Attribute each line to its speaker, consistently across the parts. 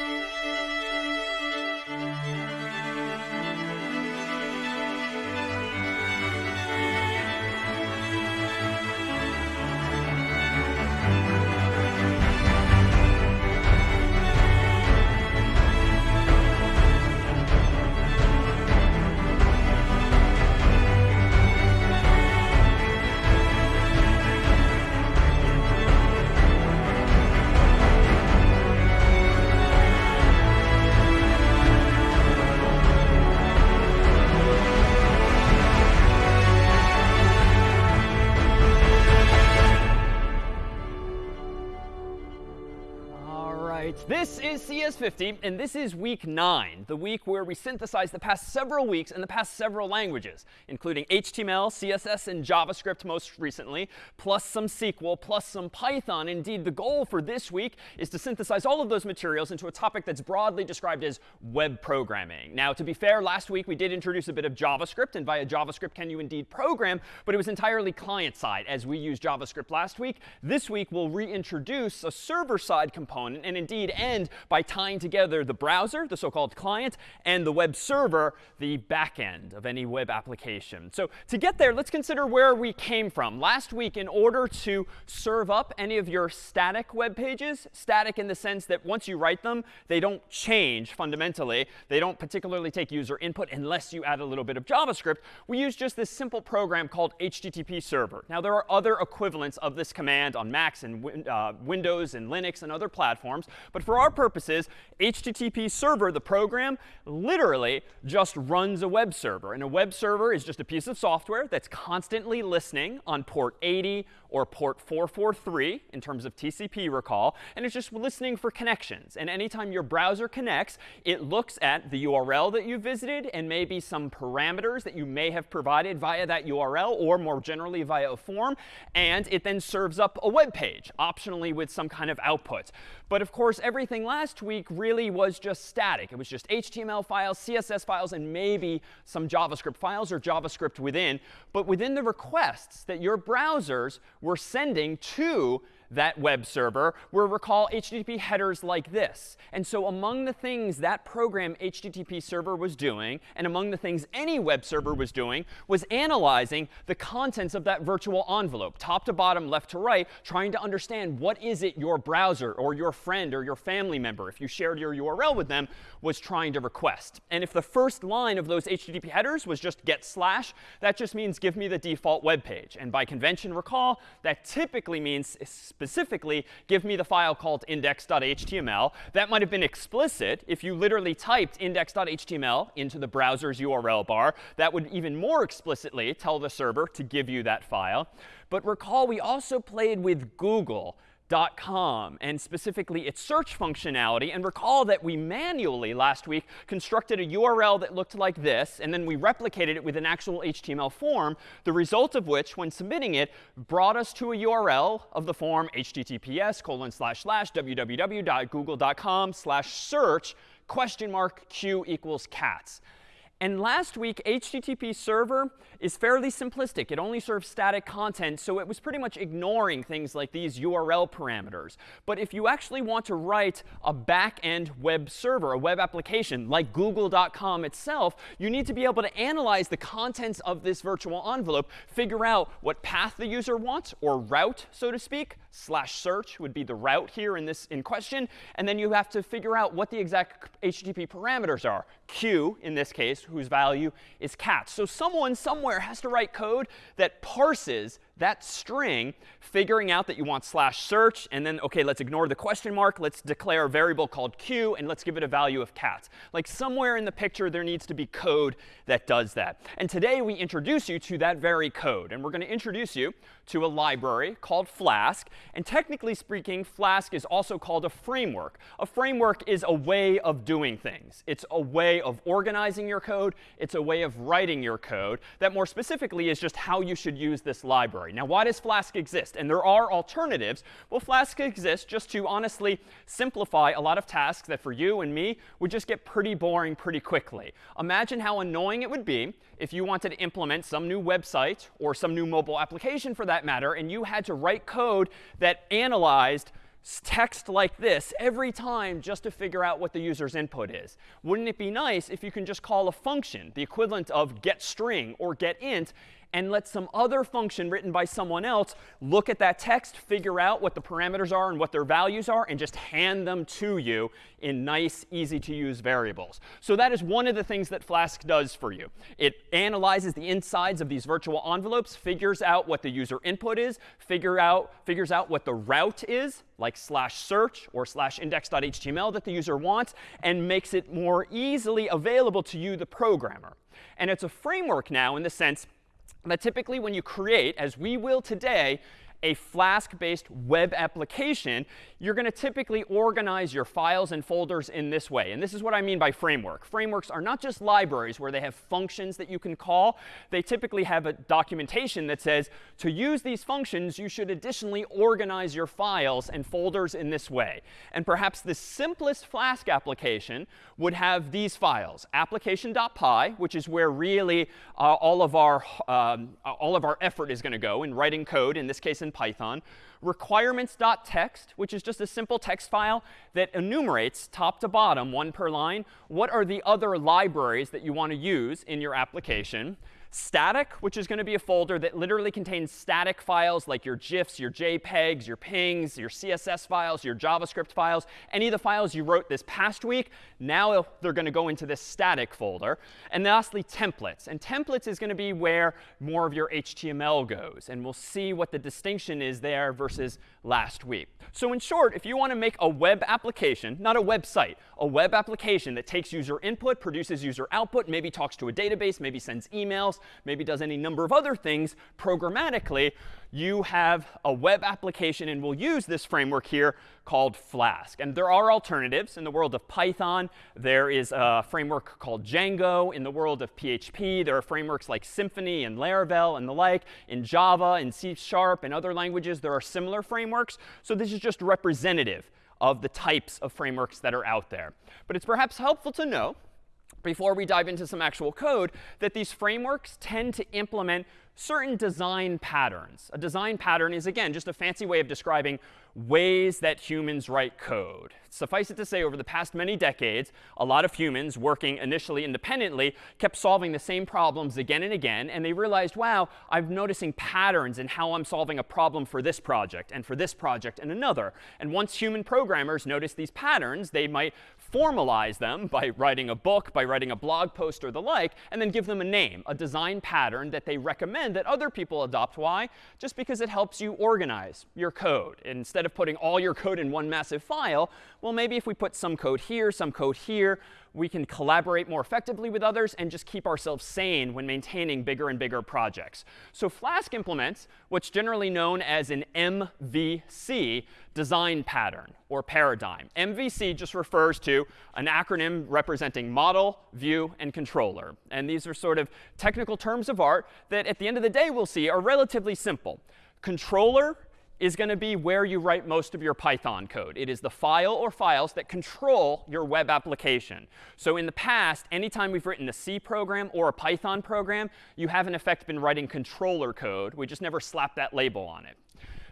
Speaker 1: Música 50, and this is week 9, the week where we synthesize the past several weeks and the past several languages, including HTML, CSS, and JavaScript most recently, plus some SQL, plus some Python. Indeed, the goal for this week is to synthesize all of those materials into a topic that's broadly described as web programming. Now, to be fair, last week we did introduce a bit of JavaScript, and via JavaScript can you indeed program, but it was entirely client-side as we used JavaScript last week. This week we'll reintroduce a server-side component and indeed end by tying together the browser, the so-called client, and the web server, the backend of any web application. So to get there, let's consider where we came from. Last week, in order to serve up any of your static web pages, static in the sense that once you write them, they don't change fundamentally. They don't particularly take user input unless you add a little bit of JavaScript. We use just this simple program called HTTP server. Now, there are other equivalents of this command on Macs and uh, Windows and Linux and other platforms. But for our purposes, HTTP server, the program, literally just runs a web server. And a web server is just a piece of software that's constantly listening on port 80 or port 443 in terms of TCP recall. And it's just listening for connections. And anytime your browser connects, it looks at the URL that you visited and maybe some parameters that you may have provided via that URL or more generally via a form. And it then serves up a web page, optionally with some kind of output. But of course, everything last week really was just static. It was just HTML files, CSS files, and maybe some JavaScript files or JavaScript within. But within the requests that your browsers were sending to that web server will recall, HTTP headers like this. And so among the things that program HTTP server was doing, and among the things any web server was doing, was analyzing the contents of that virtual envelope, top to bottom, left to right, trying to understand what is it your browser or your friend or your family member, if you shared your URL with them, was trying to request. And if the first line of those HTTP headers was just get slash, that just means give me the default web page. And by convention, recall, that typically means specifically give me the file called index.html. That might have been explicit if you literally typed index.html into the browser's URL bar. That would even more explicitly tell the server to give you that file. But recall, we also played with Google com and specifically its search functionality. And recall that we manually last week constructed a URL that looked like this, and then we replicated it with an actual HTML form, the result of which, when submitting it, brought us to a URL of the form https colon slash slash www.google.com slash search question mark q equals cats. And last week, HTTP server is fairly simplistic. It only serves static content, so it was pretty much ignoring things like these URL parameters. But if you actually want to write a back-end web server, a web application like google.com itself, you need to be able to analyze the contents of this virtual envelope, figure out what path the user wants, or route, so to speak, slash search would be the route here in this in question. And then you have to figure out what the exact HTTP parameters are. Q, in this case, whose value is cat. So someone somewhere has to write code that parses that string, figuring out that you want slash search, and then, OK, let's ignore the question mark. Let's declare a variable called q, and let's give it a value of cat. Like somewhere in the picture, there needs to be code that does that. And today, we introduce you to that very code. And we're going to introduce you to a library called Flask. And technically speaking, Flask is also called a framework. A framework is a way of doing things. It's a way of organizing your code. It's a way of writing your code that more specifically is just how you should use this library. Now, why does Flask exist? And there are alternatives. Well, Flask exists just to honestly simplify a lot of tasks that for you and me would just get pretty boring pretty quickly. Imagine how annoying it would be if you wanted to implement some new website or some new mobile application for that matter, and you had to write code that analyzed text like this every time just to figure out what the user's input is. Wouldn't it be nice if you can just call a function, the equivalent of getString or getInt, and let some other function written by someone else look at that text, figure out what the parameters are and what their values are, and just hand them to you in nice, easy to use variables. So that is one of the things that Flask does for you. It analyzes the insides of these virtual envelopes, figures out what the user input is, figure out, figures out what the route is, like slash search or slash index.html that the user wants, and makes it more easily available to you, the programmer. And it's a framework now in the sense that typically when you create, as we will today, a Flask-based web application, you're going to typically organize your files and folders in this way. And this is what I mean by framework. Frameworks are not just libraries where they have functions that you can call. They typically have a documentation that says, to use these functions, you should additionally organize your files and folders in this way. And perhaps the simplest Flask application would have these files, application.py, which is where really uh, all, of our, um, all of our effort is going to go in writing code, in this case in Python, requirements.txt, which is just a simple text file that enumerates top to bottom, one per line, what are the other libraries that you want to use in your application. Static, which is going to be a folder that literally contains static files like your GIFs, your JPEGs, your PNGs, your CSS files, your JavaScript files, any of the files you wrote this past week, now they're going to go into this static folder. And lastly, templates. And templates is going to be where more of your HTML goes. And we'll see what the distinction is there versus last week. So in short, if you want to make a web application, not a website, a web application that takes user input, produces user output, maybe talks to a database, maybe sends emails, maybe does any number of other things programmatically, you have a web application, and we'll use this framework here called Flask. And there are alternatives. In the world of Python, there is a framework called Django. In the world of PHP, there are frameworks like Symfony and Laravel and the like. In Java and C Sharp and other languages, there are similar frameworks. So this is just representative of the types of frameworks that are out there. But it's perhaps helpful to know before we dive into some actual code, that these frameworks tend to implement certain design patterns. A design pattern is, again, just a fancy way of describing ways that humans write code. Suffice it to say, over the past many decades, a lot of humans working initially independently kept solving the same problems again and again. And they realized, wow, I'm noticing patterns in how I'm solving a problem for this project and for this project and another. And once human programmers notice these patterns, they might formalize them by writing a book, by writing a blog post or the like, and then give them a name, a design pattern that they recommend that other people adopt. Why? Just because it helps you organize your code. Instead of putting all your code in one massive file, well, maybe if we put some code here, some code here, we can collaborate more effectively with others and just keep ourselves sane when maintaining bigger and bigger projects. So Flask implements what's generally known as an MVC design pattern or paradigm. MVC just refers to an acronym representing model, view, and controller. And these are sort of technical terms of art that at the end of the day we'll see are relatively simple. Controller is going to be where you write most of your Python code. It is the file or files that control your web application. So in the past, anytime we've written a C program or a Python program, you have in effect been writing controller code. We just never slapped that label on it.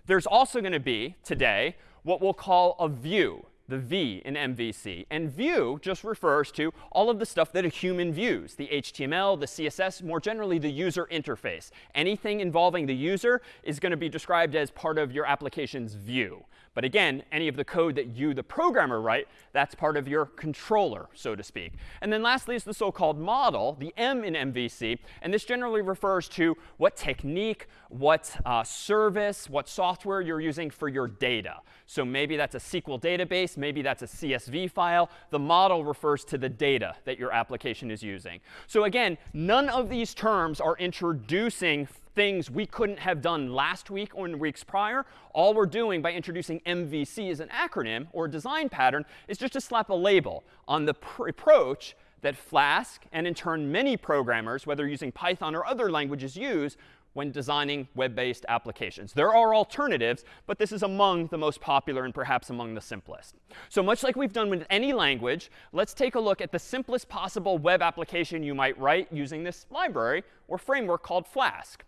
Speaker 1: There's also going to be, today, what we'll call a view the V in MVC. And view just refers to all of the stuff that a human views, the HTML, the CSS, more generally the user interface. Anything involving the user is going to be described as part of your application's view. But again, any of the code that you, the programmer, write, that's part of your controller, so to speak. And then lastly is the so-called model, the M in MVC. And this generally refers to what technique, what uh, service, what software you're using for your data. So maybe that's a SQL database. Maybe that's a CSV file. The model refers to the data that your application is using. So again, none of these terms are introducing things we couldn't have done last week or in weeks prior. All we're doing by introducing MVC as an acronym or design pattern is just to slap a label on the approach that Flask and in turn many programmers, whether using Python or other languages, use when designing web-based applications. There are alternatives, but this is among the most popular and perhaps among the simplest. So much like we've done with any language, let's take a look at the simplest possible web application you might write using this library or framework called Flask.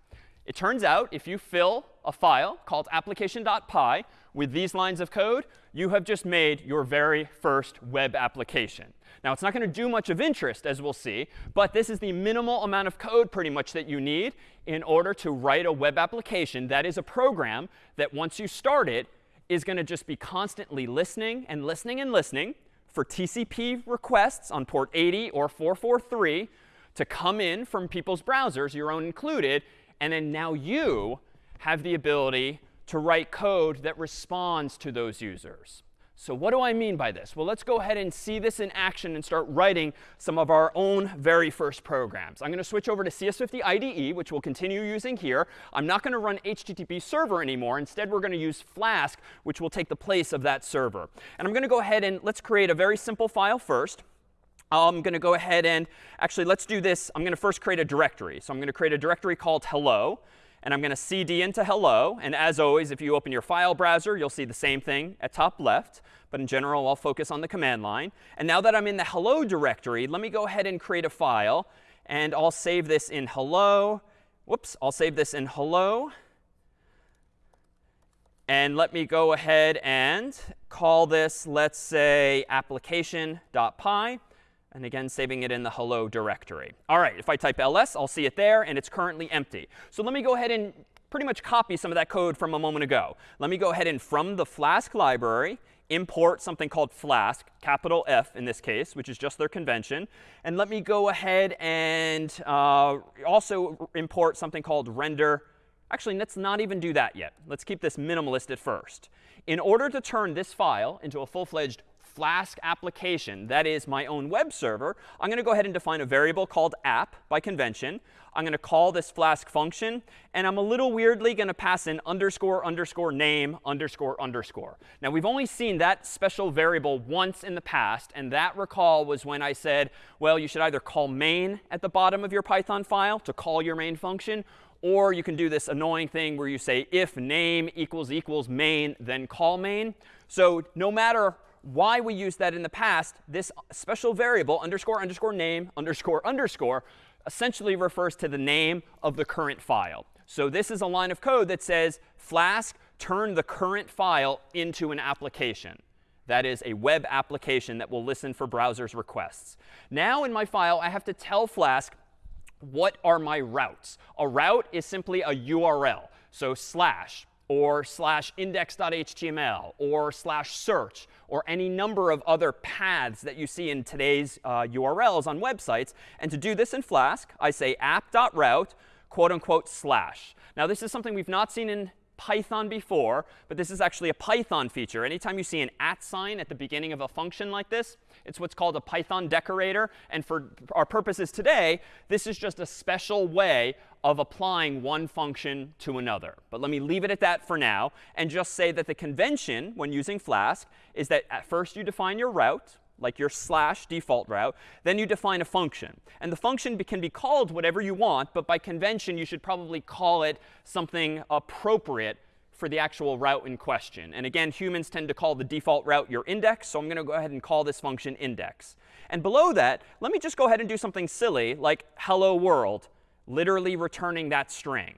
Speaker 1: It turns out if you fill a file called application.py with these lines of code, you have just made your very first web application. Now, it's not going to do much of interest, as we'll see, but this is the minimal amount of code pretty much that you need in order to write a web application that is a program that once you start it is going to just be constantly listening and listening and listening for TCP requests on port 80 or 443 to come in from people's browsers, your own included, and then now you have the ability to write code that responds to those users. So what do I mean by this? Well, let's go ahead and see this in action and start writing some of our own very first programs. I'm going to switch over to CS50 IDE, which we'll continue using here. I'm not going to run HTTP server anymore. Instead, we're going to use Flask, which will take the place of that server. And I'm going to go ahead and let's create a very simple file first. I'm going to go ahead and actually, let's do this. I'm going to first create a directory. So I'm going to create a directory called hello. And I'm going to cd into hello. And as always, if you open your file browser, you'll see the same thing at top left. But in general, I'll focus on the command line. And now that I'm in the hello directory, let me go ahead and create a file. And I'll save this in hello. Whoops, I'll save this in hello. And let me go ahead and call this, let's say, application.py. And again, saving it in the hello directory. All right, if I type ls, I'll see it there, and it's currently empty. So let me go ahead and pretty much copy some of that code from a moment ago. Let me go ahead and from the Flask library, import something called Flask, capital F in this case, which is just their convention. And let me go ahead and uh, also import something called render. Actually, let's not even do that yet. Let's keep this minimalist at first. In order to turn this file into a full-fledged Flask application, that is my own web server, I'm going to go ahead and define a variable called app by convention. I'm going to call this Flask function. And I'm a little weirdly going to pass in underscore underscore name underscore underscore. Now, we've only seen that special variable once in the past. And that, recall, was when I said, well, you should either call main at the bottom of your Python file to call your main function, or you can do this annoying thing where you say if name equals equals main, then call main. So no matter why we used that in the past, this special variable, underscore underscore name underscore underscore, essentially refers to the name of the current file. So this is a line of code that says Flask turn the current file into an application. That is a web application that will listen for browser's requests. Now in my file, I have to tell Flask what are my routes. A route is simply a URL. So slash or slash index.html or slash search or any number of other paths that you see in today's uh, URLs on websites. And to do this in Flask, I say app.route, quote unquote, slash. Now, this is something we've not seen in Python before, but this is actually a Python feature. Anytime you see an at sign at the beginning of a function like this, it's what's called a Python decorator. And for our purposes today, this is just a special way of applying one function to another. But let me leave it at that for now and just say that the convention when using Flask is that at first you define your route, like your slash default route. Then you define a function. And the function can be called whatever you want, but by convention, you should probably call it something appropriate for the actual route in question. And again, humans tend to call the default route your index. So I'm going to go ahead and call this function index. And below that, let me just go ahead and do something silly like hello world, literally returning that string.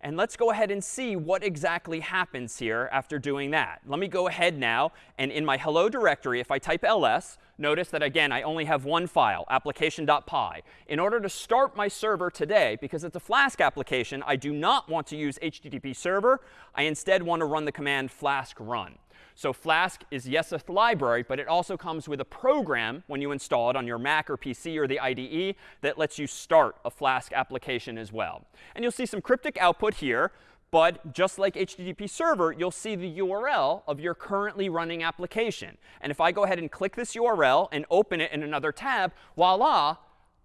Speaker 1: And let's go ahead and see what exactly happens here after doing that. Let me go ahead now, and in my hello directory, if I type ls, notice that, again, I only have one file, application.py. In order to start my server today, because it's a Flask application, I do not want to use HTTP server. I instead want to run the command flask run. So Flask is, yes, a library, but it also comes with a program when you install it on your Mac or PC or the IDE that lets you start a Flask application as well. And you'll see some cryptic output here. But just like HTTP server, you'll see the URL of your currently running application. And if I go ahead and click this URL and open it in another tab, voila,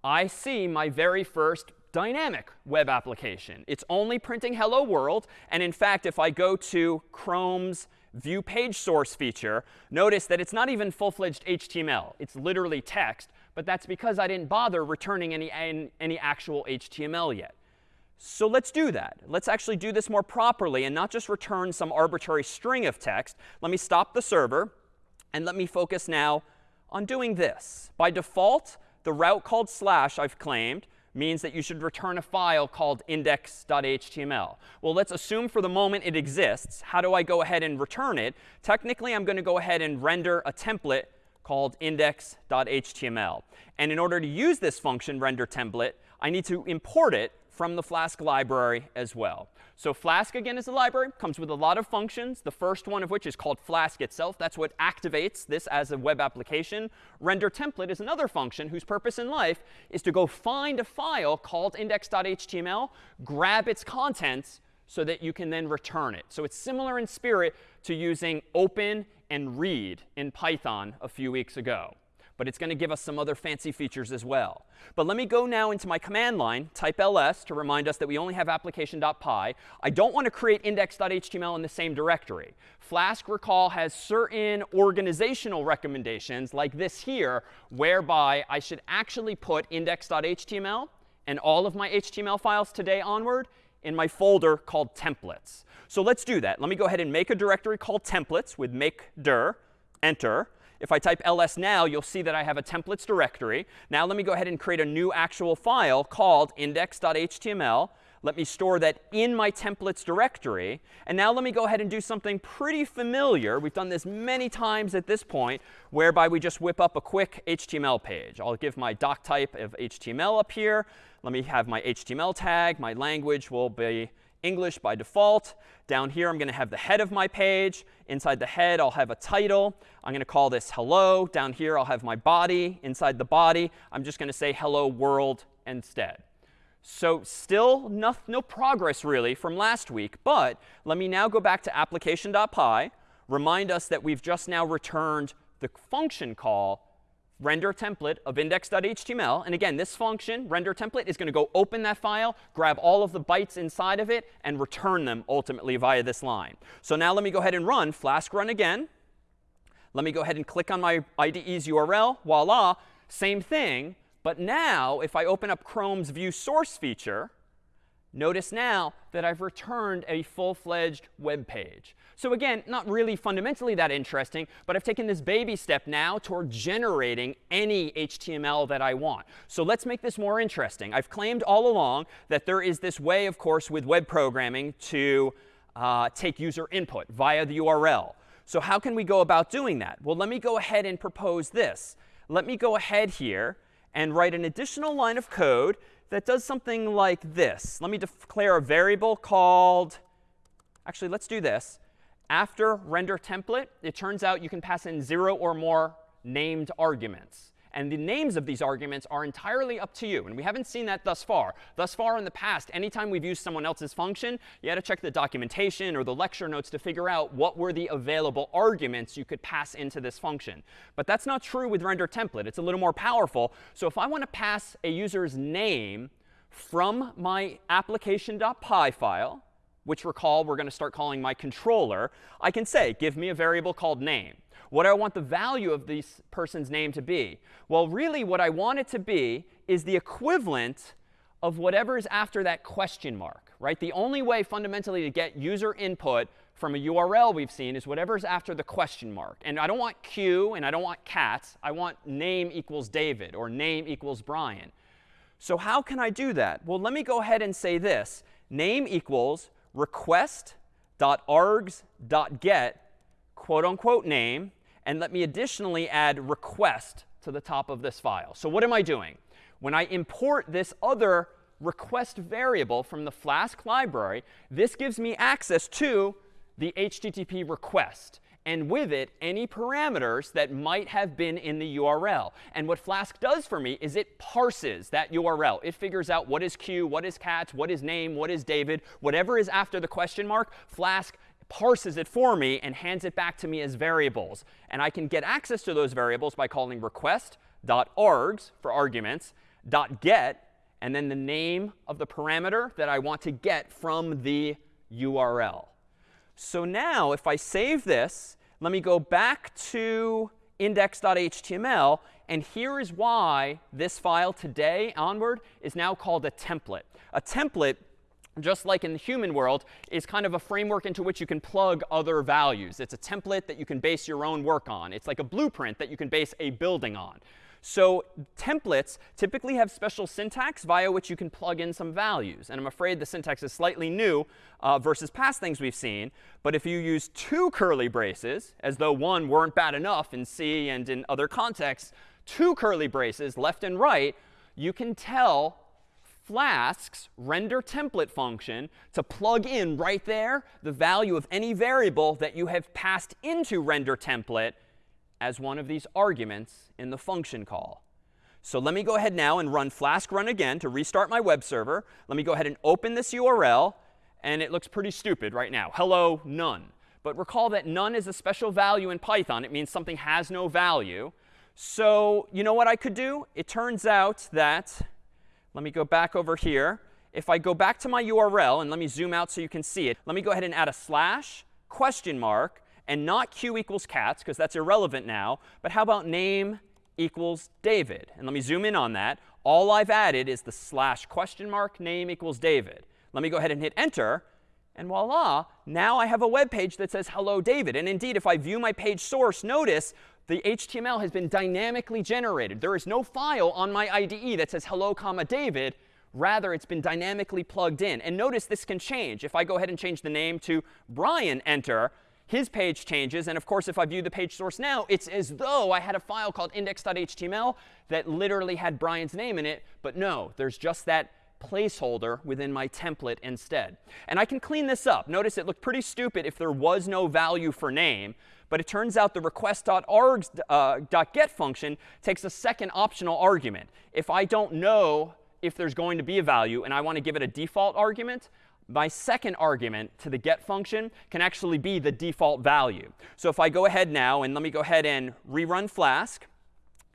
Speaker 1: I see my very first dynamic web application. It's only printing hello world. And in fact, if I go to Chrome's view page source feature, notice that it's not even full-fledged HTML. It's literally text. But that's because I didn't bother returning any, any actual HTML yet. So let's do that. Let's actually do this more properly and not just return some arbitrary string of text. Let me stop the server. And let me focus now on doing this. By default, the route called slash I've claimed means that you should return a file called index.html. Well, let's assume for the moment it exists. How do I go ahead and return it? Technically, I'm going to go ahead and render a template called index.html. And in order to use this function, render template, I need to import it from the Flask library as well. So Flask, again, is a library, comes with a lot of functions, the first one of which is called Flask itself. That's what activates this as a web application. Render template is another function whose purpose in life is to go find a file called index.html, grab its contents, so that you can then return it. So it's similar in spirit to using open and read in Python a few weeks ago but it's going to give us some other fancy features as well. But let me go now into my command line, type ls to remind us that we only have application.py. I don't want to create index.html in the same directory. Flask, recall, has certain organizational recommendations like this here, whereby I should actually put index.html and all of my HTML files today onward in my folder called templates. So let's do that. Let me go ahead and make a directory called templates with make dir, enter. If I type ls now, you'll see that I have a templates directory. Now let me go ahead and create a new actual file called index.html. Let me store that in my templates directory. And now let me go ahead and do something pretty familiar. We've done this many times at this point, whereby we just whip up a quick HTML page. I'll give my doc type of HTML up here. Let me have my HTML tag. My language will be English by default. Down here, I'm going to have the head of my page. Inside the head, I'll have a title. I'm going to call this hello. Down here, I'll have my body. Inside the body, I'm just going to say hello world instead. So still no, no progress really from last week. But let me now go back to application.py, remind us that we've just now returned the function call render template of index.html. And again, this function, render template, is going to go open that file, grab all of the bytes inside of it, and return them ultimately via this line. So now let me go ahead and run flask run again. Let me go ahead and click on my IDE's URL. Voila, same thing. But now, if I open up Chrome's view source feature, notice now that I've returned a full-fledged web page. So again, not really fundamentally that interesting, but I've taken this baby step now toward generating any HTML that I want. So let's make this more interesting. I've claimed all along that there is this way, of course, with web programming to uh, take user input via the URL. So how can we go about doing that? Well, let me go ahead and propose this. Let me go ahead here and write an additional line of code that does something like this. Let me declare a variable called, actually, let's do this after render template, it turns out you can pass in zero or more named arguments. And the names of these arguments are entirely up to you. And we haven't seen that thus far. Thus far in the past, anytime we've used someone else's function, you had to check the documentation or the lecture notes to figure out what were the available arguments you could pass into this function. But that's not true with render template. It's a little more powerful. So if I want to pass a user's name from my application.py file, which recall we're going to start calling my controller, I can say, give me a variable called name. What do I want the value of this person's name to be? Well, really what I want it to be is the equivalent of whatever is after that question mark, right? The only way fundamentally to get user input from a URL we've seen is whatever's after the question mark. And I don't want Q and I don't want cats. I want name equals David or name equals Brian. So how can I do that? Well, let me go ahead and say this. Name equals request.args.get quote unquote name. And let me additionally add request to the top of this file. So what am I doing? When I import this other request variable from the Flask library, this gives me access to the HTTP request and with it any parameters that might have been in the URL. And what Flask does for me is it parses that URL. It figures out what is Q, what is cats, what is name, what is David, whatever is after the question mark, Flask parses it for me and hands it back to me as variables. And I can get access to those variables by calling request.args for arguments, .get, and then the name of the parameter that I want to get from the URL. So now if I save this, let me go back to index.html. And here is why this file today onward is now called a template. A template just like in the human world, is kind of a framework into which you can plug other values. It's a template that you can base your own work on. It's like a blueprint that you can base a building on. So templates typically have special syntax via which you can plug in some values. And I'm afraid the syntax is slightly new uh, versus past things we've seen. But if you use two curly braces, as though one weren't bad enough in C and in other contexts, two curly braces left and right, you can tell Flask's render template function to plug in right there the value of any variable that you have passed into render template as one of these arguments in the function call. So let me go ahead now and run flask run again to restart my web server. Let me go ahead and open this URL. And it looks pretty stupid right now. Hello, none. But recall that none is a special value in Python. It means something has no value. So you know what I could do? It turns out that, let me go back over here. If I go back to my URL, and let me zoom out so you can see it, let me go ahead and add a slash, question mark, and not q equals cats, because that's irrelevant now. But how about name equals David? And let me zoom in on that. All I've added is the slash question mark name equals David. Let me go ahead and hit enter. And voila, now I have a web page that says hello David. And indeed, if I view my page source, notice the HTML has been dynamically generated. There is no file on my IDE that says hello comma David. Rather, it's been dynamically plugged in. And notice this can change. If I go ahead and change the name to Brian, enter, his page changes. And of course, if I view the page source now, it's as though I had a file called index.html that literally had Brian's name in it. But no, there's just that placeholder within my template instead. And I can clean this up. Notice it looked pretty stupid if there was no value for name. But it turns out the request.args.get uh, function takes a second optional argument. If I don't know if there's going to be a value and I want to give it a default argument, my second argument to the get function can actually be the default value. So if I go ahead now and let me go ahead and rerun Flask,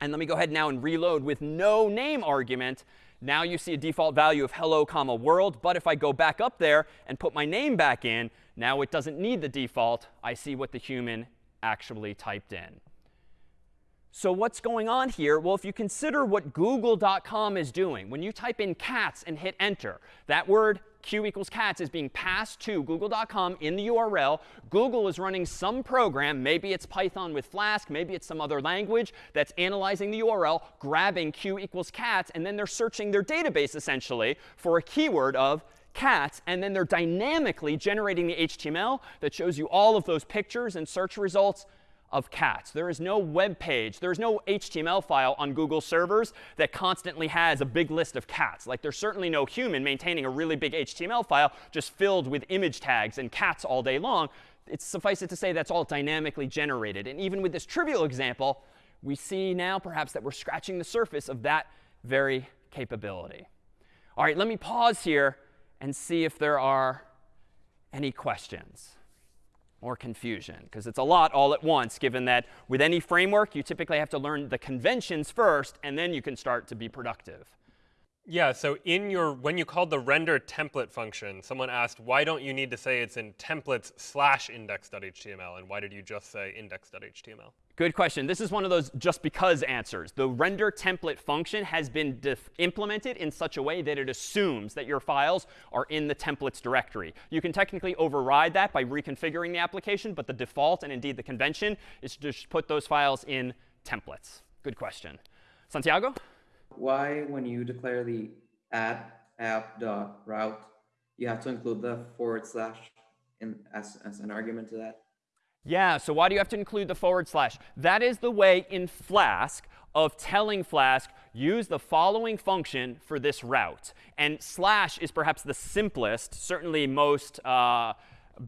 Speaker 1: and let me go ahead now and reload with no name argument, now you see a default value of hello comma world. But if I go back up there and put my name back in, now it doesn't need the default. I see what the human actually typed in. So what's going on here? Well, if you consider what google.com is doing, when you type in cats and hit enter, that word q equals cats is being passed to google.com in the URL. Google is running some program, maybe it's Python with Flask, maybe it's some other language that's analyzing the URL, grabbing q equals cats, and then they're searching their database essentially for a keyword of cats, and then they're dynamically generating the HTML that shows you all of those pictures and search results of cats. There is no web page, there is no HTML file on Google servers that constantly has a big list of cats. Like there's certainly no human maintaining a really big HTML file just filled with image tags and cats all day long. It's suffice it to say that's all dynamically generated. And even with this trivial example, we see now perhaps that we're scratching the surface of that very capability. All right, let me pause here and see if there are any questions or confusion, because it's a lot all at once, given that with any framework, you typically have to learn the conventions first, and then you can start to be productive.
Speaker 2: Yeah, so in your, when you called the render template function, someone asked, why don't you need to say it's in templates slash index.html, and why did you just say index.html?
Speaker 1: Good question. This is one of those just because answers. The render template function has been implemented in such a way that it assumes that your files are in the templates directory. You can technically override that by reconfiguring the application, but the default and indeed the convention is to just put those files in templates. Good question. Santiago?
Speaker 3: Why, when you declare the add app dot route, you have to include the forward slash in, as, as an argument to that?
Speaker 1: Yeah, so why do you have to include the forward slash? That is the way in Flask of telling Flask, use the following function for this route. And slash is perhaps the simplest, certainly most uh,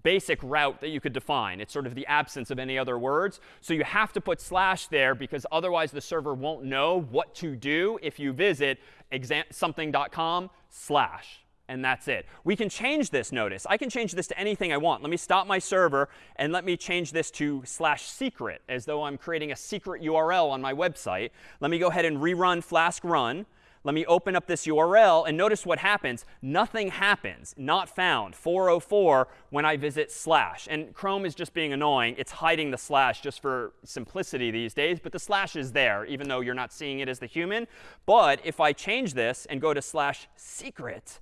Speaker 1: basic route that you could define. It's sort of the absence of any other words. So you have to put slash there because otherwise the server won't know what to do if you visit something.com slash and that's it. We can change this, notice. I can change this to anything I want. Let me stop my server, and let me change this to slash secret, as though I'm creating a secret URL on my website. Let me go ahead and rerun Flask run. Let me open up this URL, and notice what happens. Nothing happens, not found, 404, when I visit slash. And Chrome is just being annoying. It's hiding the slash just for simplicity these days. But the slash is there, even though you're not seeing it as the human. But if I change this and go to slash secret,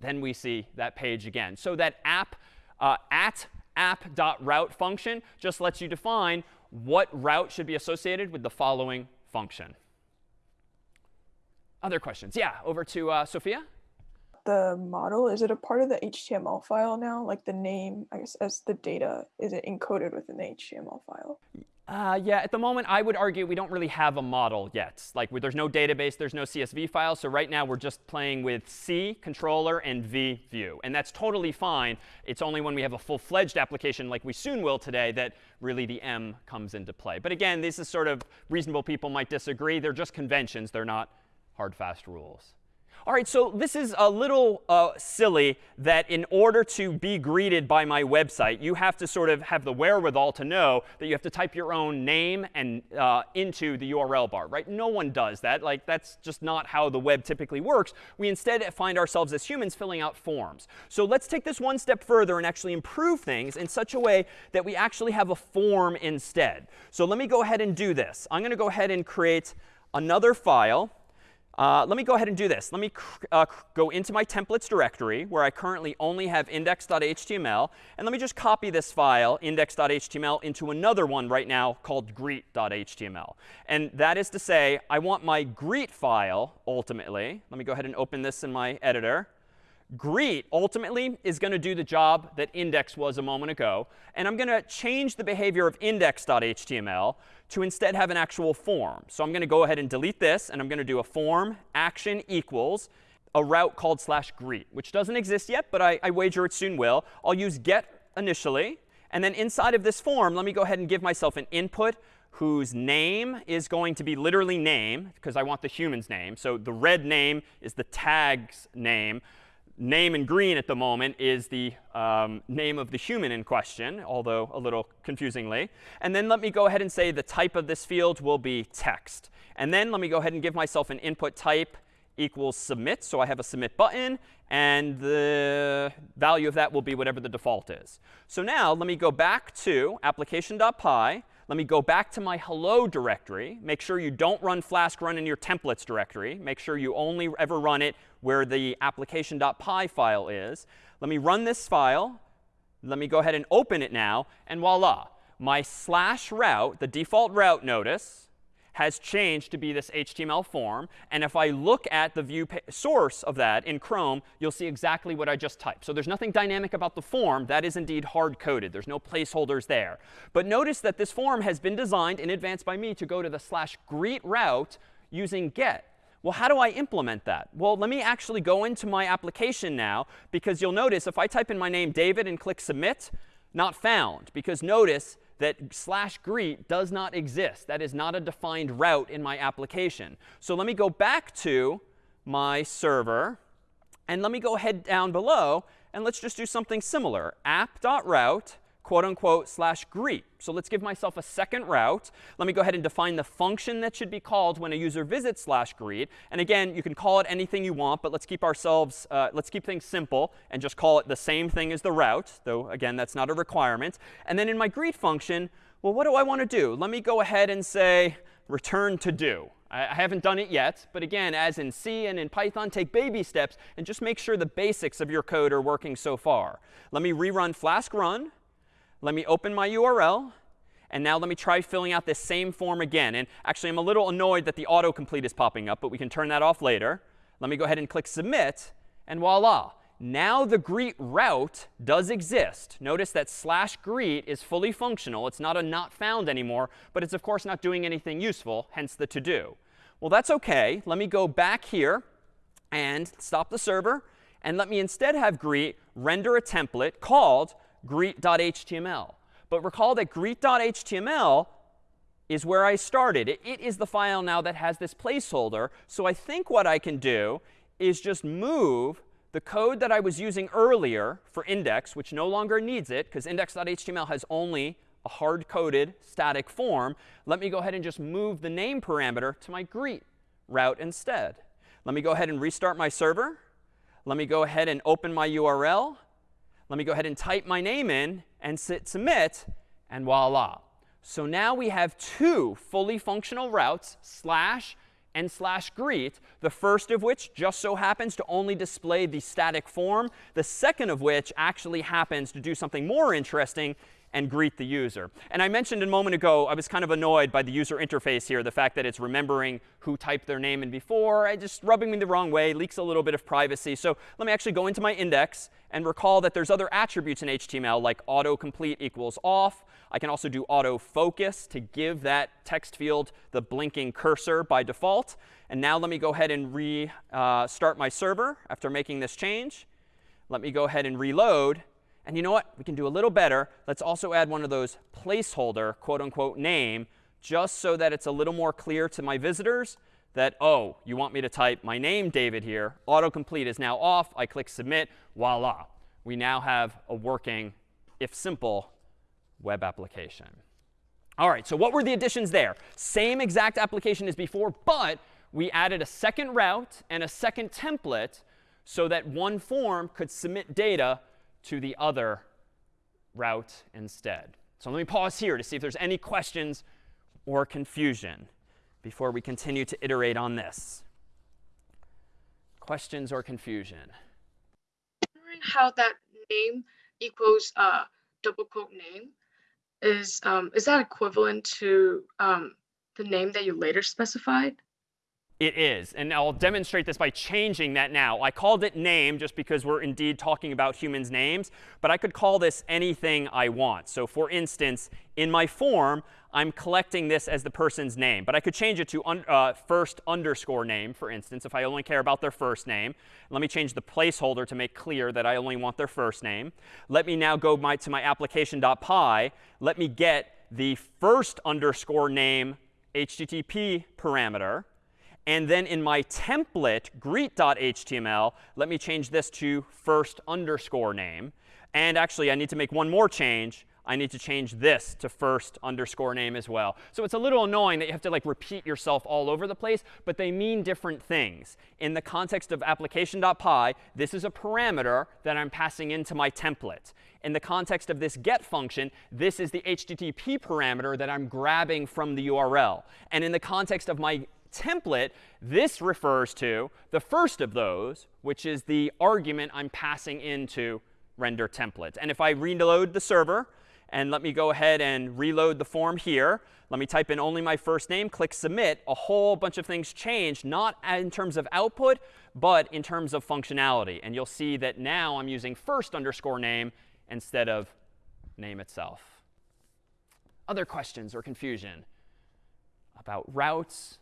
Speaker 1: then we see that page again. So that app uh, at app.route function just lets you define what route should be associated with the following function. Other questions? Yeah, over to uh, Sophia.
Speaker 4: The model, is it a part of the HTML file now? Like the name, I guess, as the data, is it encoded within the HTML file?
Speaker 1: Uh, yeah, at the moment, I would argue we don't really have a model yet. Like, there's no database, there's no CSV file. So right now, we're just playing with C, controller, and V, view. And that's totally fine. It's only when we have a full-fledged application, like we soon will today, that really the M comes into play. But again, this is sort of reasonable people might disagree. They're just conventions. They're not hard, fast rules. All right, so this is a little uh, silly that in order to be greeted by my website, you have to sort of have the wherewithal to know that you have to type your own name and uh, into the URL bar, right? No one does that. Like, that's just not how the web typically works. We instead find ourselves as humans filling out forms. So let's take this one step further and actually improve things in such a way that we actually have a form instead. So let me go ahead and do this. I'm going to go ahead and create another file. Uh, let me go ahead and do this. Let me uh, go into my templates directory where I currently only have index.html. And let me just copy this file, index.html, into another one right now called greet.html. And that is to say, I want my greet file ultimately. Let me go ahead and open this in my editor. Greet ultimately is going to do the job that index was a moment ago. And I'm going to change the behavior of index.html to instead have an actual form. So I'm going to go ahead and delete this, and I'm going to do a form action equals a route called slash greet, which doesn't exist yet, but I, I wager it soon will. I'll use get initially. And then inside of this form, let me go ahead and give myself an input whose name is going to be literally name, because I want the human's name. So the red name is the tag's name name in green at the moment is the um, name of the human in question, although a little confusingly. And then let me go ahead and say the type of this field will be text. And then let me go ahead and give myself an input type equals submit. So I have a submit button. And the value of that will be whatever the default is. So now let me go back to application.py. Let me go back to my hello directory. Make sure you don't run flask run in your templates directory. Make sure you only ever run it where the application.py file is. Let me run this file. Let me go ahead and open it now. And voila, my slash route, the default route notice, has changed to be this HTML form. And if I look at the view source of that in Chrome, you'll see exactly what I just typed. So there's nothing dynamic about the form. That is indeed hard-coded. There's no placeholders there. But notice that this form has been designed in advance by me to go to the slash greet route using get. Well, how do I implement that? Well, let me actually go into my application now, because you'll notice if I type in my name David and click submit, not found. Because notice that slash greet does not exist. That is not a defined route in my application. So let me go back to my server. And let me go ahead down below. And let's just do something similar. app.route quote unquote slash greet. So let's give myself a second route. Let me go ahead and define the function that should be called when a user visits slash greet. And again, you can call it anything you want, but let's keep ourselves, uh, let's keep things simple and just call it the same thing as the route, though again, that's not a requirement. And then in my greet function, well, what do I want to do? Let me go ahead and say return to do. I haven't done it yet, but again, as in C and in Python, take baby steps and just make sure the basics of your code are working so far. Let me rerun flask run. Let me open my URL. And now let me try filling out this same form again. And actually, I'm a little annoyed that the autocomplete is popping up, but we can turn that off later. Let me go ahead and click submit. And voila. Now the greet route does exist. Notice that slash greet is fully functional. It's not a not found anymore, but it's of course not doing anything useful, hence the to do. Well, that's OK. Let me go back here and stop the server. And let me instead have greet render a template called greet.html. But recall that greet.html is where I started. It, is the file now that has this placeholder. So I think what I can do is just move the code that I was using earlier for index, which no longer needs it, because index.html has only a hard-coded static form. Let me go ahead and just move the name parameter to my greet route instead. Let me go ahead and restart my server. Let me go ahead and open my URL. Let me go ahead and type my name in and sit submit, and voila. So now we have two fully functional routes, slash and slash greet, the first of which just so happens to only display the static form, the second of which actually happens to do something more interesting and greet the user. And I mentioned a moment ago, I was kind of annoyed by the user interface here, the fact that it's remembering who typed their name in before. I just rubbing me the wrong way, leaks a little bit of privacy. So let me actually go into my index and recall that there's other attributes in HTML like autocomplete equals off. I can also do autofocus to give that text field the blinking cursor by default. And now let me go ahead and restart uh, my server after making this change. Let me go ahead and reload. And you know what? We can do a little better. Let's also add one of those placeholder, quote unquote, name, just so that it's a little more clear to my visitors that, oh, you want me to type my name, David, here. Autocomplete is now off. I click submit. Voila. We now have a working, if simple, web application. All right, so what were the additions there? Same exact application as before, but we added a second route and a second template so that one form could submit data to the other route instead. So let me pause here to see if there's any questions or confusion before we continue to iterate on this. Questions or confusion?
Speaker 5: Wondering How that name equals uh, double quote name is um, is that equivalent to um, the name that you later specified?
Speaker 1: It is. And I'll demonstrate this by changing that now. I called it name just because we're indeed talking about humans' names. But I could call this anything I want. So for instance, in my form, I'm collecting this as the person's name. But I could change it to un uh, first underscore name, for instance, if I only care about their first name. Let me change the placeholder to make clear that I only want their first name. Let me now go my, to my application.py. Let me get the first underscore name HTTP parameter. And then in my template, greet.html, let me change this to first underscore name. And actually, I need to make one more change. I need to change this to first underscore name as well. So it's a little annoying that you have to like repeat yourself all over the place, but they mean different things. In the context of application.py, this is a parameter that I'm passing into my template. In the context of this get function, this is the HTTP parameter that I'm grabbing from the URL. And in the context of my template, this refers to the first of those, which is the argument I'm passing into render template. And if I reload the server, and let me go ahead and reload the form here. Let me type in only my first name, click submit. A whole bunch of things change, not in terms of output, but in terms of functionality. And you'll see that now I'm using first underscore name instead of name itself. Other questions or confusion about routes,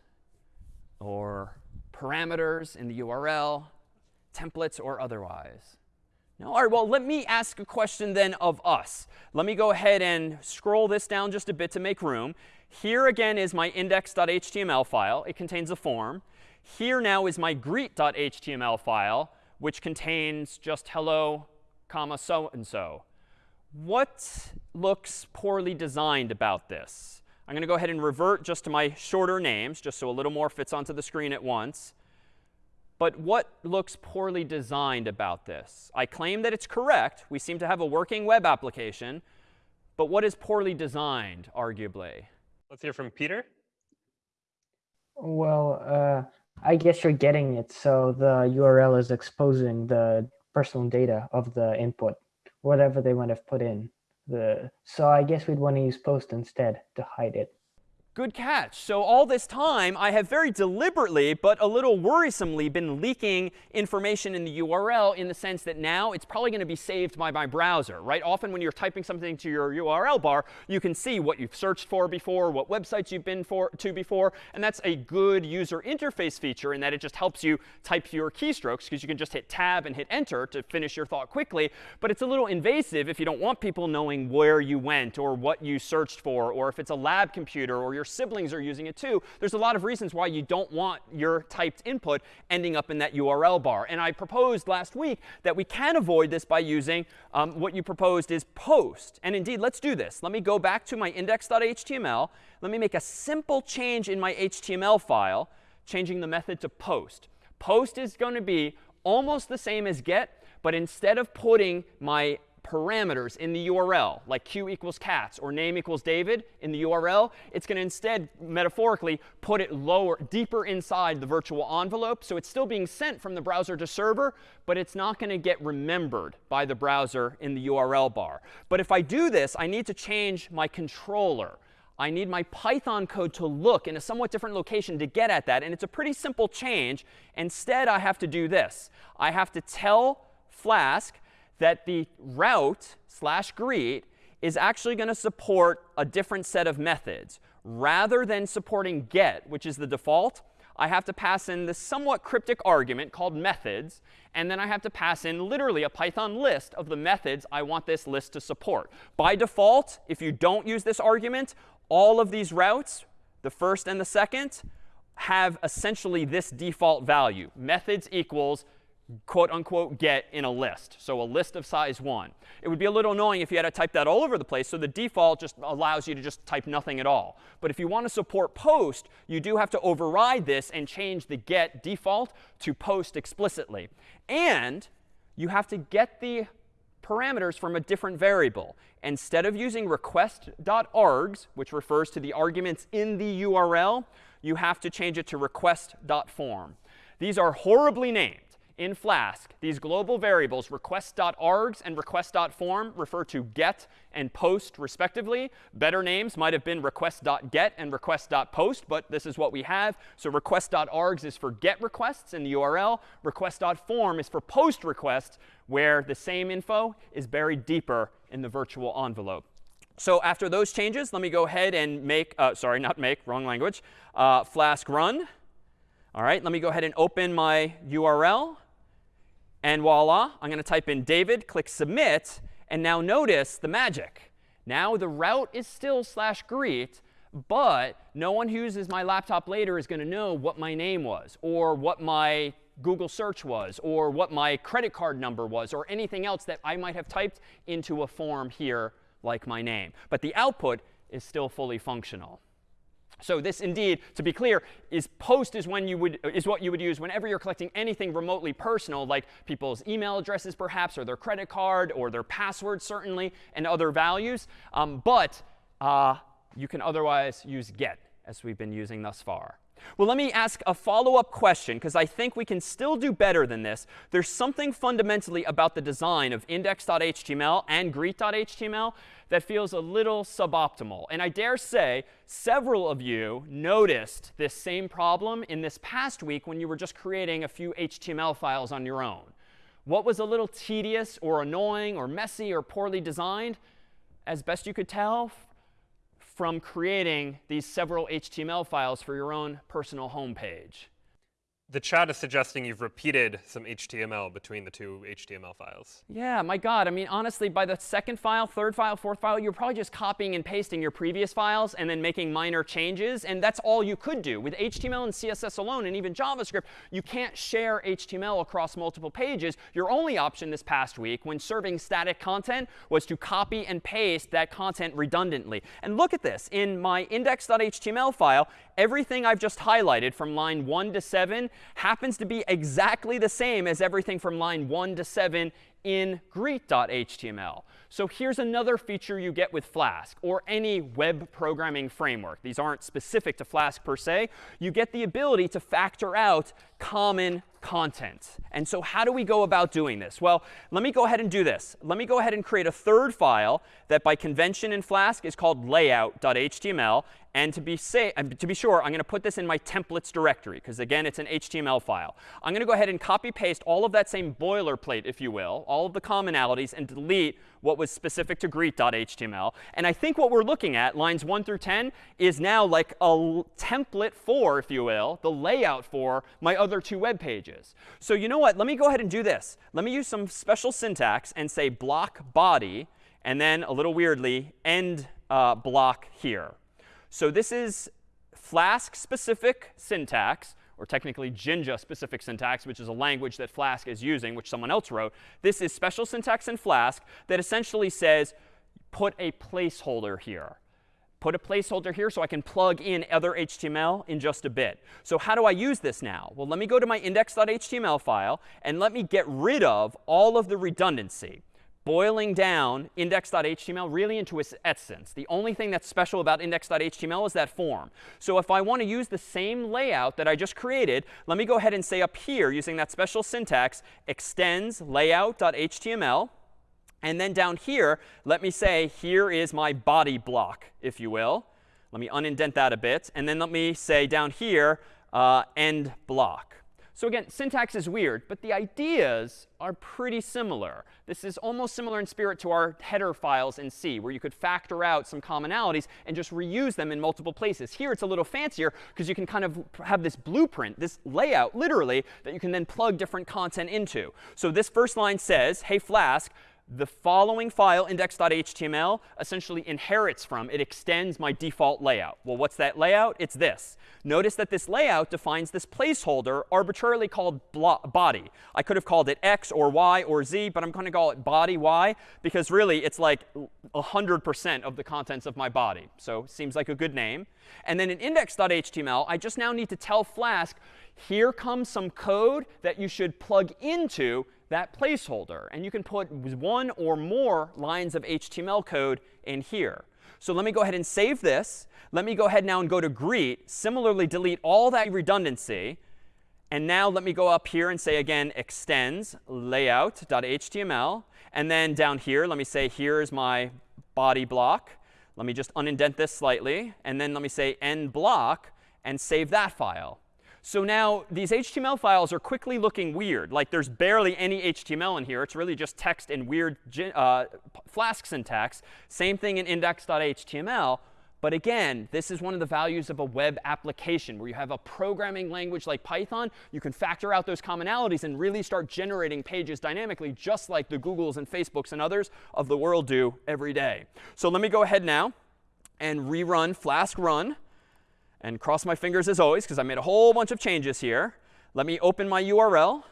Speaker 1: or parameters in the URL, templates or otherwise? No? All right, well, let me ask a question then of us. Let me go ahead and scroll this down just a bit to make room. Here again is my index.html file. It contains a form. Here now is my greet.html file, which contains just hello, comma, so and so. What looks poorly designed about this? I'm going to go ahead and revert just to my shorter names, just so a little more fits onto the screen at once. But what looks poorly designed about this? I claim that it's correct. We seem to have a working web application. But what is poorly designed, arguably?
Speaker 2: Let's hear from Peter.
Speaker 6: Well, uh, I guess you're getting it. So the URL is exposing the personal data of the input, whatever they might have put in the so I guess we'd want to use post instead to hide it.
Speaker 1: Good catch. So all this time, I have very deliberately, but a little worrisomely, been leaking information in the URL in the sense that now it's probably going to be saved by my browser, right? Often when you're typing something to your URL bar, you can see what you've searched for before, what websites you've been for, to before. And that's a good user interface feature in that it just helps you type your keystrokes because you can just hit tab and hit enter to finish your thought quickly. But it's a little invasive if you don't want people knowing where you went or what you searched for, or if it's a lab computer or your your siblings are using it too. There's a lot of reasons why you don't want your typed input ending up in that URL bar. And I proposed last week that we can avoid this by using um, what you proposed is post. And indeed, let's do this. Let me go back to my index.html. Let me make a simple change in my HTML file, changing the method to post. Post is going to be almost the same as get, but instead of putting my parameters in the URL, like q equals cats or name equals David in the URL, it's going to instead, metaphorically, put it lower, deeper inside the virtual envelope. So it's still being sent from the browser to server, but it's not going to get remembered by the browser in the URL bar. But if I do this, I need to change my controller. I need my Python code to look in a somewhat different location to get at that. And it's a pretty simple change. Instead, I have to do this. I have to tell Flask that the route slash greet is actually going to support a different set of methods. Rather than supporting get, which is the default, I have to pass in this somewhat cryptic argument called methods. And then I have to pass in literally a Python list of the methods I want this list to support. By default, if you don't use this argument, all of these routes, the first and the second, have essentially this default value. Methods equals quote unquote get in a list. So a list of size 1. It would be a little annoying if you had to type that all over the place. So the default just allows you to just type nothing at all. But if you want to support post, you do have to override this and change the get default to post explicitly. And you have to get the parameters from a different variable. Instead of using request.args, which refers to the arguments in the URL, you have to change it to request.form. These are horribly named in Flask, these global variables, request.args and request.form, refer to get and post respectively. Better names might have been request.get and request.post, but this is what we have. So request.args is for get requests in the URL. Request.form is for post requests, where the same info is buried deeper in the virtual envelope. So after those changes, let me go ahead and make, uh, sorry, not make, wrong language, uh, Flask run. All right, let me go ahead and open my URL. And voila, I'm going to type in David, click submit. And now notice the magic. Now the route is still slash greet, but no one who uses my laptop later is going to know what my name was or what my Google search was or what my credit card number was or anything else that I might have typed into a form here like my name. But the output is still fully functional. So this indeed, to be clear, is post is when you would is what you would use whenever you're collecting anything remotely personal, like people's email addresses perhaps, or their credit card, or their password certainly, and other values. Um, but uh, you can otherwise use get, as we've been using thus far. Well, let me ask a follow-up question, because I think we can still do better than this. There's something fundamentally about the design of index.html and greet.html that feels a little suboptimal. And I dare say several of you noticed this same problem in this past week when you were just creating a few HTML files on your own. What was a little tedious or annoying or messy or poorly designed? As best you could tell, from creating these several HTML files for your own personal home page.
Speaker 2: The chat is suggesting you've repeated some HTML between the two HTML files.
Speaker 1: Yeah, my God. I mean, honestly, by the second file, third file, fourth file, you're probably just copying and pasting your previous files and then making minor changes. And that's all you could do. With HTML and CSS alone, and even JavaScript, you can't share HTML across multiple pages. Your only option this past week when serving static content was to copy and paste that content redundantly. And look at this. In my index.html file, everything I've just highlighted from line 1 to 7 happens to be exactly the same as everything from line 1 to 7 in greet.html. So here's another feature you get with Flask or any web programming framework. These aren't specific to Flask per se. You get the ability to factor out common content. And so how do we go about doing this? Well, let me go ahead and do this. Let me go ahead and create a third file that by convention in Flask is called layout.html. And to be, say, to be sure, I'm going to put this in my templates directory, because again, it's an HTML file. I'm going to go ahead and copy paste all of that same boilerplate, if you will, all of the commonalities, and delete what was specific to greet.html. And I think what we're looking at, lines 1 through 10, is now like a template for, if you will, the layout for my other two web pages. So you know what? Let me go ahead and do this. Let me use some special syntax and say block body, and then a little weirdly, end uh, block here. So this is Flask-specific syntax, or technically Jinja-specific syntax, which is a language that Flask is using, which someone else wrote. This is special syntax in Flask that essentially says, put a placeholder here. Put a placeholder here so I can plug in other HTML in just a bit. So how do I use this now? Well, let me go to my index.html file, and let me get rid of all of the redundancy boiling down index.html really into its essence. The only thing that's special about index.html is that form. So if I want to use the same layout that I just created, let me go ahead and say up here, using that special syntax, extends layout.html. And then down here, let me say, here is my body block, if you will. Let me unindent that a bit. And then let me say down here, uh, end block. So again, syntax is weird, but the ideas are pretty similar. This is almost similar in spirit to our header files in C, where you could factor out some commonalities and just reuse them in multiple places. Here it's a little fancier because you can kind of have this blueprint, this layout, literally, that you can then plug different content into. So this first line says, hey, Flask, the following file, index.html, essentially inherits from, it extends my default layout. Well, what's that layout? It's this. Notice that this layout defines this placeholder arbitrarily called body. I could have called it x or y or z, but I'm going to call it body y because really it's like 100% of the contents of my body. So seems like a good name. And then in index.html, I just now need to tell Flask, here comes some code that you should plug into that placeholder. And you can put one or more lines of HTML code in here. So let me go ahead and save this. Let me go ahead now and go to greet. Similarly, delete all that redundancy. And now let me go up here and say again, extends layout.html. And then down here, let me say, here's my body block. Let me just unindent this slightly. And then let me say end block and save that file. So now these HTML files are quickly looking weird. Like there's barely any HTML in here. It's really just text and weird uh, Flask syntax. Same thing in index.html. But again, this is one of the values of a web application where you have a programming language like Python. You can factor out those commonalities and really start generating pages dynamically, just like the Googles and Facebooks and others of the world do every day. So let me go ahead now and rerun Flask run and cross my fingers as always, because I made a whole bunch of changes here. Let me open my URL.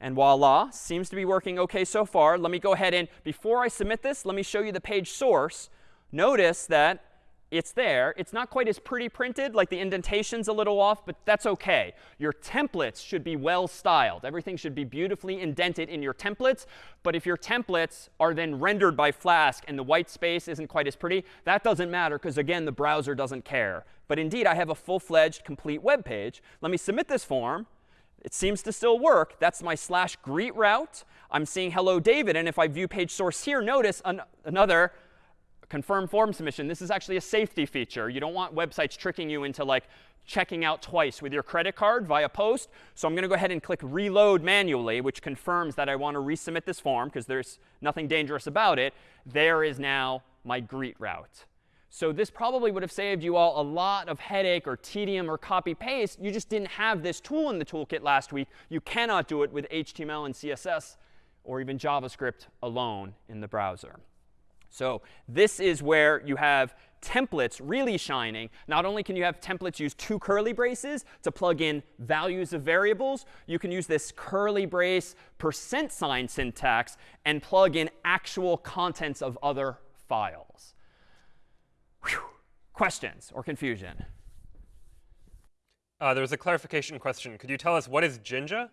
Speaker 1: And voila, seems to be working OK so far. Let me go ahead and, before I submit this, let me show you the page source. Notice that it's there. It's not quite as pretty printed, like the indentation's a little off, but that's OK. Your templates should be well styled. Everything should be beautifully indented in your templates. But if your templates are then rendered by Flask and the white space isn't quite as pretty, that doesn't matter because, again, the browser doesn't care. But indeed, I have a full-fledged, complete web page. Let me submit this form. It seems to still work. That's my slash greet route. I'm seeing hello, David. And if I view page source here, notice an another confirm form submission. This is actually a safety feature. You don't want websites tricking you into like checking out twice with your credit card via post. So I'm going to go ahead and click reload manually, which confirms that I want to resubmit this form because there's nothing dangerous about it. There is now my greet route. So this probably would have saved you all a lot of headache or tedium or copy paste. You just didn't have this tool in the toolkit last week. You cannot do it with HTML and CSS or even JavaScript alone in the browser. So this is where you have templates really shining. Not only can you have templates use two curly braces to plug in values of variables, you can use this curly brace percent sign syntax and plug in actual contents of other files. Whew. Questions or confusion?
Speaker 2: Uh, there was a clarification question. Could you tell us what is Jinja?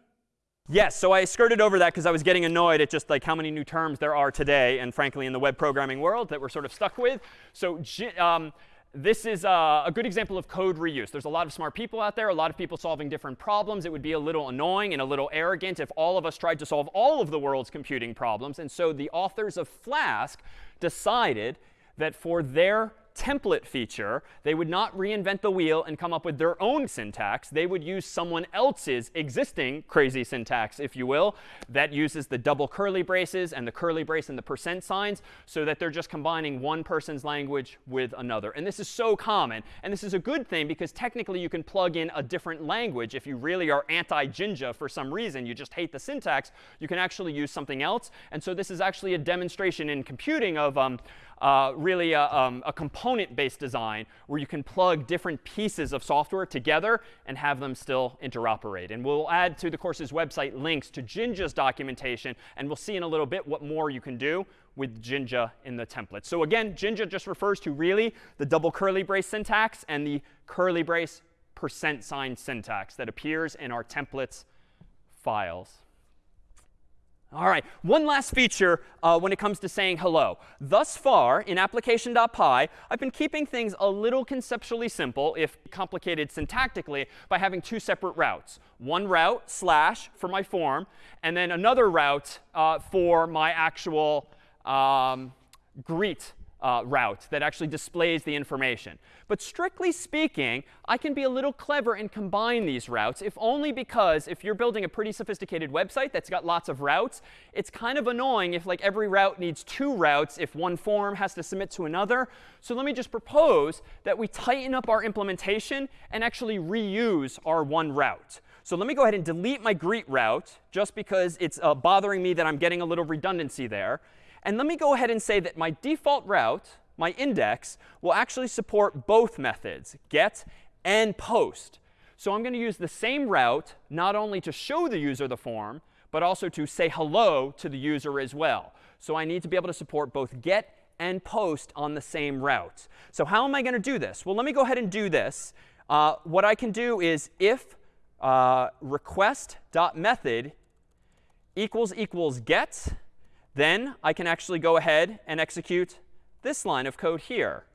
Speaker 1: Yes, so I skirted over that because I was getting annoyed at just like how many new terms there are today, and frankly in the web programming world that we're sort of stuck with. So um, this is a, a, good example of code reuse. There's a lot of smart people out there, a lot of people solving different problems. It would be a little annoying and a little arrogant if all of us tried to solve all of the world's computing problems. And so the authors of Flask decided that for their template feature, they would not reinvent the wheel and come up with their own syntax. They would use someone else's existing crazy syntax, if you will, that uses the double curly braces and the curly brace and the percent signs so that they're just combining one person's language with another. And this is so common. And this is a good thing because technically you can plug in a different language. If you really are anti-Jinja for some reason, you just hate the syntax, you can actually use something else. And so this is actually a demonstration in computing of um, uh, really a, um, a component-based design where you can plug different pieces of software together and have them still interoperate. And we'll add to the course's website links to Jinja's documentation, and we'll see in a little bit what more you can do with Jinja in the template. So again, Jinja just refers to really the double curly brace syntax and the curly brace percent sign syntax that appears in our templates files. All right, one last feature uh, when it comes to saying hello. Thus far, in application.py, I've been keeping things a little conceptually simple, if complicated syntactically, by having two separate routes. One route, slash, for my form, and then another route uh, for my actual um, greet uh, route that actually displays the information. But strictly speaking, I can be a little clever and combine these routes, if only because if you're building a pretty sophisticated website that's got lots of routes, it's kind of annoying if like every route needs two routes if one form has to submit to another. So let me just propose that we tighten up our implementation and actually reuse our one route. So let me go ahead and delete my greet route, just because it's uh, bothering me that I'm getting a little redundancy there. And let me go ahead and say that my default route, my index, will actually support both methods, get and post. So I'm going to use the same route not only to show the user the form, but also to say hello to the user as well. So I need to be able to support both get and post on the same route. So how am I going to do this? Well, let me go ahead and do this. Uh, what I can do is if uh, request.method equals equals get, then I can actually go ahead and execute this line of code here.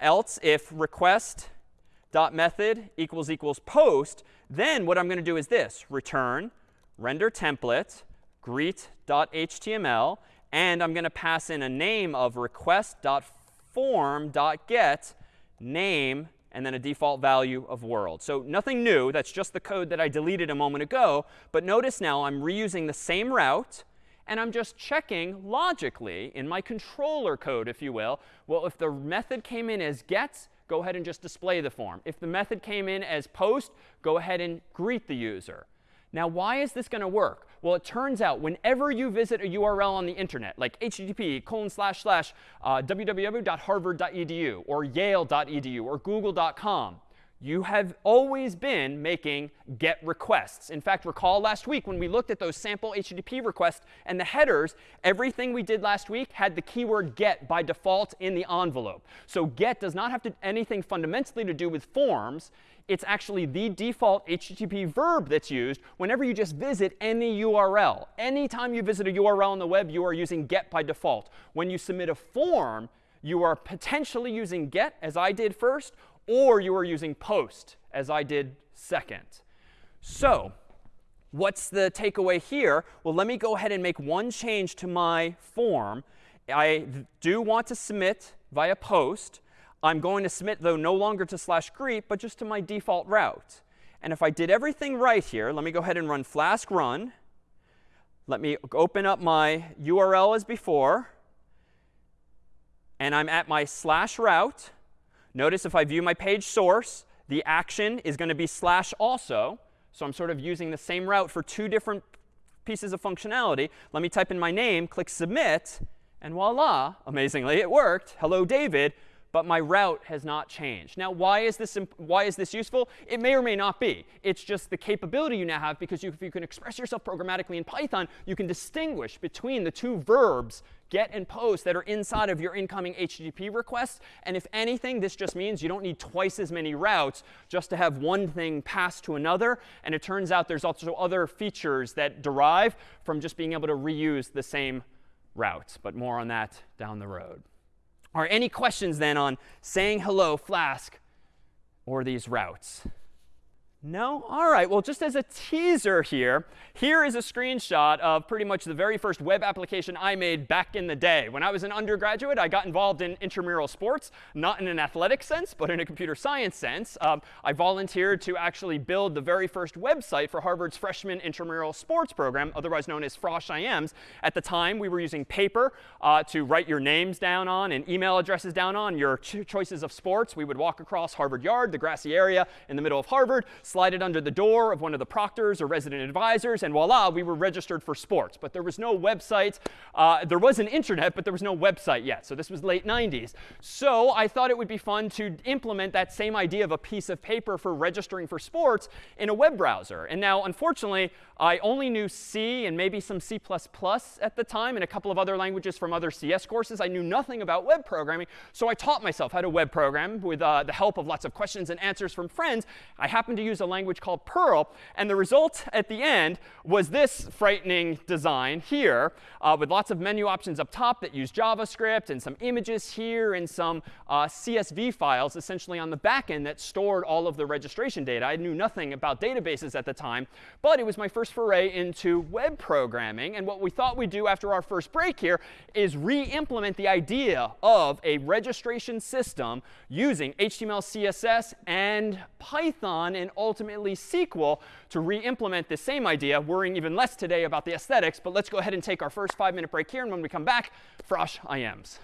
Speaker 1: Else, if request.method equals equals post, then what I'm going to do is this, return render template greet.html, and I'm going to pass in a name of request.form.get name and then a default value of world. So nothing new. That's just the code that I deleted a moment ago. But notice now I'm reusing the same route and I'm just checking logically in my controller code, if you will. Well, if the method came in as gets, go ahead and just display the form. If the method came in as post, go ahead and greet the user. Now, why is this going to work? Well, it turns out whenever you visit a URL on the internet, like http colon slash slash uh, www.harvard.edu or yale.edu or google.com, you have always been making GET requests. In fact, recall last week when we looked at those sample HTTP requests and the headers, everything we did last week had the keyword GET by default in the envelope. So GET does not have to, anything fundamentally to do with forms. It's actually the default HTTP verb that's used whenever you just visit any URL. Anytime you visit a URL on the web, you are using GET by default. When you submit a form, you are potentially using GET, as I did first, or you are using post, as I did second. So what's the takeaway here? Well, let me go ahead and make one change to my form. I do want to submit via post. I'm going to submit, though, no longer to slash greet, but just to my default route. And if I did everything right here, let me go ahead and run flask run. Let me open up my URL as before. And I'm at my slash route. Notice if I view my page source, the action is going to be slash also. So I'm sort of using the same route for two different pieces of functionality. Let me type in my name, click submit, and voila, amazingly, it worked. Hello, David but my route has not changed. Now, why is this, why is this useful? It may or may not be. It's just the capability you now have because you, if you can express yourself programmatically in Python, you can distinguish between the two verbs get and post that are inside of your incoming HTTP request. And if anything, this just means you don't need twice as many routes just to have one thing pass to another. And it turns out there's also other features that derive from just being able to reuse the same routes. But more on that down the road. Are any questions then on saying hello, Flask, or these routes? No? All right. Well, just as a teaser here, here is a screenshot of pretty much the very first web application I made back in the day. When I was an undergraduate, I got involved in intramural sports, not in an athletic sense, but in a computer science sense. Um, I volunteered to actually build the very first website for Harvard's freshman intramural sports program, otherwise known as Frosh IMs. At the time, we were using paper uh, to write your names down on and email addresses down on, your ch choices of sports. We would walk across Harvard Yard, the grassy area in the middle of Harvard, slide it under the door of one of the proctors or resident advisors, and voila, we were registered for sports. But there was no website. Uh, there was an internet, but there was no website yet. So this was late 90s. So I thought it would be fun to implement that same idea of a piece of paper for registering for sports in a web browser. And now, unfortunately, I only knew C and maybe some C++ at the time and a couple of other languages from other CS courses. I knew nothing about web programming. So I taught myself how to web program with uh, the help of lots of questions and answers from friends. I happened to use a language called Perl. And the result at the end was this frightening design here uh, with lots of menu options up top that use JavaScript and some images here and some uh, CSV files essentially on the back end that stored all of the registration data. I knew nothing about databases at the time, but it was my first foray into web programming. And what we thought we'd do after our first break here is re-implement the idea of a registration system using HTML, CSS, and Python, and ultimately SQL to re-implement the same idea, worrying even less today about the aesthetics. But let's go ahead and take our first five-minute break here. And when we come back, Frosh IMs.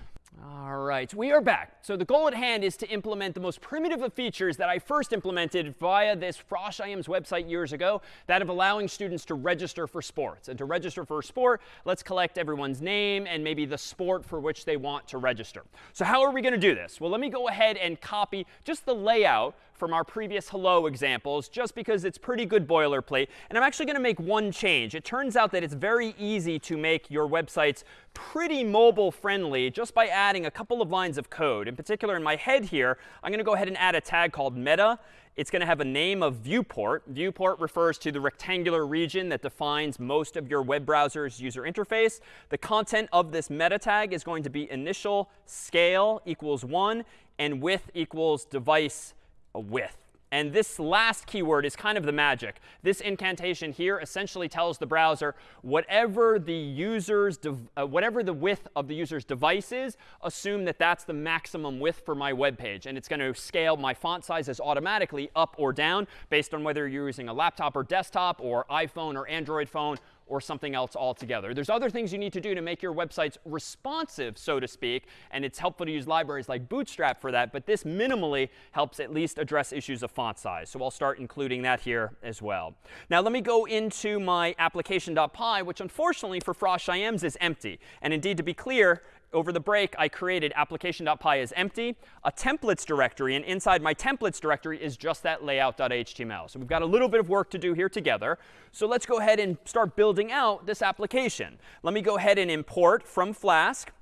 Speaker 1: All right, we are back. So the goal at hand is to implement the most primitive of features that I first implemented via this Frosh IM's website years ago, that of allowing students to register for sports. And to register for a sport, let's collect everyone's name and maybe the sport for which they want to register. So how are we going to do this? Well, let me go ahead and copy just the layout from our previous hello examples just because it's pretty good boilerplate. And I'm actually going to make one change. It turns out that it's very easy to make your websites pretty mobile friendly just by adding a couple of lines of code. In particular, in my head here, I'm going to go ahead and add a tag called meta. It's going to have a name of viewport. Viewport refers to the rectangular region that defines most of your web browser's user interface. The content of this meta tag is going to be initial scale equals 1 and width equals device with. And this last keyword is kind of the magic. This incantation here essentially tells the browser whatever the user's uh, whatever the width of the user's device is, assume that that's the maximum width for my web page. And it's going to scale my font sizes automatically up or down based on whether you're using a laptop or desktop or iPhone or Android phone or something else altogether. There's other things you need to do to make your websites responsive, so to speak, and it's helpful to use libraries like Bootstrap for that, but this minimally helps at least address issues of font size. So I'll start including that here as well. Now let me go into my application.py, which unfortunately for Frosh IMs is empty. And indeed, to be clear, over the break, I created application.py as empty, a templates directory, and inside my templates directory is just that layout.html. So we've got a little bit of work to do here together. So let's go ahead and start building out this application. Let me go ahead and import from Flask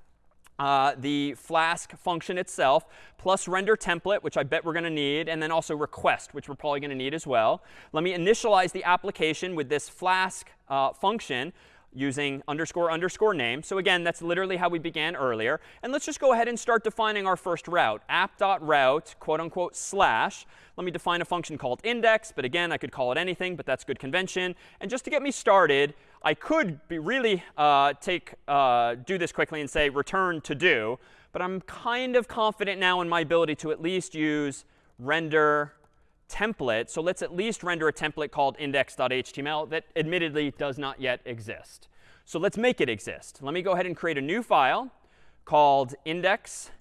Speaker 1: uh, the Flask function itself, plus render template, which I bet we're going to need, and then also request, which we're probably going to need as well. Let me initialize the application with this Flask uh, function using underscore underscore name. So again, that's literally how we began earlier. And let's just go ahead and start defining our first route. app.route, quote unquote, slash. Let me define a function called index. But again, I could call it anything, but that's good convention. And just to get me started, I could be really uh, take uh, do this quickly and say return to do. But I'm kind of confident now in my ability to at least use render template. So let's at least render a template called index.html that admittedly does not yet exist. So let's make it exist. Let me go ahead and create a new file called index.html.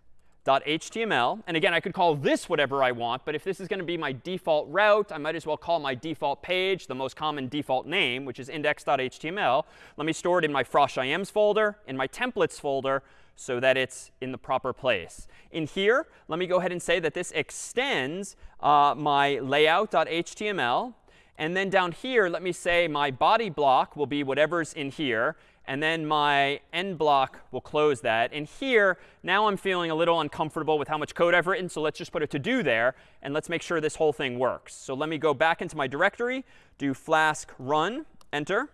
Speaker 1: And again, I could call this whatever I want. But if this is going to be my default route, I might as well call my default page the most common default name, which is index.html. Let me store it in my Frosh folder, in my templates folder, so that it's in the proper place. In here, let me go ahead and say that this extends uh, my layout.html. And then down here, let me say my body block will be whatever's in here. And then my end block will close that. And here, now I'm feeling a little uncomfortable with how much code I've written. So let's just put a to do there. And let's make sure this whole thing works. So let me go back into my directory, do flask run, enter.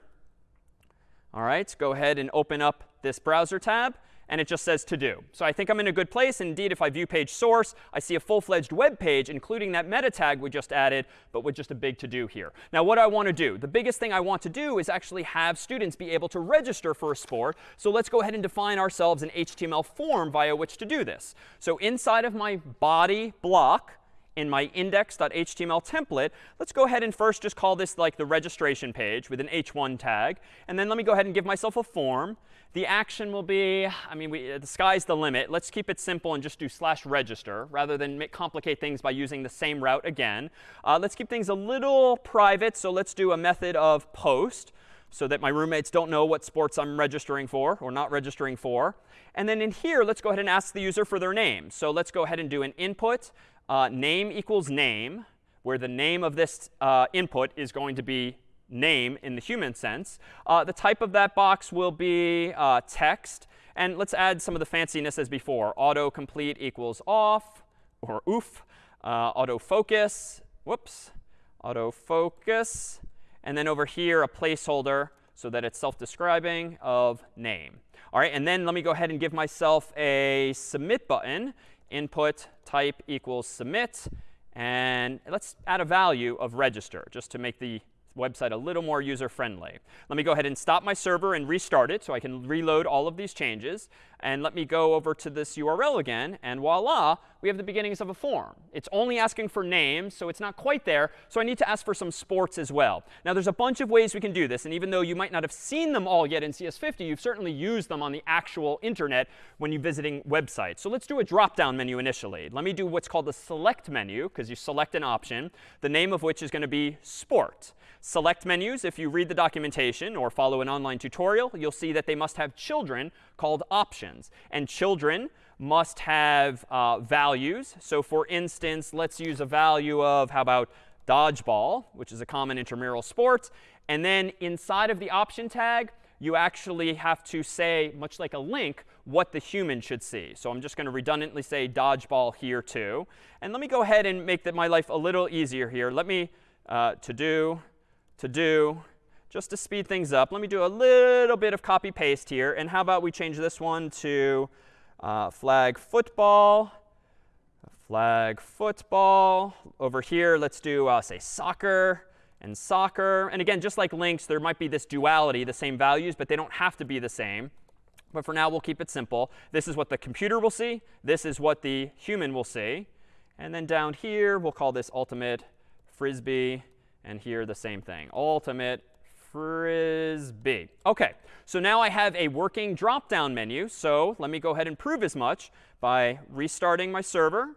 Speaker 1: All right, go ahead and open up this browser tab and it just says to do. So I think I'm in a good place. Indeed, if I view page source, I see a full-fledged web page, including that meta tag we just added, but with just a big to do here. Now, what I want to do, the biggest thing I want to do is actually have students be able to register for a sport. So let's go ahead and define ourselves an HTML form via which to do this. So inside of my body block, in my index.html template, let's go ahead and first just call this like the registration page with an h1 tag. And then let me go ahead and give myself a form. The action will be, I mean, we, the sky's the limit. Let's keep it simple and just do slash register rather than complicate things by using the same route again. Uh, let's keep things a little private. So let's do a method of post so that my roommates don't know what sports I'm registering for or not registering for. And then in here, let's go ahead and ask the user for their name. So let's go ahead and do an input uh, name equals name, where the name of this uh, input is going to be name in the human sense. Uh, the type of that box will be uh, text. And let's add some of the fanciness as before. Autocomplete equals off or oof. Uh, autofocus, whoops. autofocus. And then over here, a placeholder so that it's self-describing of name. All right, and then let me go ahead and give myself a submit button. Input type equals submit. And let's add a value of register just to make the website a little more user-friendly. Let me go ahead and stop my server and restart it so I can reload all of these changes. And let me go over to this URL again. And voila, we have the beginnings of a form. It's only asking for names, so it's not quite there. So I need to ask for some sports as well. Now, there's a bunch of ways we can do this. And even though you might not have seen them all yet in CS50, you've certainly used them on the actual internet when you're visiting websites. So let's do a drop-down menu initially. Let me do what's called a select menu, because you select an option, the name of which is going to be sport. Select menus, if you read the documentation or follow an online tutorial, you'll see that they must have children called options. And children must have uh, values. So for instance, let's use a value of, how about dodgeball, which is a common intramural sport. And then inside of the option tag, you actually have to say, much like a link, what the human should see. So I'm just going to redundantly say dodgeball here too. And let me go ahead and make that my life a little easier here. Let me uh, to do to do, just to speed things up, let me do a little bit of copy paste here. And how about we change this one to uh, flag football, flag football. Over here, let's do, uh, say, soccer and soccer. And again, just like links, there might be this duality, the same values, but they don't have to be the same. But for now, we'll keep it simple. This is what the computer will see. This is what the human will see. And then down here, we'll call this ultimate frisbee and here the same thing. Ultimate frisbee. OK, so now I have a working drop-down menu. So let me go ahead and prove as much by restarting my server,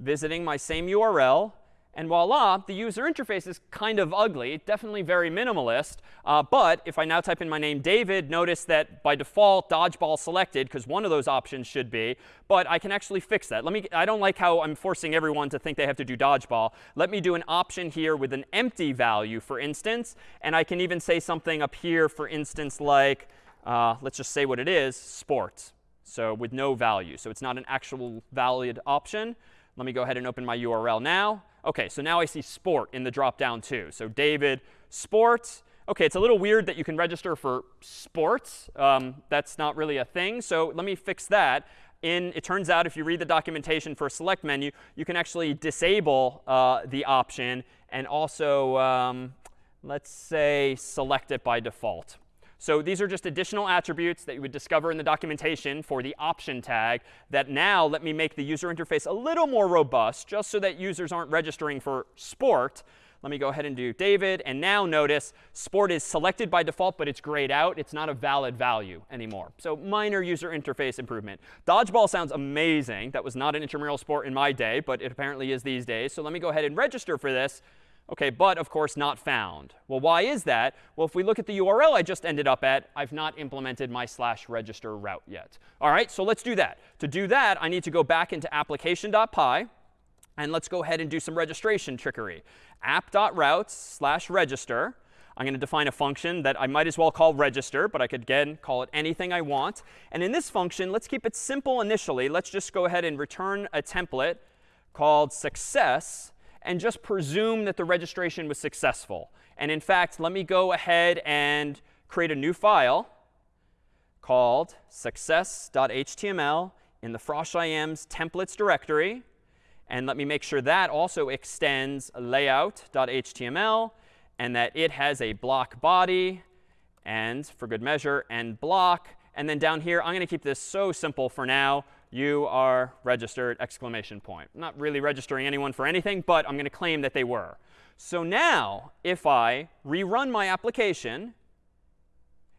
Speaker 1: visiting my same URL, and voila, the user interface is kind of ugly, definitely very minimalist. Uh, but if I now type in my name David, notice that by default, dodgeball selected, because one of those options should be. But I can actually fix that. Let me, I don't like how I'm forcing everyone to think they have to do dodgeball. Let me do an option here with an empty value, for instance. And I can even say something up here, for instance, like, uh, let's just say what it is, sports. So with no value. So it's not an actual valid option. Let me go ahead and open my URL now. OK, so now I see sport in the drop-down too. So David, sports. OK, it's a little weird that you can register for sports. Um, that's not really a thing. So let me fix that. In, it turns out if you read the documentation for select menu, you can actually disable uh, the option and also, um, let's say, select it by default. So these are just additional attributes that you would discover in the documentation for the option tag that now let me make the user interface a little more robust just so that users aren't registering for sport. Let me go ahead and do David. And now notice sport is selected by default, but it's grayed out. It's not a valid value anymore. So minor user interface improvement. Dodgeball sounds amazing. That was not an intramural sport in my day, but it apparently is these days. So let me go ahead and register for this. OK, but of course not found. Well, why is that? Well, if we look at the URL I just ended up at, I've not implemented my slash register route yet. All right, so let's do that. To do that, I need to go back into application.py. And let's go ahead and do some registration trickery. app.routes slash register. I'm going to define a function that I might as well call register, but I could, again, call it anything I want. And in this function, let's keep it simple initially. Let's just go ahead and return a template called success and just presume that the registration was successful. And in fact, let me go ahead and create a new file called success.html in the frosh.ims templates directory. And let me make sure that also extends layout.html and that it has a block body and, for good measure, and block. And then down here, I'm going to keep this so simple for now you are registered, exclamation point. I'm not really registering anyone for anything, but I'm going to claim that they were. So now, if I rerun my application,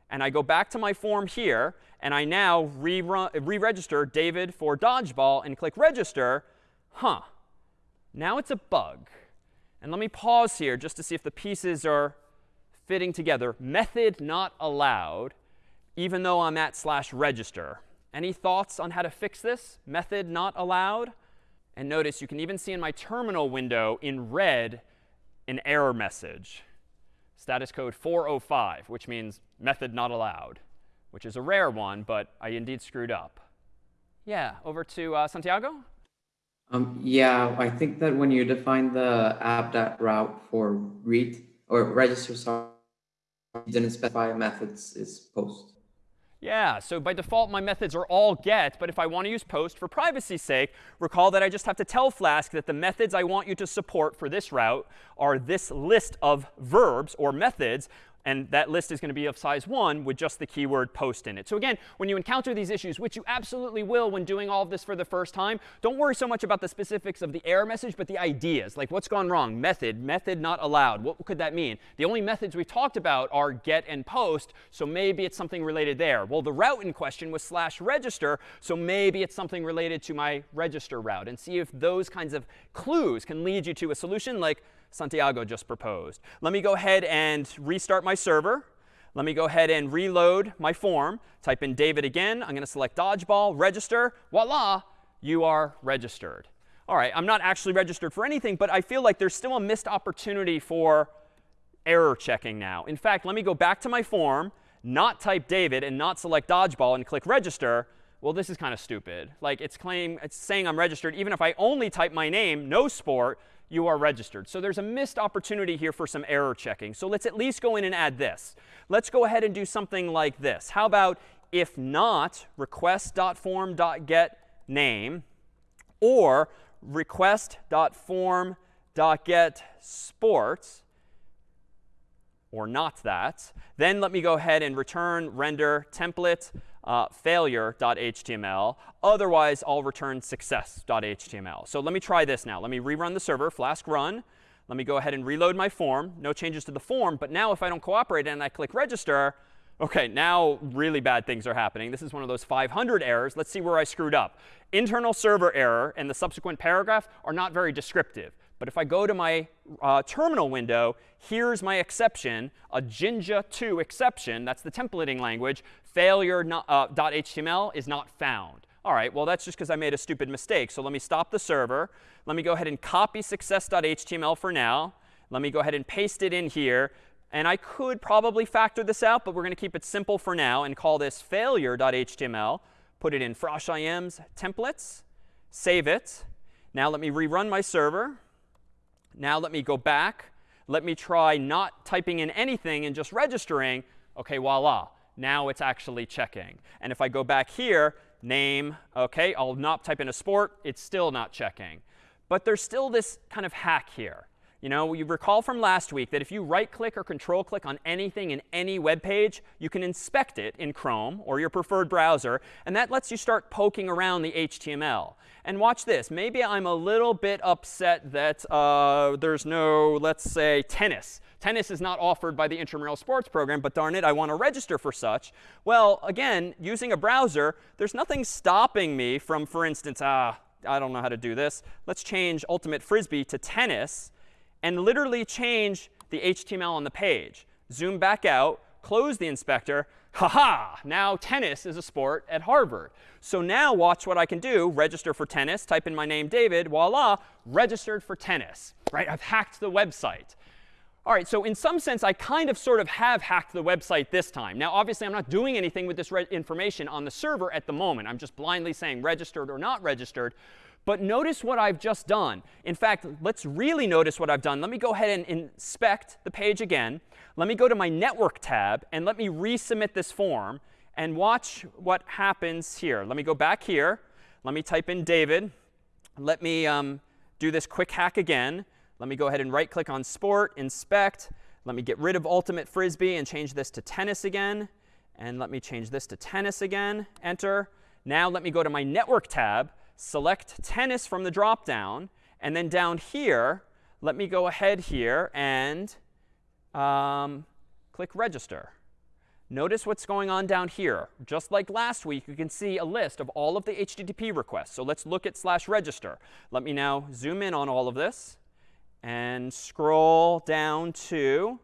Speaker 1: and I go back to my form here, and I now re-register David for dodgeball and click register, huh, now it's a bug. And let me pause here just to see if the pieces are fitting together. Method not allowed, even though I'm at slash register. Any thoughts on how to fix this? Method not allowed? And notice you can even see in my terminal window in red an error message. Status code 405, which means method not allowed, which is a rare one, but I indeed screwed up. Yeah, over to uh, Santiago.
Speaker 3: Um, yeah, I think that when you define the app.route for read or register, sorry, you didn't specify methods is post.
Speaker 1: Yeah, so by default, my methods are all get. But if I want to use post for privacy's sake, recall that I just have to tell Flask that the methods I want you to support for this route are this list of verbs or methods and that list is going to be of size 1 with just the keyword post in it. So again, when you encounter these issues, which you absolutely will when doing all of this for the first time, don't worry so much about the specifics of the error message, but the ideas. Like what's gone wrong? Method, method not allowed. What could that mean? The only methods we talked about are get and post, so maybe it's something related there. Well, the route in question was slash register, so maybe it's something related to my register route. And see if those kinds of clues can lead you to a solution like Santiago just proposed. Let me go ahead and restart my server. Let me go ahead and reload my form. Type in David again. I'm going to select dodgeball, register. Voila, you are registered. All right, I'm not actually registered for anything, but I feel like there's still a missed opportunity for error checking now. In fact, let me go back to my form, not type David, and not select dodgeball and click register. Well, this is kind of stupid. Like it's claim it's saying I'm registered even if I only type my name, no sport, you are registered. So there's a missed opportunity here for some error checking. So let's at least go in and add this. Let's go ahead and do something like this. How about if not request.form.get name or request.form.get sports or not that. Then let me go ahead and return render template uh, failure.html. Otherwise, I'll return success.html. So let me try this now. Let me rerun the server, flask run. Let me go ahead and reload my form. No changes to the form. But now if I don't cooperate and I click register, OK, now really bad things are happening. This is one of those 500 errors. Let's see where I screwed up. Internal server error and the subsequent paragraph are not very descriptive. But if I go to my uh, terminal window, here's my exception, a Jinja 2 exception. That's the templating language. Failure.html uh, is not found. All right, well, that's just because I made a stupid mistake. So let me stop the server. Let me go ahead and copy success.html for now. Let me go ahead and paste it in here. And I could probably factor this out, but we're going to keep it simple for now and call this failure.html. Put it in froshims templates. Save it. Now let me rerun my server. Now let me go back. Let me try not typing in anything and just registering. OK, voila. Now it's actually checking. And if I go back here, name, OK, I'll not type in a sport. It's still not checking. But there's still this kind of hack here. You know, you recall from last week that if you right click or control click on anything in any web page, you can inspect it in Chrome or your preferred browser. And that lets you start poking around the HTML. And watch this. Maybe I'm a little bit upset that uh, there's no, let's say, tennis. Tennis is not offered by the intramural sports program, but darn it, I want to register for such. Well, again, using a browser, there's nothing stopping me from, for instance, ah, I don't know how to do this. Let's change Ultimate Frisbee to tennis and literally change the HTML on the page. Zoom back out, close the inspector. Ha-ha! Now tennis is a sport at Harvard. So now watch what I can do. Register for tennis. Type in my name, David. Voila, registered for tennis. Right? I've hacked the website. All right, so in some sense, I kind of sort of have hacked the website this time. Now, obviously, I'm not doing anything with this information on the server at the moment. I'm just blindly saying registered or not registered. But notice what I've just done. In fact, let's really notice what I've done. Let me go ahead and inspect the page again. Let me go to my network tab, and let me resubmit this form. And watch what happens here. Let me go back here. Let me type in David. Let me um, do this quick hack again. Let me go ahead and right click on sport, inspect. Let me get rid of ultimate frisbee and change this to tennis again. And let me change this to tennis again. Enter. Now let me go to my network tab select tennis from the drop-down. And then down here, let me go ahead here and um, click register. Notice what's going on down here. Just like last week, you can see a list of all of the HTTP requests. So let's look at slash register. Let me now zoom in on all of this and scroll down to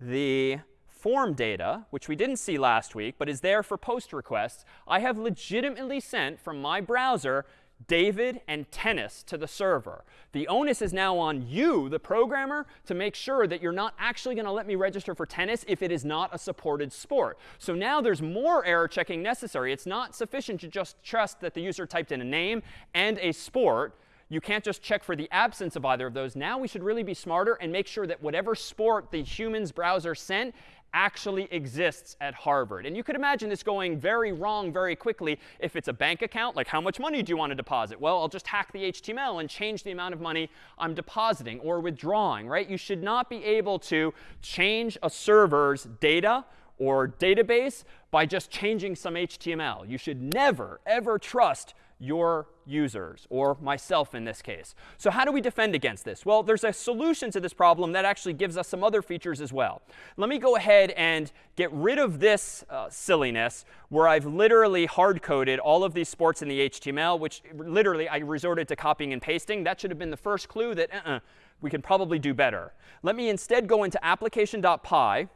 Speaker 1: the form data, which we didn't see last week, but is there for post requests, I have legitimately sent from my browser David and tennis to the server. The onus is now on you, the programmer, to make sure that you're not actually going to let me register for tennis if it is not a supported sport. So now there's more error checking necessary. It's not sufficient to just trust that the user typed in a name and a sport you can't just check for the absence of either of those. Now we should really be smarter and make sure that whatever sport the humans browser sent actually exists at Harvard. And you could imagine this going very wrong very quickly if it's a bank account, like how much money do you want to deposit? Well, I'll just hack the HTML and change the amount of money I'm depositing or withdrawing, right? You should not be able to change a server's data or database by just changing some HTML. You should never, ever trust your users, or myself in this case. So how do we defend against this? Well, there's a solution to this problem that actually gives us some other features as well. Let me go ahead and get rid of this uh, silliness where I've literally hard-coded all of these sports in the HTML, which literally I resorted to copying and pasting. That should have been the first clue that uh -uh, we can probably do better. Let me instead go into application.py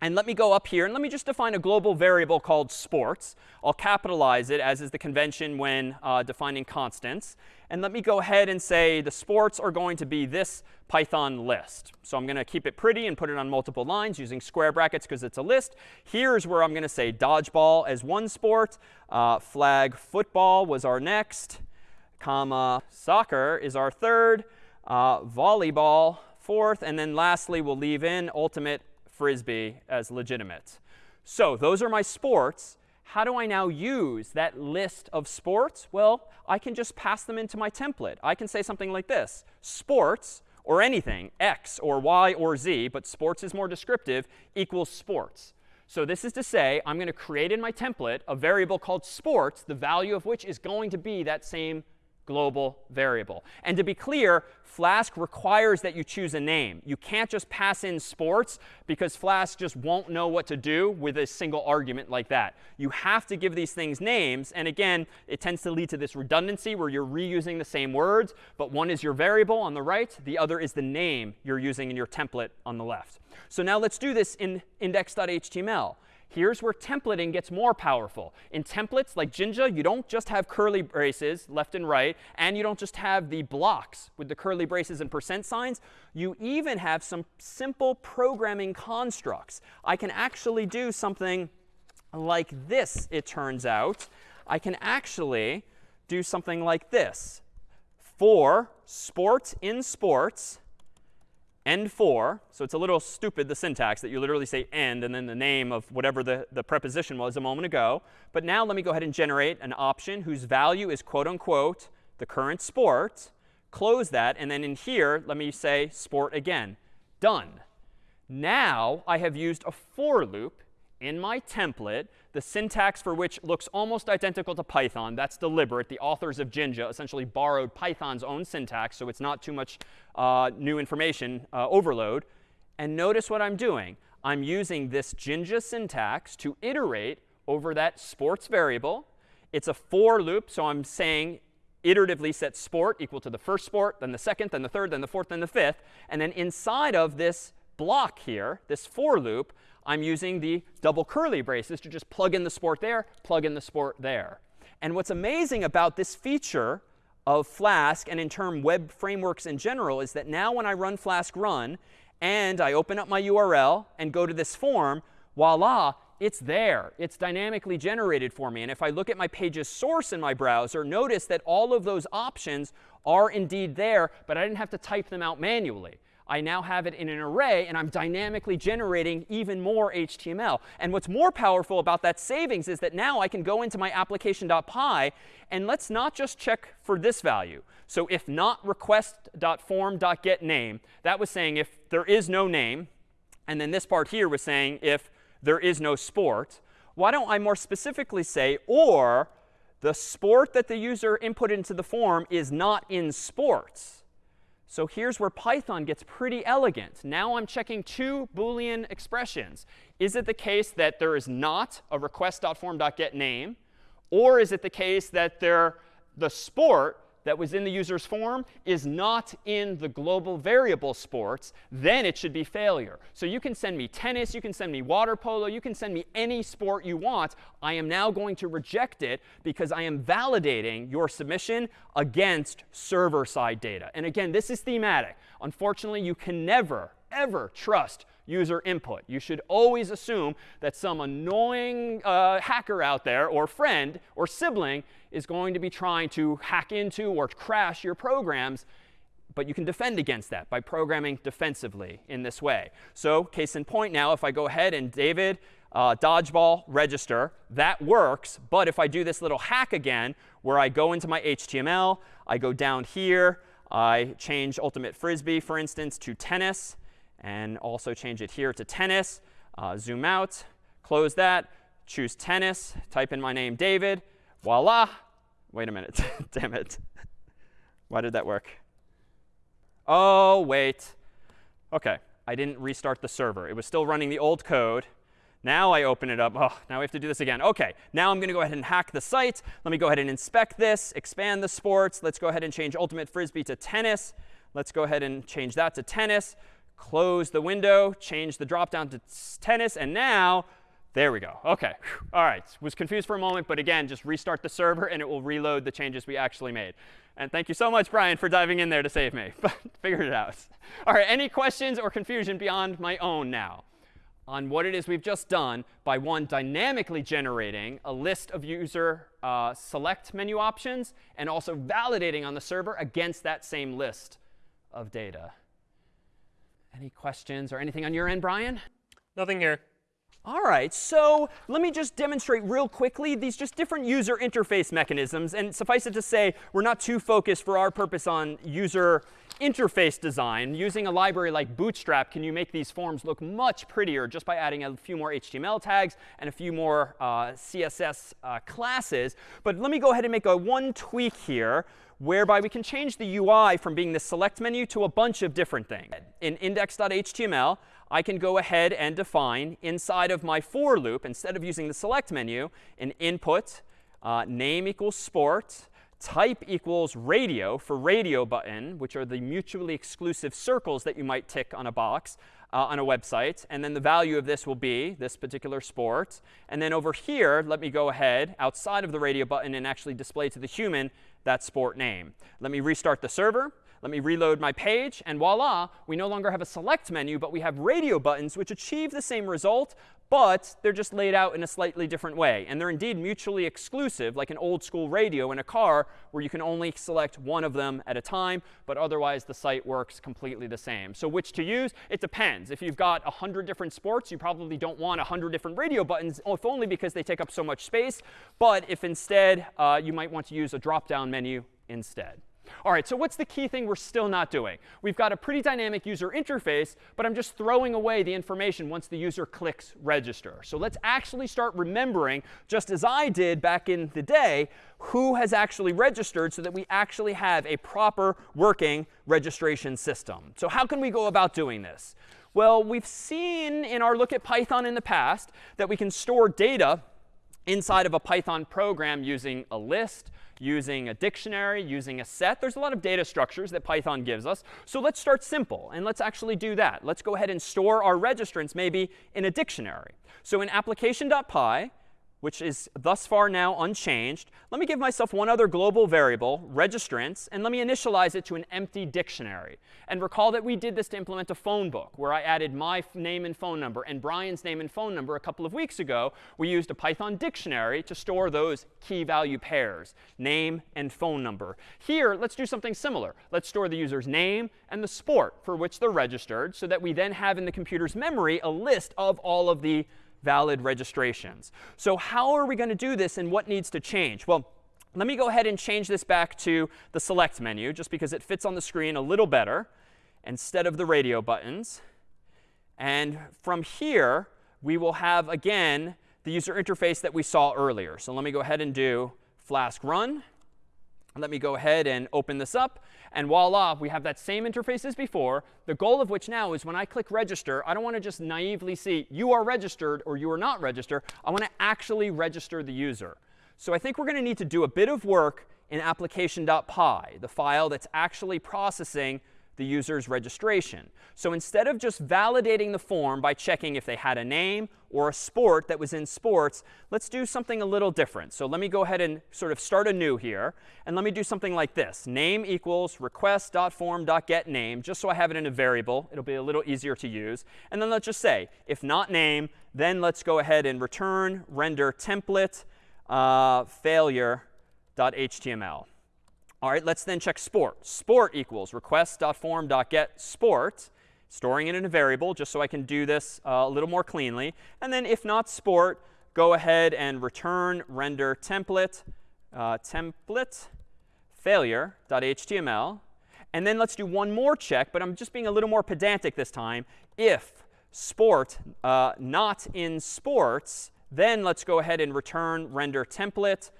Speaker 1: and let me go up here and let me just define a global variable called sports. I'll capitalize it as is the convention when uh, defining constants. And let me go ahead and say the sports are going to be this Python list. So I'm going to keep it pretty and put it on multiple lines using square brackets because it's a list. Here's where I'm going to say dodgeball as one sport. Uh, flag football was our next. Comma soccer is our third. Uh, volleyball fourth. And then lastly, we'll leave in ultimate frisbee as legitimate. So those are my sports. How do I now use that list of sports? Well, I can just pass them into my template. I can say something like this. Sports, or anything, x or y or z, but sports is more descriptive, equals sports. So this is to say I'm going to create in my template a variable called sports, the value of which is going to be that same global variable. And to be clear, Flask requires that you choose a name. You can't just pass in sports because Flask just won't know what to do with a single argument like that. You have to give these things names. And again, it tends to lead to this redundancy where you're reusing the same words, but one is your variable on the right, the other is the name you're using in your template on the left. So now let's do this in index.html. Here's where templating gets more powerful. In templates like Jinja, you don't just have curly braces left and right, and you don't just have the blocks with the curly braces and percent signs. You even have some simple programming constructs. I can actually do something like this, it turns out. I can actually do something like this. For sport in sports, end for. So it's a little stupid, the syntax, that you literally say end and then the name of whatever the, the preposition was a moment ago. But now let me go ahead and generate an option whose value is quote unquote the current sport. Close that. And then in here, let me say sport again. Done. Now I have used a for loop in my template, the syntax for which looks almost identical to Python. That's deliberate. The authors of Jinja essentially borrowed Python's own syntax, so it's not too much uh, new information uh, overload. And notice what I'm doing. I'm using this Jinja syntax to iterate over that sports variable. It's a for loop, so I'm saying iteratively set sport equal to the first sport, then the second, then the third, then the fourth, then the fifth. And then inside of this block here, this for loop, I'm using the double curly braces to just plug in the sport there, plug in the sport there. And what's amazing about this feature of Flask and in term web frameworks in general is that now when I run Flask run and I open up my URL and go to this form, voila, it's there. It's dynamically generated for me. And if I look at my page's source in my browser, notice that all of those options are indeed there, but I didn't have to type them out manually. I now have it in an array, and I'm dynamically generating even more HTML. And what's more powerful about that savings is that now I can go into my application.py, and let's not just check for this value. So if not request.form.getName, that was saying if there is no name, and then this part here was saying if there is no sport, why don't I more specifically say, or the sport that the user input into the form is not in sports. So here's where Python gets pretty elegant. Now I'm checking two Boolean expressions. Is it the case that there is not a request.form.getName? Or is it the case that there, the sport that was in the user's form is not in the global variable sports, then it should be failure. So you can send me tennis, you can send me water polo, you can send me any sport you want. I am now going to reject it because I am validating your submission against server-side data. And again, this is thematic. Unfortunately, you can never, ever trust user input. You should always assume that some annoying uh, hacker out there, or friend, or sibling, is going to be trying to hack into or crash your programs. But you can defend against that by programming defensively in this way. So case in point now, if I go ahead and David uh, dodgeball register, that works. But if I do this little hack again, where I go into my HTML, I go down here, I change ultimate frisbee, for instance, to tennis, and also change it here to tennis. Uh, zoom out, close that, choose tennis, type in my name, David. Voila. Wait a minute. Damn it. Why did that work? Oh, wait. OK, I didn't restart the server. It was still running the old code. Now I open it up. Oh, now we have to do this again. OK, now I'm going to go ahead and hack the site. Let me go ahead and inspect this, expand the sports. Let's go ahead and change Ultimate Frisbee to tennis. Let's go ahead and change that to tennis. Close the window, change the drop down to tennis. And now, there we go. OK, all right. Was confused for a moment, but again, just restart the server, and it will reload the changes we actually made. And thank you so much, Brian, for diving in there to save me. But figured it out. All right, any questions or confusion beyond my own now? on what it is we've just done by one, dynamically generating a list of user uh, select menu options and also validating on the server against that same list of data. Any questions or anything on your end, Brian?
Speaker 2: Nothing here.
Speaker 1: All right, so let me just demonstrate real quickly these just different user interface mechanisms. And suffice it to say, we're not too focused for our purpose on user interface design. Using a library like Bootstrap, can you make these forms look much prettier just by adding a few more HTML tags and a few more uh, CSS uh, classes. But let me go ahead and make a one tweak here whereby we can change the UI from being the select menu to a bunch of different things. In index.html, I can go ahead and define inside of my for loop, instead of using the select menu, an input, uh, name equals sport, type equals radio for radio button, which are the mutually exclusive circles that you might tick on a box uh, on a website. And then the value of this will be this particular sport. And then over here, let me go ahead outside of the radio button and actually display to the human that sport name. Let me restart the server. Let me reload my page, and voila, we no longer have a select menu, but we have radio buttons which achieve the same result, but they're just laid out in a slightly different way. And they're indeed mutually exclusive, like an old school radio in a car where you can only select one of them at a time, but otherwise the site works completely the same. So which to use? It depends. If you've got 100 different sports, you probably don't want 100 different radio buttons, if only because they take up so much space. But if instead uh, you might want to use a drop-down menu instead. All right, so what's the key thing we're still not doing? We've got a pretty dynamic user interface, but I'm just throwing away the information once the user clicks register. So let's actually start remembering, just as I did back in the day, who has actually registered so that we actually have a proper working registration system. So how can we go about doing this? Well, we've seen in our look at Python in the past that we can store data inside of a Python program using a list, using a dictionary, using a set. There's a lot of data structures that Python gives us. So let's start simple, and let's actually do that. Let's go ahead and store our registrants maybe in a dictionary. So in application.py, which is thus far now unchanged. Let me give myself one other global variable, registrants, and let me initialize it to an empty dictionary. And recall that we did this to implement a phone book, where I added my name and phone number and Brian's name and phone number a couple of weeks ago. We used a Python dictionary to store those key value pairs, name and phone number. Here, let's do something similar. Let's store the user's name and the sport for which they're registered, so that we then have in the computer's memory a list of all of the valid registrations. So how are we going to do this and what needs to change? Well, let me go ahead and change this back to the select menu, just because it fits on the screen a little better instead of the radio buttons. And from here, we will have, again, the user interface that we saw earlier. So let me go ahead and do flask run. Let me go ahead and open this up. And voila, we have that same interface as before, the goal of which now is when I click register, I don't want to just naively see you are registered or you are not registered. I want to actually register the user. So I think we're going to need to do a bit of work in application.py, the file that's actually processing the user's registration. So instead of just validating the form by checking if they had a name or a sport that was in sports, let's do something a little different. So let me go ahead and sort of start anew here. And let me do something like this. Name equals request.form.getName, just so I have it in a variable. It'll be a little easier to use. And then let's just say, if not name, then let's go ahead and return render template uh, failure.html. All right, let's then check sport. Sport equals request.form.get sport, storing it in a variable just so I can do this uh, a little more cleanly. And then if not sport, go ahead and return render template, uh, template failure.html. And then let's do one more check, but I'm just being a little more pedantic this time. If sport uh, not in sports, then let's go ahead and return render template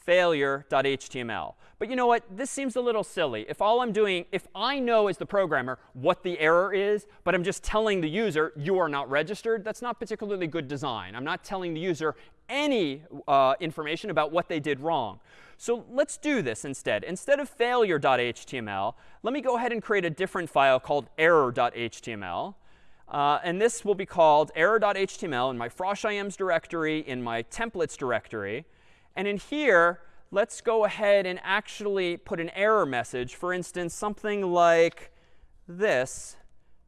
Speaker 1: failure.html. But you know what? This seems a little silly. If all I'm doing, if I know as the programmer what the error is, but I'm just telling the user you are not registered, that's not particularly good design. I'm not telling the user any uh, information about what they did wrong. So let's do this instead. Instead of failure.html, let me go ahead and create a different file called error.html. Uh, and this will be called error.html in my froshims directory, in my templates directory. And in here, let's go ahead and actually put an error message. For instance, something like this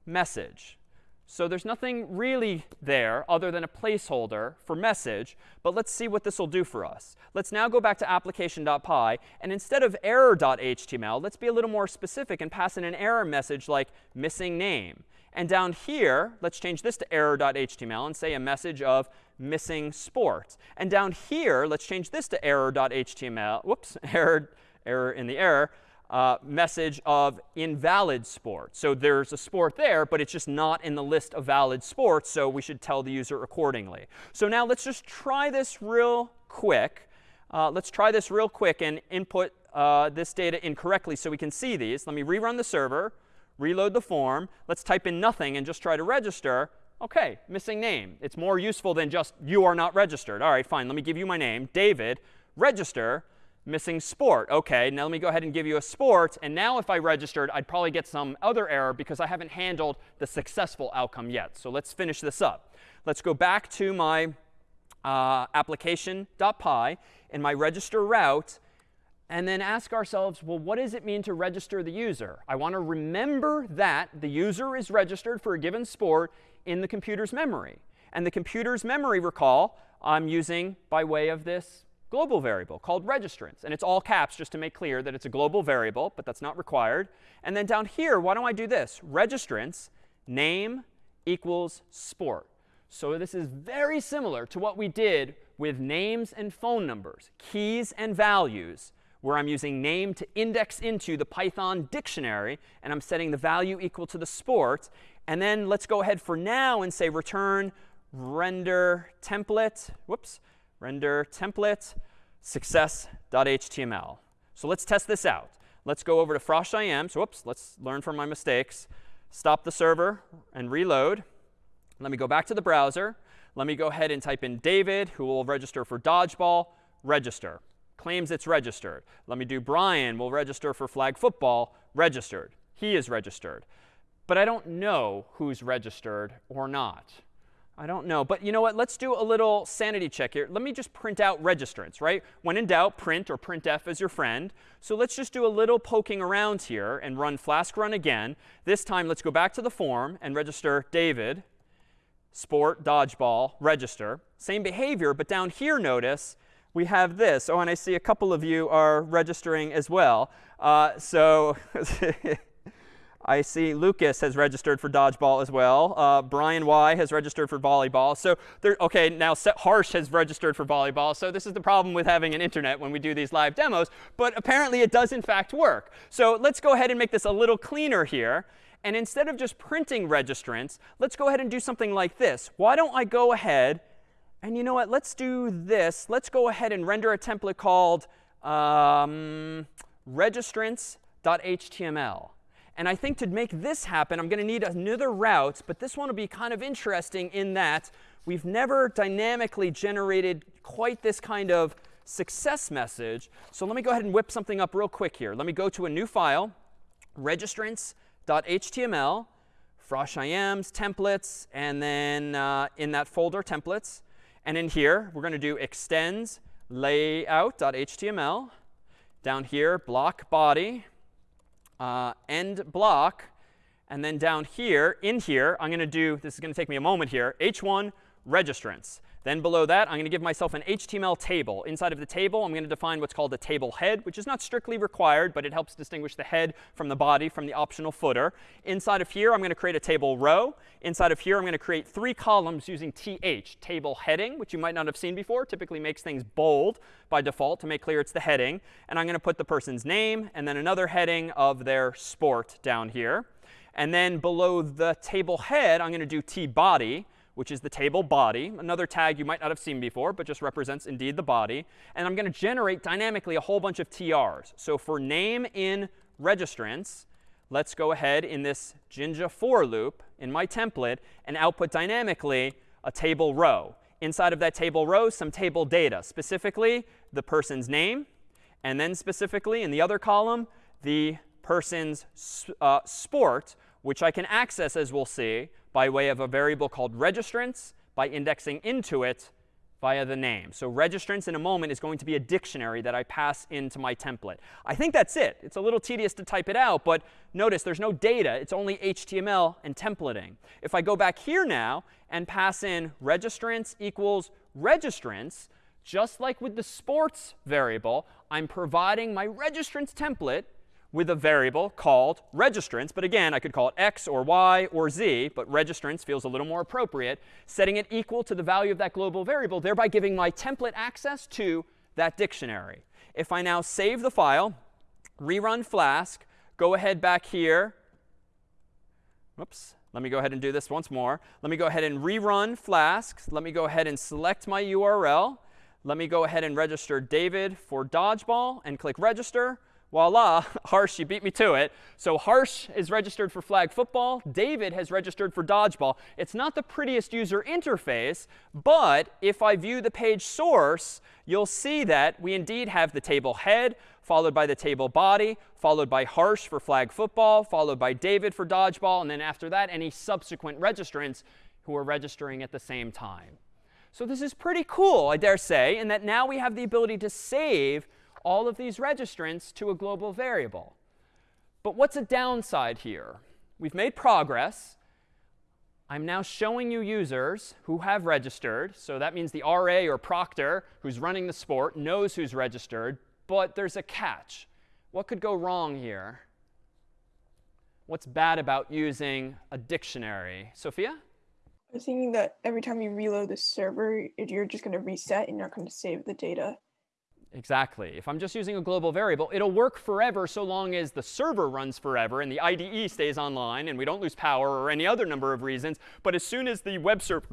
Speaker 1: message. So there's nothing really there other than a placeholder for message. But let's see what this will do for us. Let's now go back to application.py. And instead of error.html, let's be a little more specific and pass in an error message like missing name. And down here, let's change this to error.html and say a message of missing sport. And down here, let's change this to error.html. Whoops, error, error in the error. Uh, message of invalid sport. So there's a sport there, but it's just not in the list of valid sports, so we should tell the user accordingly. So now let's just try this real quick. Uh, let's try this real quick and input uh, this data incorrectly so we can see these. Let me rerun the server, reload the form. Let's type in nothing and just try to register. OK, missing name. It's more useful than just you are not registered. All right, fine. Let me give you my name, David. Register, missing sport. OK, now let me go ahead and give you a sport. And now if I registered, I'd probably get some other error because I haven't handled the successful outcome yet. So let's finish this up. Let's go back to my uh, application.py in my register route and then ask ourselves, well, what does it mean to register the user? I want to remember that the user is registered for a given sport in the computer's memory. And the computer's memory, recall, I'm using by way of this global variable called registrants. And it's all caps just to make clear that it's a global variable, but that's not required. And then down here, why don't I do this? Registrants name equals sport. So this is very similar to what we did with names and phone numbers, keys and values where I'm using name to index into the Python dictionary, and I'm setting the value equal to the sport. And then let's go ahead for now and say return render template, whoops, render template success.html. So let's test this out. Let's go over to frosh.im. So whoops, let's learn from my mistakes. Stop the server and reload. Let me go back to the browser. Let me go ahead and type in David, who will register for dodgeball, register claims it's registered. Let me do Brian will register for flag football, registered. He is registered. But I don't know who's registered or not. I don't know. But you know what? Let's do a little sanity check here. Let me just print out registrants, right? When in doubt, print or printf as your friend. So let's just do a little poking around here and run flask run again. This time, let's go back to the form and register David, sport, dodgeball, register. Same behavior, but down here, notice, we have this. Oh, and I see a couple of you are registering as well. Uh, so I see Lucas has registered for dodgeball as well. Uh, Brian Y has registered for volleyball. So there, OK, now Harsh has registered for volleyball. So this is the problem with having an internet when we do these live demos. But apparently, it does, in fact, work. So let's go ahead and make this a little cleaner here. And instead of just printing registrants, let's go ahead and do something like this. Why don't I go ahead and you know what? Let's do this. Let's go ahead and render a template called um, registrants.html. And I think to make this happen, I'm going to need another route. But this one will be kind of interesting in that we've never dynamically generated quite this kind of success message. So let me go ahead and whip something up real quick here. Let me go to a new file, registrants layout.html, froshims, templates, and then uh, in that folder, templates. And in here, we're going to do extends layout.html. Down here, block body, uh, end block. And then down here, in here, I'm going to do, this is going to take me a moment here, h1 registrants. Then below that, I'm going to give myself an HTML table. Inside of the table, I'm going to define what's called a table head, which is not strictly required, but it helps distinguish the head from the body from the optional footer. Inside of here, I'm going to create a table row. Inside of here, I'm going to create three columns using TH, table heading, which you might not have seen before. Typically makes things bold by default to make clear it's the heading. And I'm going to put the person's name and then another heading of their sport down here. And then below the table head, I'm going to do T body which is the table body, another tag you might not have seen before, but just represents indeed the body. And I'm going to generate dynamically a whole bunch of TRs. So for name in registrants, let's go ahead in this Jinja for loop in my template and output dynamically a table row. Inside of that table row, some table data, specifically the person's name, and then specifically in the other column, the person's uh, sport, which I can access, as we'll see, by way of a variable called registrants by indexing into it via the name. So registrants in a moment is going to be a dictionary that I pass into my template. I think that's it. It's a little tedious to type it out, but notice there's no data. It's only HTML and templating. If I go back here now and pass in registrants equals registrants, just like with the sports variable, I'm providing my registrants template with a variable called registrants. But again, I could call it x or y or z, but registrants feels a little more appropriate, setting it equal to the value of that global variable, thereby giving my template access to that dictionary. If I now save the file, rerun Flask, go ahead back here. Whoops. Let me go ahead and do this once more. Let me go ahead and rerun Flask. Let me go ahead and select my URL. Let me go ahead and register David for dodgeball and click register voila, Harsh, you beat me to it. So Harsh is registered for flag football. David has registered for dodgeball. It's not the prettiest user interface, but if I view the page source, you'll see that we indeed have the table head, followed by the table body, followed by Harsh for flag football, followed by David for dodgeball, and then after that, any subsequent registrants who are registering at the same time. So this is pretty cool, I dare say, in that now we have the ability to save all of these registrants to a global variable. But what's a downside here? We've made progress. I'm now showing you users who have registered. So that means the RA or proctor who's running the sport knows who's registered. But there's a catch. What could go wrong here? What's bad about using a dictionary? Sophia?
Speaker 4: I was thinking that every time you reload the server, you're just going to reset and you're not going to save the data.
Speaker 1: Exactly. If I'm just using a global variable, it'll work forever so long as the server runs forever and the IDE stays online and we don't lose power or any other number of reasons. But as soon as the web server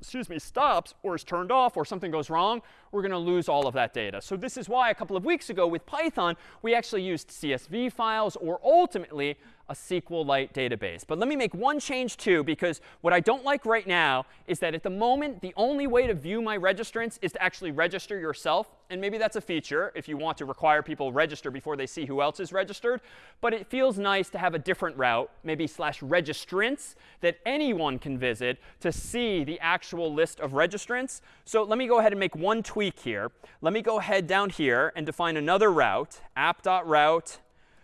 Speaker 1: excuse me, stops or is turned off or something goes wrong, we're going to lose all of that data. So this is why a couple of weeks ago with Python, we actually used CSV files or ultimately a SQLite database. But let me make one change too, because what I don't like right now is that at the moment, the only way to view my registrants is to actually register yourself. And maybe that's a feature if you want to require people register before they see who else is registered. But it feels nice to have a different route, maybe slash registrants, that anyone can visit to see the actual list of registrants. So let me go ahead and make one tweak here. Let me go ahead down here and define another route, app.route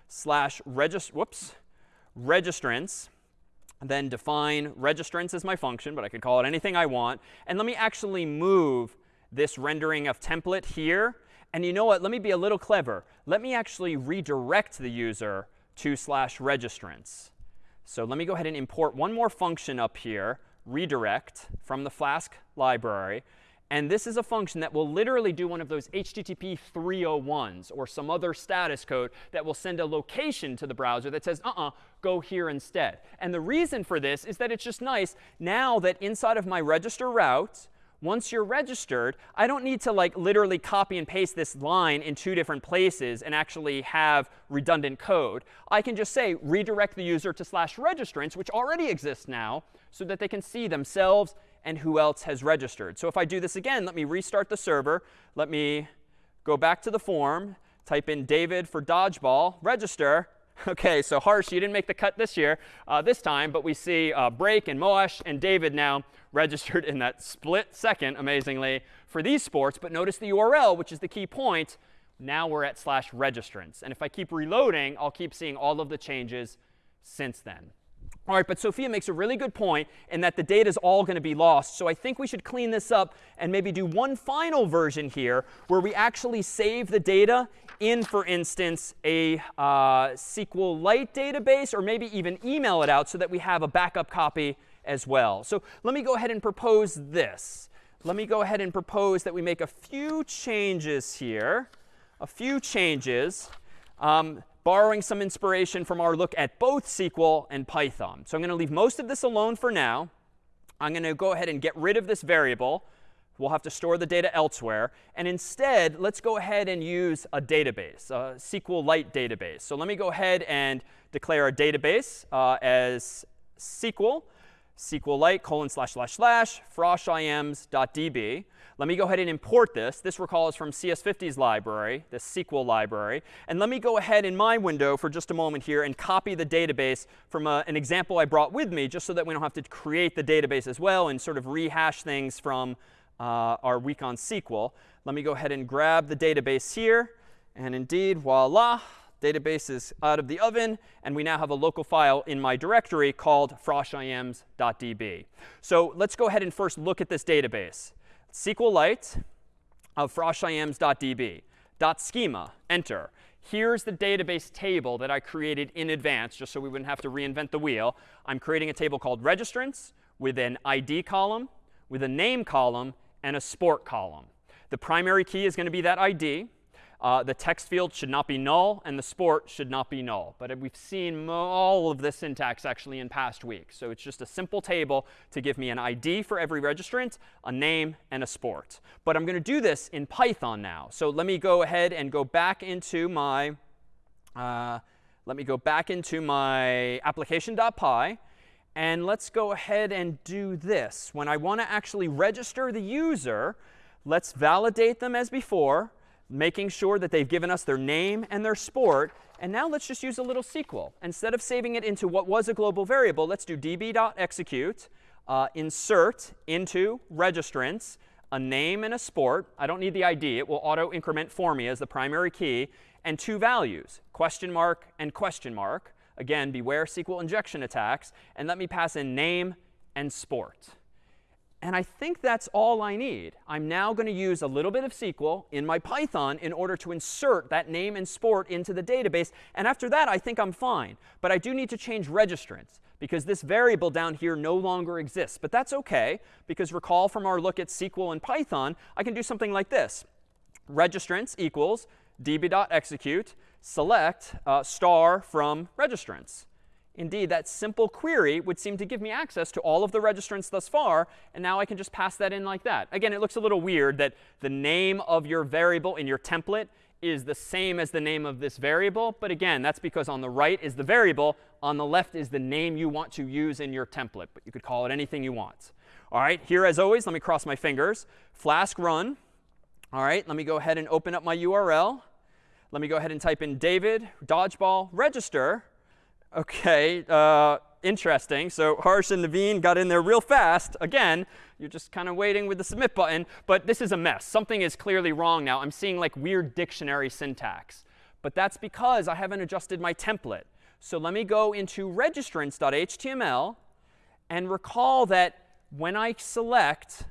Speaker 1: slash register, whoops, registrants, then define registrants as my function, but I could call it anything I want. And let me actually move this rendering of template here. And you know what? Let me be a little clever. Let me actually redirect the user to slash registrants. So let me go ahead and import one more function up here, redirect from the Flask library. And this is a function that will literally do one of those HTTP 301s or some other status code that will send a location to the browser that says, uh-uh, go here instead. And the reason for this is that it's just nice now that inside of my register route, once you're registered, I don't need to like literally copy and paste this line in two different places and actually have redundant code. I can just say redirect the user to slash registrants, which already exists now, so that they can see themselves and who else has registered. So if I do this again, let me restart the server. Let me go back to the form, type in David for dodgeball, register. Okay, so Harsh, you didn't make the cut this year, uh, this time, but we see uh, Break and Moash and David now registered in that split second, amazingly, for these sports. But notice the URL, which is the key point. Now we're at slash registrants. And if I keep reloading, I'll keep seeing all of the changes since then. All right, but Sophia makes a really good point in that the data is all going to be lost. So I think we should clean this up and maybe do one final version here where we actually save the data in, for instance, a uh, SQLite database, or maybe even email it out so that we have a backup copy as well. So let me go ahead and propose this. Let me go ahead and propose that we make a few changes here, a few changes. Um, borrowing some inspiration from our look at both SQL and Python. So I'm going to leave most of this alone for now. I'm going to go ahead and get rid of this variable. We'll have to store the data elsewhere. And instead, let's go ahead and use a database, a SQLite database. So let me go ahead and declare a database uh, as SQL, SQLite colon slash slash slash froshims.db. Let me go ahead and import this. This, recall, is from CS50's library, the SQL library. And let me go ahead in my window for just a moment here and copy the database from a, uh, an example I brought with me, just so that we don't have to create the database as well and sort of rehash things from uh, our week on SQL. Let me go ahead and grab the database here. And indeed, voila, database is out of the oven. And we now have a local file in my directory called froshims.db. So let's go ahead and first look at this database. SQLite of froshims.db. Dot schema, enter. Here's the database table that I created in advance, just so we wouldn't have to reinvent the wheel. I'm creating a table called registrants with an ID column, with a name column, and a sport column. The primary key is going to be that ID. Uh, the text field should not be null, and the sport should not be null. But we've seen all of this syntax actually in past weeks. So it's just a simple table to give me an ID for every registrant, a name, and a sport. But I'm going to do this in Python now. So let me go ahead and go back into my uh, let me go back into my application.py. And let's go ahead and do this. When I want to actually register the user, let's validate them as before making sure that they've given us their name and their sport. And now let's just use a little SQL. Instead of saving it into what was a global variable, let's do db.execute, uh, insert into registrants a name and a sport. I don't need the ID. It will auto increment for me as the primary key. And two values, question mark and question mark. Again, beware SQL injection attacks. And let me pass in name and sport. And I think that's all I need. I'm now going to use a little bit of SQL in my Python in order to insert that name and sport into the database. And after that, I think I'm fine. But I do need to change registrants because this variable down here no longer exists. But that's OK, because recall from our look at SQL and Python, I can do something like this. Registrants equals db.execute select uh, star from registrants. Indeed, that simple query would seem to give me access to all of the registrants thus far. And now I can just pass that in like that. Again, it looks a little weird that the name of your variable in your template is the same as the name of this variable. But again, that's because on the right is the variable. On the left is the name you want to use in your template. But you could call it anything you want. All right, here as always, let me cross my fingers. Flask run. All right, let me go ahead and open up my URL. Let me go ahead and type in David, dodgeball, register. OK, uh, interesting. So Harsh and Naveen got in there real fast. Again, you're just kind of waiting with the submit button. But this is a mess. Something is clearly wrong now. I'm seeing like weird dictionary syntax. But that's because I haven't adjusted my template. So let me go into registrants.html and recall that when I select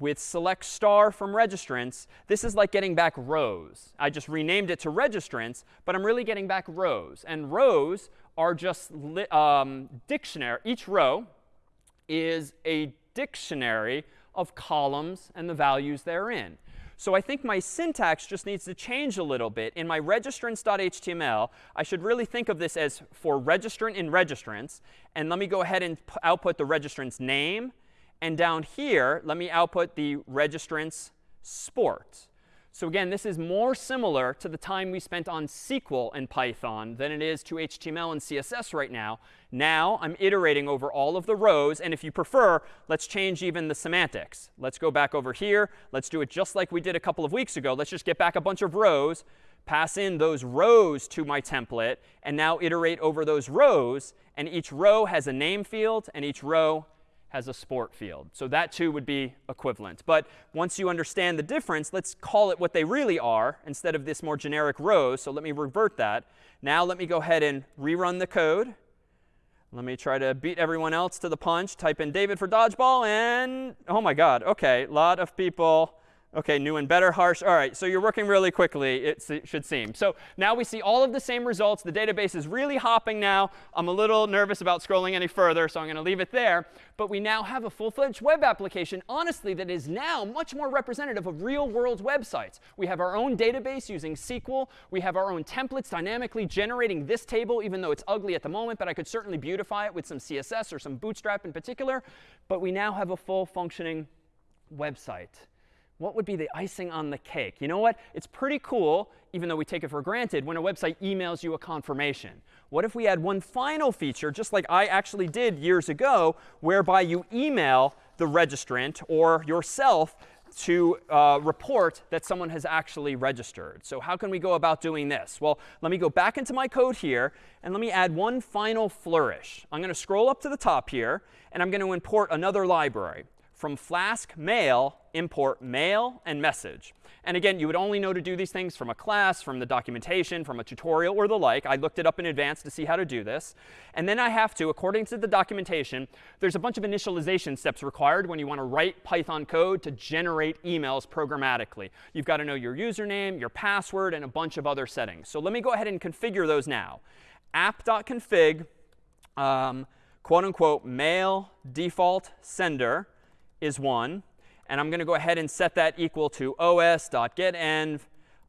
Speaker 1: with select star from registrants, this is like getting back rows. I just renamed it to registrants, but I'm really getting back rows. And rows are just um, dictionary. Each row is a dictionary of columns and the values therein. So I think my syntax just needs to change a little bit. In my registrants.html, I should really think of this as for registrant in registrants. And let me go ahead and output the registrant's name. And down here, let me output the registrant's sport. So again, this is more similar to the time we spent on SQL and Python than it is to HTML and CSS right now. Now I'm iterating over all of the rows. And if you prefer, let's change even the semantics. Let's go back over here. Let's do it just like we did a couple of weeks ago. Let's just get back a bunch of rows. pass in those rows to my template, and now iterate over those rows. And each row has a name field, and each row has a sport field. So that too would be equivalent. But once you understand the difference, let's call it what they really are instead of this more generic rows. So let me revert that. Now let me go ahead and rerun the code. Let me try to beat everyone else to the punch. Type in David for dodgeball and oh my god, OK, a lot of people OK, new and better, harsh. All right, so you're working really quickly, it should seem. So now we see all of the same results. The database is really hopping now. I'm a little nervous about scrolling any further, so I'm going to leave it there. But we now have a full-fledged web application, honestly, that is now much more representative of real-world websites. We have our own database using SQL. We have our own templates dynamically generating this table, even though it's ugly at the moment. But I could certainly beautify it with some CSS or some Bootstrap in particular. But we now have a full functioning website what would be the icing on the cake? You know what? It's pretty cool, even though we take it for granted, when a website emails you a confirmation. What if we had one final feature, just like I actually did years ago, whereby you email the registrant or yourself to uh, report that someone has actually registered. So how can we go about doing this? Well, let me go back into my code here, and let me add one final flourish. I'm going to scroll up to the top here, and I'm going to import another library from Flask mail, import mail and message. And again, you would only know to do these things from a class, from the documentation, from a tutorial, or the like. I looked it up in advance to see how to do this. And then I have to, according to the documentation, there's a bunch of initialization steps required when you want to write Python code to generate emails programmatically. You've got to know your username, your password, and a bunch of other settings. So let me go ahead and configure those now. app.config, um, quote unquote, mail default sender is 1. And I'm going to go ahead and set that equal to os.getEnv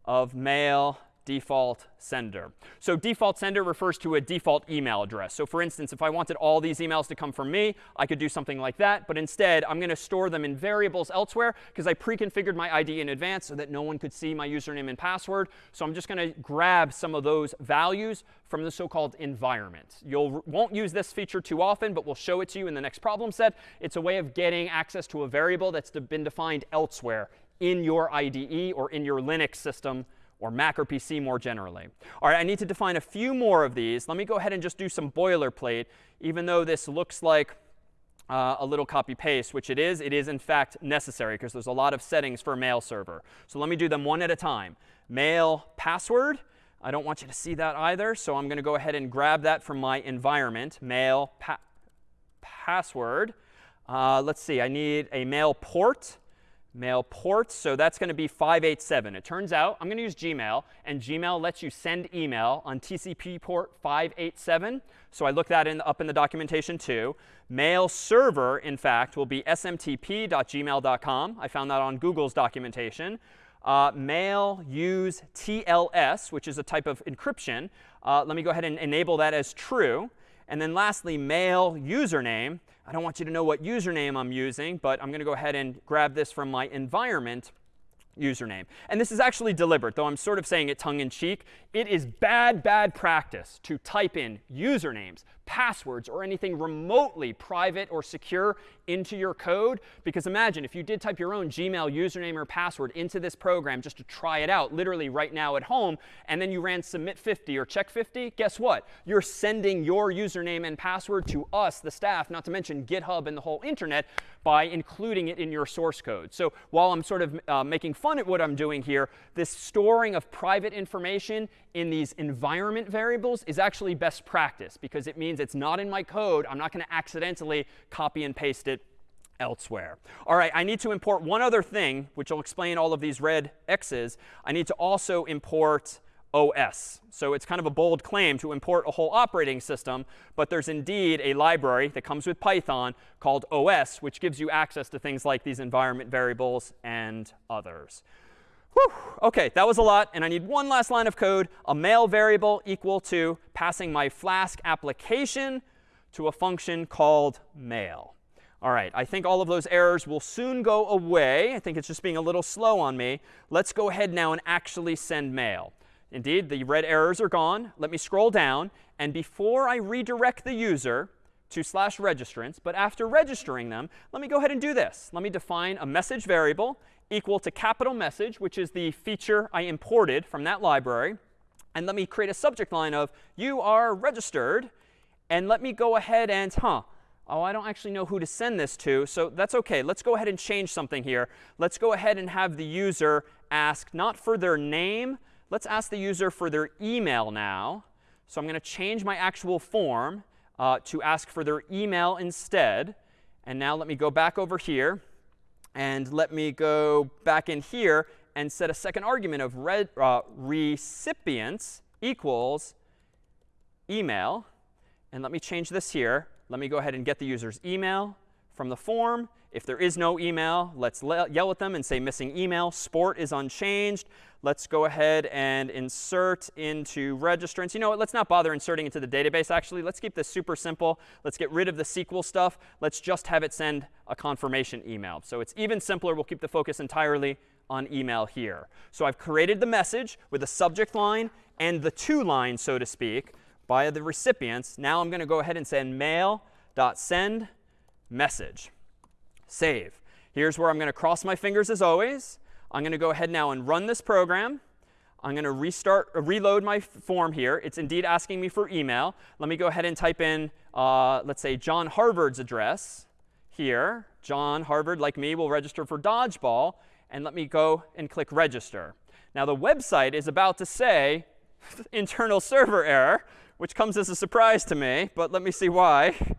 Speaker 1: of mail default sender. So default sender refers to a default email address. So for instance, if I wanted all these emails to come from me, I could do something like that. But instead, I'm going to store them in variables elsewhere because I pre-configured my ID in advance so that no one could see my username and password. So I'm just going to grab some of those values from the so-called environment. You won't use this feature too often, but we'll show it to you in the next problem set. It's a way of getting access to a variable that's been defined elsewhere in your IDE or in your Linux system or Mac or PC more generally. All right, I need to define a few more of these. Let me go ahead and just do some boilerplate, even though this looks like uh, a little copy paste, which it is. It is, in fact, necessary because there's a lot of settings for a mail server. So let me do them one at a time. Mail password. I don't want you to see that either, so I'm going to go ahead and grab that from my environment, mail pa password. Uh, let's see, I need a mail port mail ports. So that's going to be 587. It turns out I'm going to use Gmail, and Gmail lets you send email on TCP port 587. So I looked that in, up in the documentation too. Mail server, in fact, will be smtp.gmail.com. I found that on Google's documentation. Uh, mail use TLS, which is a type of encryption. Uh, let me go ahead and enable that as true. And then lastly, mail username. I don't want you to know what username I'm using, but I'm going to go ahead and grab this from my environment username. And this is actually deliberate, though I'm sort of saying it tongue in cheek. It is bad, bad practice to type in usernames, passwords or anything remotely private or secure into your code. Because imagine if you did type your own Gmail username or password into this program just to try it out, literally right now at home, and then you ran submit 50 or check 50, guess what? You're sending your username and password to us, the staff, not to mention GitHub and the whole internet, by including it in your source code. So while I'm sort of uh, making fun at what I'm doing here, this storing of private information in these environment variables is actually best practice because it means it's not in my code. I'm not going to accidentally copy and paste it elsewhere. All right, I need to import one other thing, which will explain all of these red X's. I need to also import OS. So it's kind of a bold claim to import a whole operating system, but there's indeed a library that comes with Python called OS, which gives you access to things like these environment variables and others. Whew. OK, that was a lot. And I need one last line of code, a mail variable equal to passing my Flask application to a function called mail. All right, I think all of those errors will soon go away. I think it's just being a little slow on me. Let's go ahead now and actually send mail. Indeed, the red errors are gone. Let me scroll down. And before I redirect the user to slash registrants, but after registering them, let me go ahead and do this. Let me define a message variable equal to capital message, which is the feature I imported from that library. And let me create a subject line of you are registered. And let me go ahead and, huh, oh, I don't actually know who to send this to. So that's OK. Let's go ahead and change something here. Let's go ahead and have the user ask not for their name. Let's ask the user for their email now. So I'm going to change my actual form uh, to ask for their email instead. And now let me go back over here. And let me go back in here and set a second argument of red, uh, recipients equals email. And let me change this here. Let me go ahead and get the user's email from the form. If there is no email, let's yell at them and say missing email. Sport is unchanged. Let's go ahead and insert into registrants. You know what? Let's not bother inserting into the database, actually. Let's keep this super simple. Let's get rid of the SQL stuff. Let's just have it send a confirmation email. So it's even simpler. We'll keep the focus entirely on email here. So I've created the message with the subject line and the to line, so to speak, by the recipients. Now I'm going to go ahead and send mail.send message. Save. Here's where I'm going to cross my fingers as always. I'm going to go ahead now and run this program. I'm going to restart, uh, reload my form here. It's indeed asking me for email. Let me go ahead and type in, uh, let's say, John Harvard's address here. John Harvard, like me, will register for Dodgeball. And let me go and click register. Now, the website is about to say internal server error, which comes as a surprise to me. But let me see why.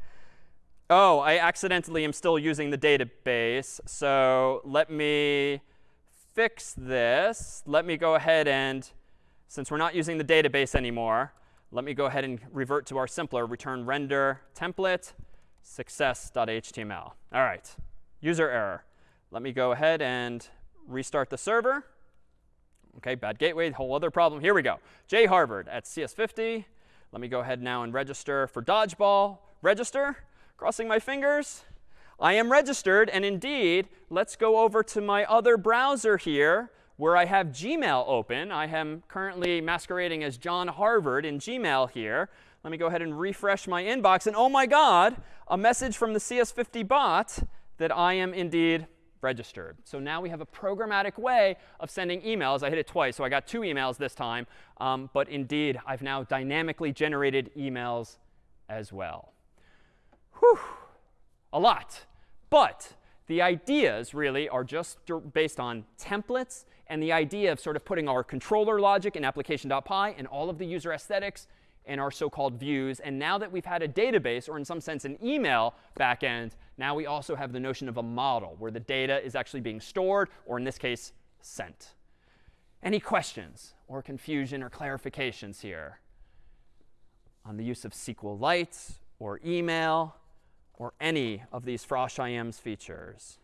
Speaker 1: Oh, I accidentally am still using the database. So let me fix this, let me go ahead and, since we're not using the database anymore, let me go ahead and revert to our simpler return render template success.html. All right, user error. Let me go ahead and restart the server. OK, bad gateway, whole other problem. Here we go. J Harvard at CS50. Let me go ahead now and register for dodgeball. Register. Crossing my fingers. I am registered. And indeed, let's go over to my other browser here where I have Gmail open. I am currently masquerading as John Harvard in Gmail here. Let me go ahead and refresh my inbox. And oh my god, a message from the CS50 bot that I am indeed registered. So now we have a programmatic way of sending emails. I hit it twice, so I got two emails this time. Um, but indeed, I've now dynamically generated emails as well. Whew, a lot. But the ideas really are just based on templates and the idea of sort of putting our controller logic in application.py and all of the user aesthetics in our so-called views. And now that we've had a database, or in some sense an email backend, now we also have the notion of a model where the data is actually being stored, or in this case, sent. Any questions or confusion or clarifications here on the use of SQLite or email or any of these froshims features.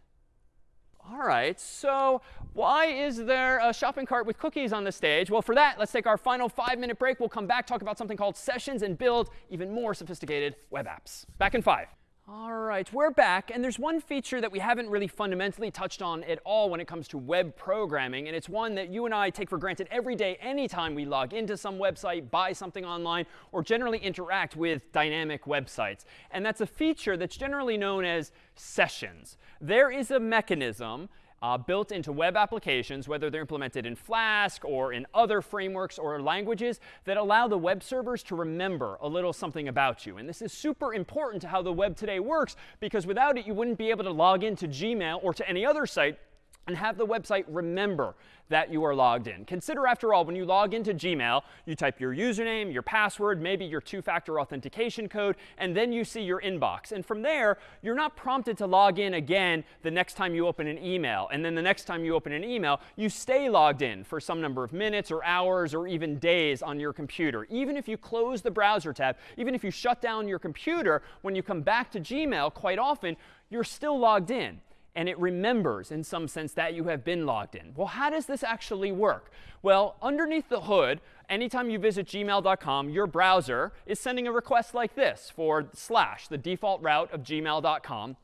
Speaker 1: All right, so why is there a shopping cart with cookies on the stage? Well, for that, let's take our final five-minute break. We'll come back, talk about something called sessions, and build even more sophisticated web apps. Back in five. All right, we're back. And there's one feature that we haven't really fundamentally touched on at all when it comes to web programming. And it's one that you and I take for granted every day, anytime we log into some website, buy something online, or generally interact with dynamic websites. And that's a feature that's generally known as sessions. There is a mechanism uh, built into web applications, whether they're implemented in Flask or in other frameworks or languages, that allow the web servers to remember a little something about you. And this is super important to how the web today works, because without it, you wouldn't be able to log into Gmail or to any other site and have the website remember that you are logged in. Consider, after all, when you log into Gmail, you type your username, your password, maybe your two-factor authentication code, and then you see your inbox. And from there, you're not prompted to log in again the next time you open an email. And then the next time you open an email, you stay logged in for some number of minutes or hours or even days on your computer. Even if you close the browser tab, even if you shut down your computer, when you come back to Gmail, quite often, you're still logged in and it remembers in some sense that you have been logged in. Well, how does this actually work? Well, underneath the hood, anytime you visit gmail.com, your browser is sending a request like this for slash, the default route of gmail.com.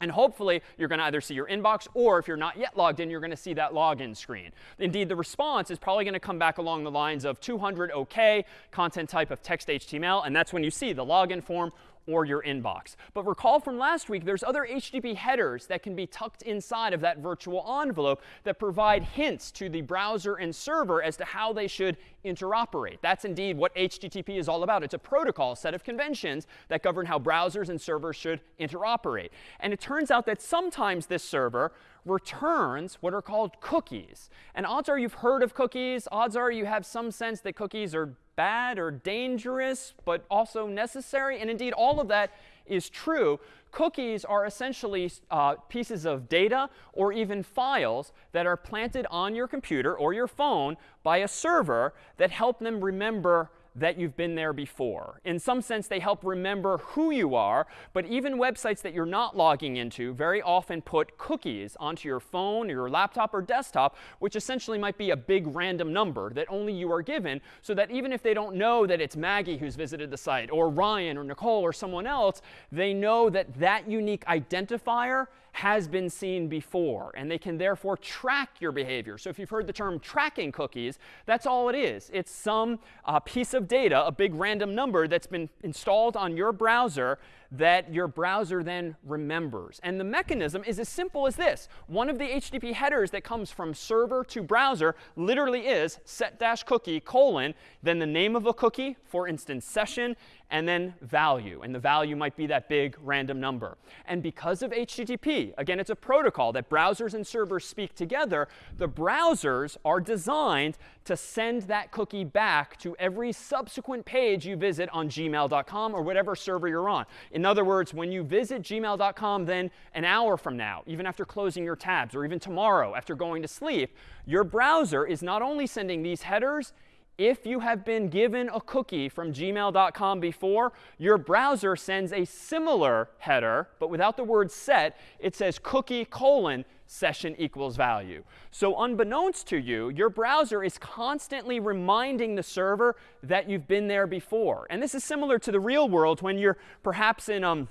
Speaker 1: And hopefully, you're going to either see your inbox, or if you're not yet logged in, you're going to see that login screen. Indeed, the response is probably going to come back along the lines of 200 OK, content type of text HTML. And that's when you see the login form or your inbox. But recall from last week, there's other HTTP headers that can be tucked inside of that virtual envelope that provide hints to the browser and server as to how they should interoperate. That's indeed what HTTP is all about. It's a protocol, set of conventions that govern how browsers and servers should interoperate. And it turns out that sometimes this server returns what are called cookies. And odds are you've heard of cookies. Odds are you have some sense that cookies are bad or dangerous, but also necessary. And indeed, all of that is true. Cookies are essentially uh, pieces of data or even files that are planted on your computer or your phone by a server that help them remember that you've been there before. In some sense, they help remember who you are. But even websites that you're not logging into very often put cookies onto your phone or your laptop or desktop, which essentially might be a big random number that only you are given, so that even if they don't know that it's Maggie who's visited the site, or Ryan, or Nicole, or someone else, they know that that unique identifier has been seen before. And they can therefore track your behavior. So if you've heard the term tracking cookies, that's all it is. It's some uh, piece of data, a big random number that's been installed on your browser that your browser then remembers. And the mechanism is as simple as this. One of the HTTP headers that comes from server to browser literally is set dash cookie colon, then the name of a cookie, for instance, session, and then value. And the value might be that big random number. And because of HTTP, again, it's a protocol that browsers and servers speak together, the browsers are designed to send that cookie back to every subsequent page you visit on gmail.com or whatever server you're on. In other words, when you visit gmail.com then an hour from now, even after closing your tabs, or even tomorrow after going to sleep, your browser is not only sending these headers, if you have been given a cookie from gmail.com before, your browser sends a similar header, but without the word set. It says cookie colon session equals value. So unbeknownst to you, your browser is constantly reminding the server that you've been there before. And this is similar to the real world when you're perhaps in um,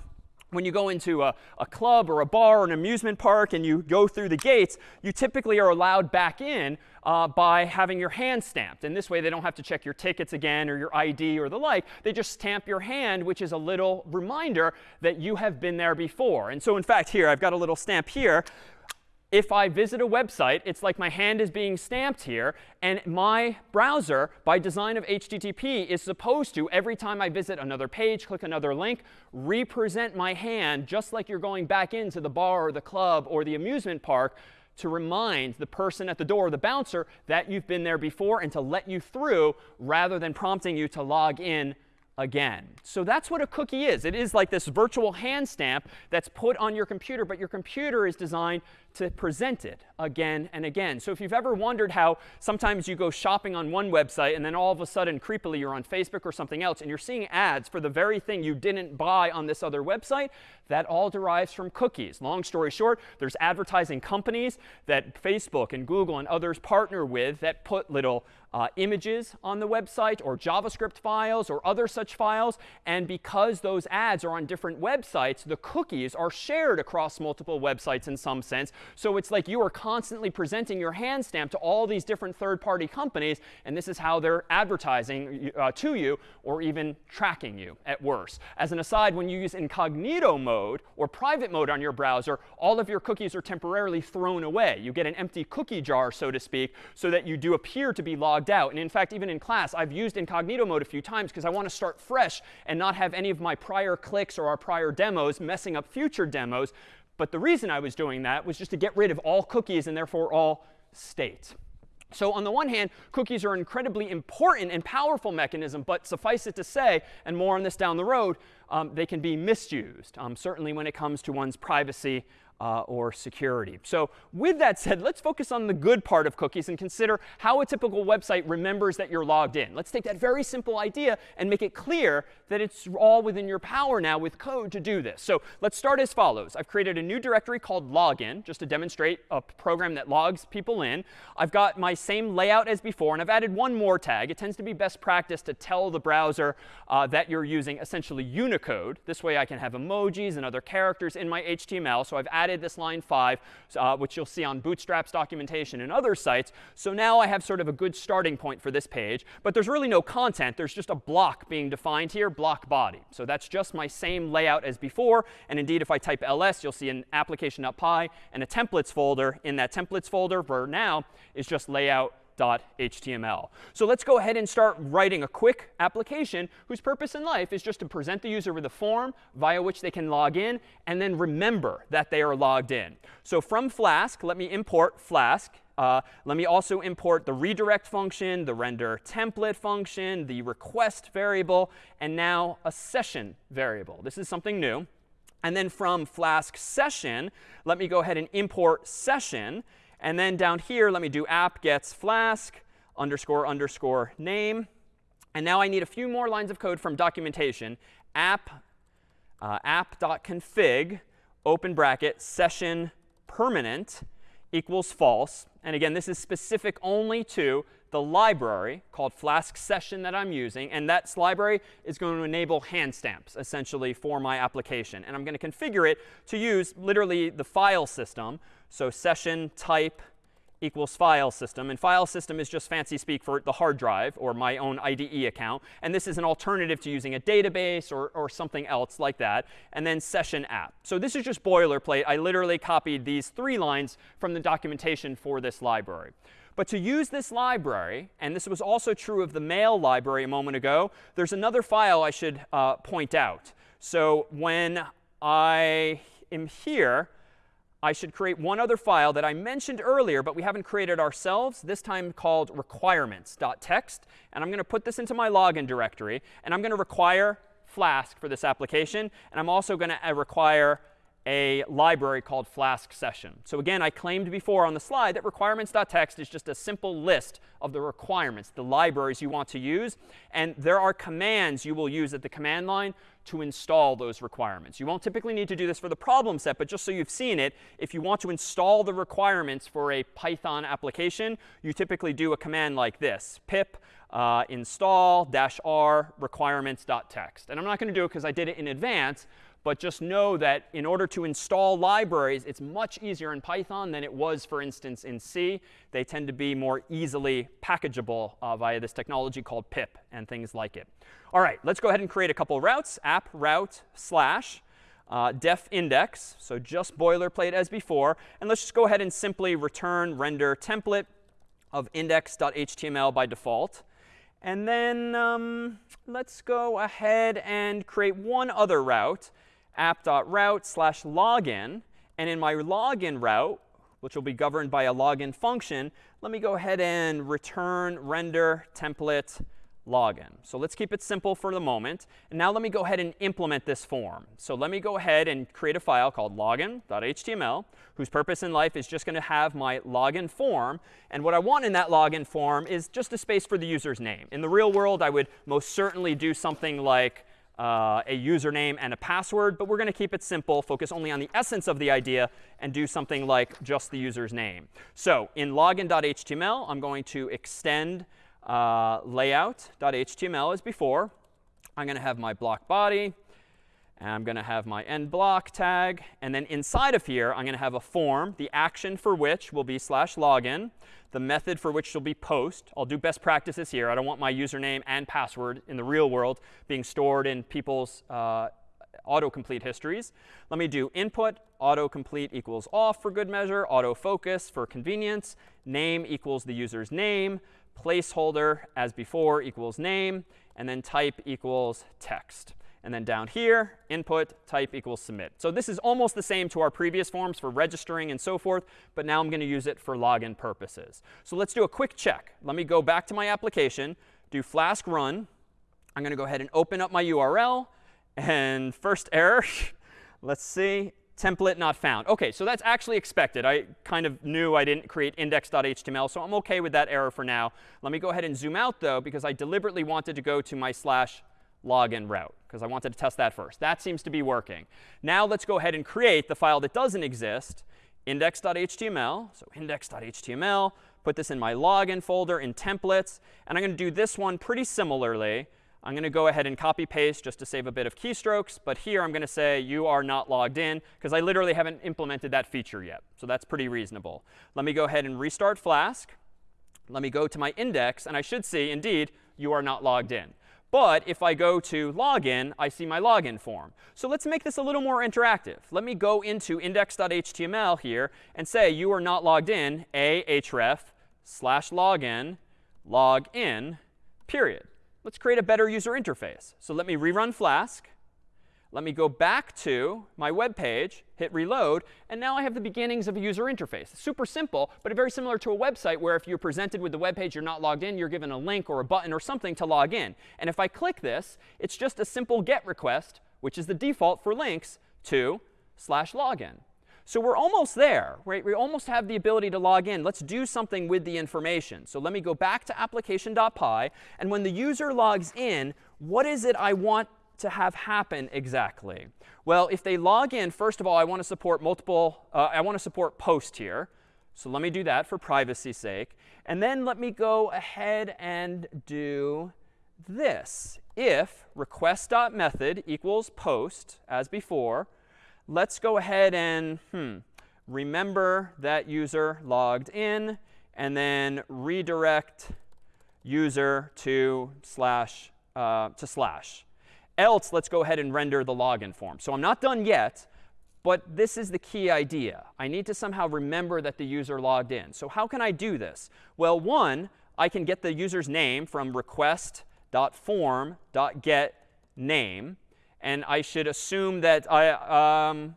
Speaker 1: when you go into a, a, club or a bar or an amusement park and you go through the gates, you typically are allowed back in uh, by having your hand stamped. And this way, they don't have to check your tickets again or your ID or the like. They just stamp your hand, which is a little reminder that you have been there before. And so in fact, here, I've got a little stamp here if I visit a website, it's like my hand is being stamped here. And my browser, by design of HTTP, is supposed to, every time I visit another page, click another link, represent my hand just like you're going back into the bar or the club or the amusement park to remind the person at the door, the bouncer, that you've been there before and to let you through rather than prompting you to log in again. So that's what a cookie is. It is like this virtual hand stamp that's put on your computer, but your computer is designed to present it again and again. So if you've ever wondered how sometimes you go shopping on one website and then all of a sudden creepily you're on Facebook or something else and you're seeing ads for the very thing you didn't buy on this other website, that all derives from cookies. Long story short, there's advertising companies that Facebook and Google and others partner with that put little uh, images on the website or JavaScript files or other such files. And because those ads are on different websites, the cookies are shared across multiple websites in some sense. So it's like you are constantly presenting your hand stamp to all these different third-party companies. And this is how they're advertising uh, to you or even tracking you at worst. As an aside, when you use incognito mode or private mode on your browser, all of your cookies are temporarily thrown away. You get an empty cookie jar, so to speak, so that you do appear to be logged logged out. And in fact, even in class, I've used incognito mode a few times because I want to start fresh and not have any of my prior clicks or our prior demos messing up future demos. But the reason I was doing that was just to get rid of all cookies and therefore all state. So on the one hand, cookies are an incredibly important and powerful mechanism, but suffice it to say, and more on this down the road, um, they can be misused, um, certainly when it comes to one's privacy uh, or security. So with that said, let's focus on the good part of cookies and consider how a typical website remembers that you're logged in. Let's take that very simple idea and make it clear that it's all within your power now with code to do this. So let's start as follows. I've created a new directory called login just to demonstrate a program that logs people in. I've got my same layout as before, and I've added one more tag. It tends to be best practice to tell the browser uh, that you're using essentially Unicode. This way I can have emojis and other characters in my HTML. So I've added added this line 5, uh, which you'll see on Bootstrap's documentation and other sites. So now I have sort of a good starting point for this page. But there's really no content. There's just a block being defined here, block body. So that's just my same layout as before. And indeed, if I type ls, you'll see an application.py and a templates folder. In that templates folder, for now, is just layout HTML. So let's go ahead and start writing a quick application whose purpose in life is just to present the user with a form via which they can log in and then remember that they are logged in. So from Flask, let me import Flask. Uh, let me also import the redirect function, the render template function, the request variable, and now a session variable. This is something new. And then from Flask session, let me go ahead and import session. And then down here, let me do app gets flask underscore underscore name. And now I need a few more lines of code from documentation. App uh, app.config open bracket session permanent equals false. And again, this is specific only to the library called Flask Session that I'm using. And that library is going to enable hand stamps, essentially, for my application. And I'm going to configure it to use literally the file system. So session type equals file system. And file system is just fancy speak for the hard drive or my own IDE account. And this is an alternative to using a database or, or something else like that. And then session app. So this is just boilerplate. I literally copied these three lines from the documentation for this library. But to use this library, and this was also true of the mail library a moment ago, there's another file I should uh, point out. So when I am here, I should create one other file that I mentioned earlier, but we haven't created ourselves, this time called requirements.txt. And I'm going to put this into my login directory. And I'm going to require Flask for this application. And I'm also going to uh, require a library called Flask session. So again, I claimed before on the slide that requirements.txt is just a simple list of the requirements, the libraries you want to use. And there are commands you will use at the command line to install those requirements. You won't typically need to do this for the problem set, but just so you've seen it, if you want to install the requirements for a Python application, you typically do a command like this, pip uh, install dash r requirements.txt. And I'm not going to do it because I did it in advance, but just know that in order to install libraries, it's much easier in Python than it was, for instance, in C. They tend to be more easily packageable uh, via this technology called pip and things like it. All right, let's go ahead and create a couple routes. App route slash uh, def index. So just boilerplate as before. And let's just go ahead and simply return render template of index.html by default. And then um, let's go ahead and create one other route app.route slash login. And in my login route, which will be governed by a login function, let me go ahead and return render template login. So let's keep it simple for the moment. And now let me go ahead and implement this form. So let me go ahead and create a file called login.html, whose purpose in life is just going to have my login form. And what I want in that login form is just a space for the user's name. In the real world, I would most certainly do something like uh, a username and a password. But we're going to keep it simple, focus only on the essence of the idea, and do something like just the user's name. So in login.html, I'm going to extend uh, layout.html as before. I'm going to have my block body. And I'm going to have my end block tag. And then inside of here, I'm going to have a form, the action for which will be slash login, the method for which will be post. I'll do best practices here. I don't want my username and password in the real world being stored in people's uh, autocomplete histories. Let me do input autocomplete equals off for good measure, autofocus for convenience, name equals the user's name, placeholder as before equals name, and then type equals text. And then down here, input type equals submit. So this is almost the same to our previous forms for registering and so forth, but now I'm going to use it for login purposes. So let's do a quick check. Let me go back to my application, do flask run. I'm going to go ahead and open up my URL. And first error, let's see, template not found. OK, so that's actually expected. I kind of knew I didn't create index.html, so I'm OK with that error for now. Let me go ahead and zoom out, though, because I deliberately wanted to go to my slash login route because I wanted to test that first. That seems to be working. Now let's go ahead and create the file that doesn't exist, index.html. So index.html, put this in my login folder in templates. And I'm going to do this one pretty similarly. I'm going to go ahead and copy paste just to save a bit of keystrokes. But here I'm going to say you are not logged in because I literally haven't implemented that feature yet. So that's pretty reasonable. Let me go ahead and restart Flask. Let me go to my index. And I should see, indeed, you are not logged in. But if I go to login, I see my login form. So let's make this a little more interactive. Let me go into index.html here and say you are not logged in, a href slash login login, period. Let's create a better user interface. So let me rerun Flask. Let me go back to my web page, hit reload, and now I have the beginnings of a user interface. Super simple, but very similar to a website where if you're presented with the web page, you're not logged in, you're given a link or a button or something to log in. And if I click this, it's just a simple GET request, which is the default for links, to slash login. So we're almost there, right? We almost have the ability to log in. Let's do something with the information. So let me go back to application.py. And when the user logs in, what is it I want to have happen exactly? Well, if they log in, first of all, I want to support multiple, uh, I want to support post here. So let me do that for privacy's sake. And then let me go ahead and do this. If request.method equals post, as before, let's go ahead and hmm, remember that user logged in and then redirect user to slash uh, to slash. Else, let's go ahead and render the login form. So I'm not done yet, but this is the key idea. I need to somehow remember that the user logged in. So how can I do this? Well, one, I can get the user's name from request.form.get name. And I should assume that I, um,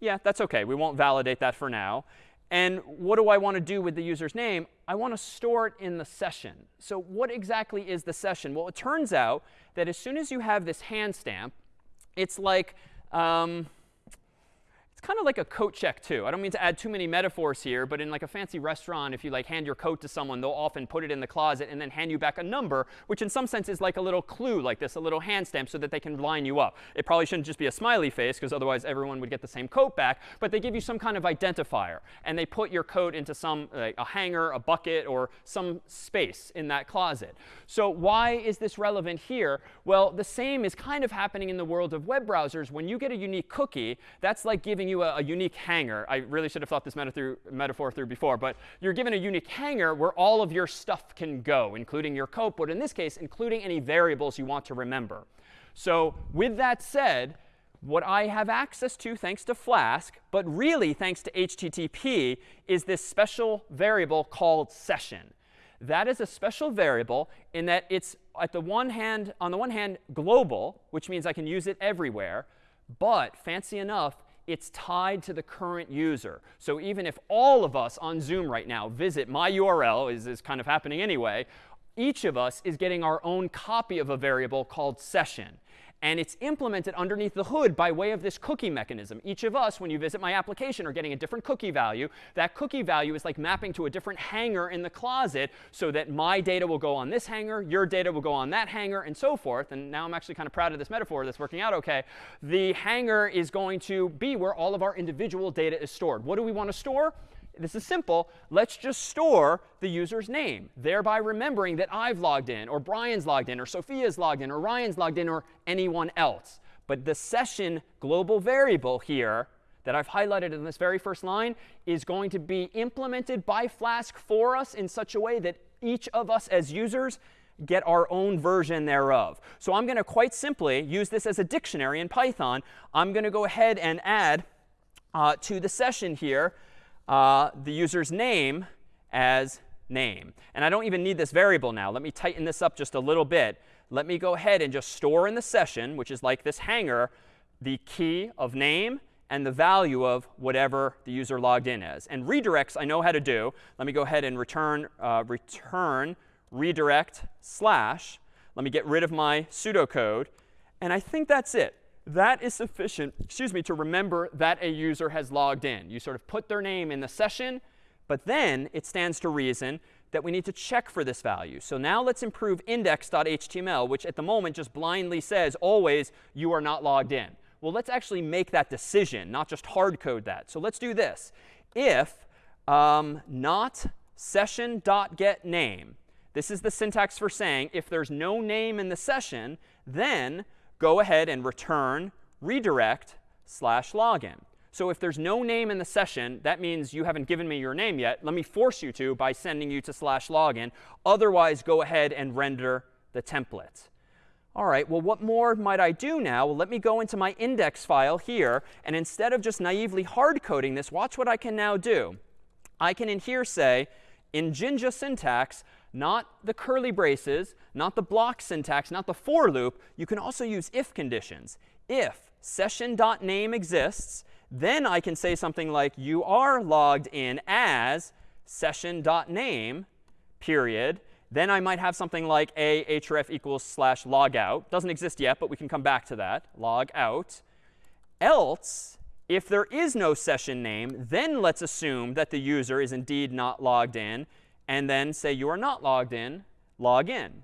Speaker 1: yeah, that's OK. We won't validate that for now. And what do I want to do with the user's name? I want to store it in the session. So what exactly is the session? Well, it turns out that as soon as you have this hand stamp, it's like um, it's kind of like a coat check too. I don't mean to add too many metaphors here, but in like a fancy restaurant, if you like hand your coat to someone, they'll often put it in the closet and then hand you back a number, which in some sense is like a little clue like this, a little hand stamp so that they can line you up. It probably shouldn't just be a smiley face because otherwise everyone would get the same coat back, but they give you some kind of identifier and they put your coat into some like a hanger, a bucket, or some space in that closet. So why is this relevant here? Well, the same is kind of happening in the world of web browsers. When you get a unique cookie, that's like giving you a, a, unique hanger. I really should have thought this through, metaphor through before. But you're given a unique hanger where all of your stuff can go, including your code, but in this case, including any variables you want to remember. So with that said, what I have access to thanks to Flask, but really thanks to HTTP, is this special variable called session. That is a special variable in that it's at the one hand, on the one hand, global, which means I can use it everywhere. But fancy enough, it's tied to the current user. So even if all of us on Zoom right now visit my URL, is, is kind of happening anyway, each of us is getting our own copy of a variable called session. And it's implemented underneath the hood by way of this cookie mechanism. Each of us, when you visit my application, are getting a different cookie value. That cookie value is like mapping to a different hanger in the closet so that my data will go on this hanger, your data will go on that hanger, and so forth. And now I'm actually kind of proud of this metaphor that's working out OK. The hanger is going to be where all of our individual data is stored. What do we want to store? This is simple. Let's just store the user's name, thereby remembering that I've logged in, or Brian's logged in, or Sophia's logged in, or Ryan's logged in, or anyone else. But the session global variable here that I've highlighted in this very first line is going to be implemented by Flask for us in such a way that each of us as users get our own version thereof. So I'm going to quite simply use this as a dictionary in Python. I'm going to go ahead and add uh, to the session here uh, the user's name as name. And I don't even need this variable now. Let me tighten this up just a little bit. Let me go ahead and just store in the session, which is like this hanger, the key of name and the value of whatever the user logged in as. And redirects I know how to do. Let me go ahead and return, uh, return redirect slash. Let me get rid of my pseudocode. And I think that's it that is sufficient, excuse me, to remember that a user has logged in. You sort of put their name in the session, but then it stands to reason that we need to check for this value. So now let's improve index.html, which at the moment just blindly says always you are not logged in. Well, let's actually make that decision, not just hard code that. So let's do this. If um, not session.getName, This is the syntax for saying if there's no name in the session, then go ahead and return redirect slash login. So if there's no name in the session, that means you haven't given me your name yet. Let me force you to by sending you to slash login. Otherwise, go ahead and render the template. All right, well, what more might I do now? Well, let me go into my index file here. And instead of just naively hard coding this, watch what I can now do. I can in here say, in Jinja syntax, not the curly braces, not the block syntax, not the for loop. You can also use if conditions. If session.name exists, then I can say something like you are logged in as session.name, period. Then I might have something like a href equals slash logout. Doesn't exist yet, but we can come back to that. Log out. Else, if there is no session name, then let's assume that the user is indeed not logged in. And then say you are not logged in, log in.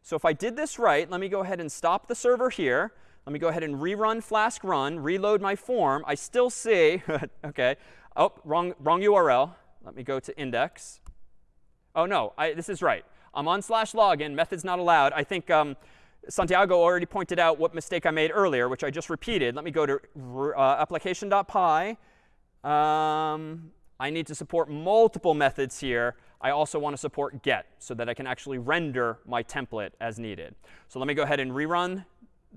Speaker 1: So if I did this right, let me go ahead and stop the server here. Let me go ahead and rerun Flask run, reload my form. I still see, OK. Oh, wrong, wrong URL. Let me go to index. Oh, no, I, this is right. I'm on slash login. Methods not allowed. I think um, Santiago already pointed out what mistake I made earlier, which I just repeated. Let me go to uh, application.py. Um, I need to support multiple methods here. I also want to support get so that I can actually render my template as needed. So let me go ahead and rerun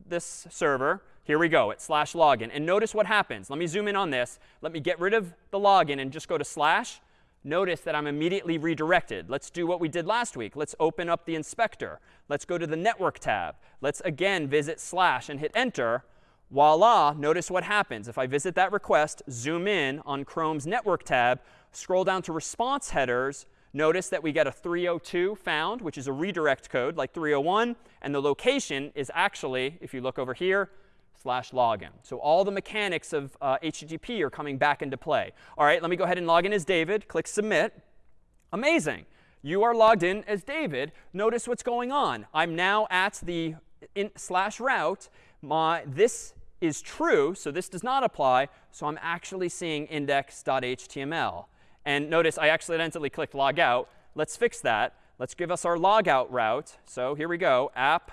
Speaker 1: this server. Here we go. It's slash login. And notice what happens. Let me zoom in on this. Let me get rid of the login and just go to slash. Notice that I'm immediately redirected. Let's do what we did last week. Let's open up the inspector. Let's go to the network tab. Let's again visit slash and hit enter. Voila, notice what happens. If I visit that request, zoom in on Chrome's network tab, scroll down to response headers, Notice that we get a 302 found, which is a redirect code like 301. And the location is actually, if you look over here, slash login. So all the mechanics of uh, HTTP are coming back into play. All right, let me go ahead and log in as David. Click Submit. Amazing. You are logged in as David. Notice what's going on. I'm now at the slash route. My, this is true, so this does not apply. So I'm actually seeing index.html. And notice I accidentally clicked log out. Let's fix that. Let's give us our logout route. So here we go, app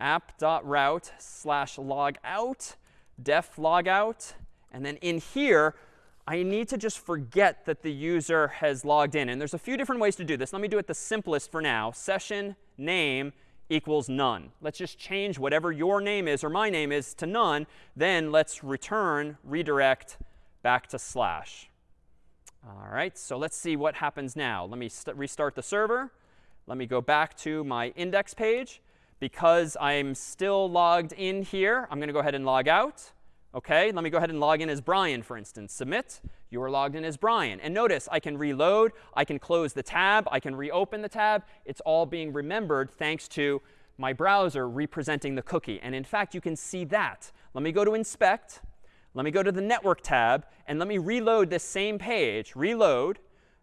Speaker 1: app.route slash logout, def logout. And then in here, I need to just forget that the user has logged in. And there's a few different ways to do this. Let me do it the simplest for now. Session name equals none. Let's just change whatever your name is or my name is to none. Then let's return redirect back to slash. All right, so let's see what happens now. Let me restart the server. Let me go back to my index page. Because I'm still logged in here, I'm going to go ahead and log out. OK, let me go ahead and log in as Brian, for instance. Submit. You are logged in as Brian. And notice I can reload. I can close the tab. I can reopen the tab. It's all being remembered thanks to my browser representing the cookie. And in fact, you can see that. Let me go to inspect. Let me go to the network tab. And let me reload this same page. Reload.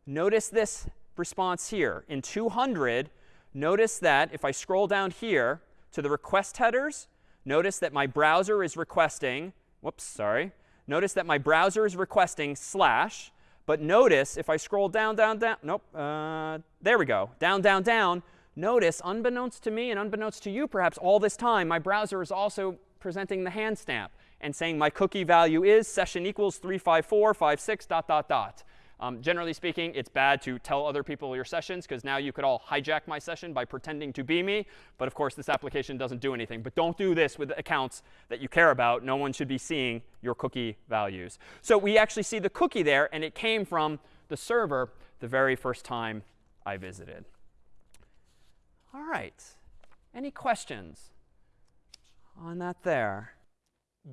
Speaker 1: Notice this response here. In 200, notice that if I scroll down here to the request headers, notice that my browser is requesting, whoops, sorry. Notice that my browser is requesting slash. But notice if I scroll down, down, down, nope, uh, there we go, down, down, down. Notice, unbeknownst to me and unbeknownst to you perhaps all this time, my browser is also presenting the hand stamp and saying my cookie value is session equals 35456 dot, dot, dot. Um, generally speaking, it's bad to tell other people your sessions because now you could all hijack my session by pretending to be me. But of course, this application doesn't do anything. But don't do this with accounts that you care about. No one should be seeing your cookie values. So we actually see the cookie there, and it came from the server the very first time I visited. All right. Any questions on that there?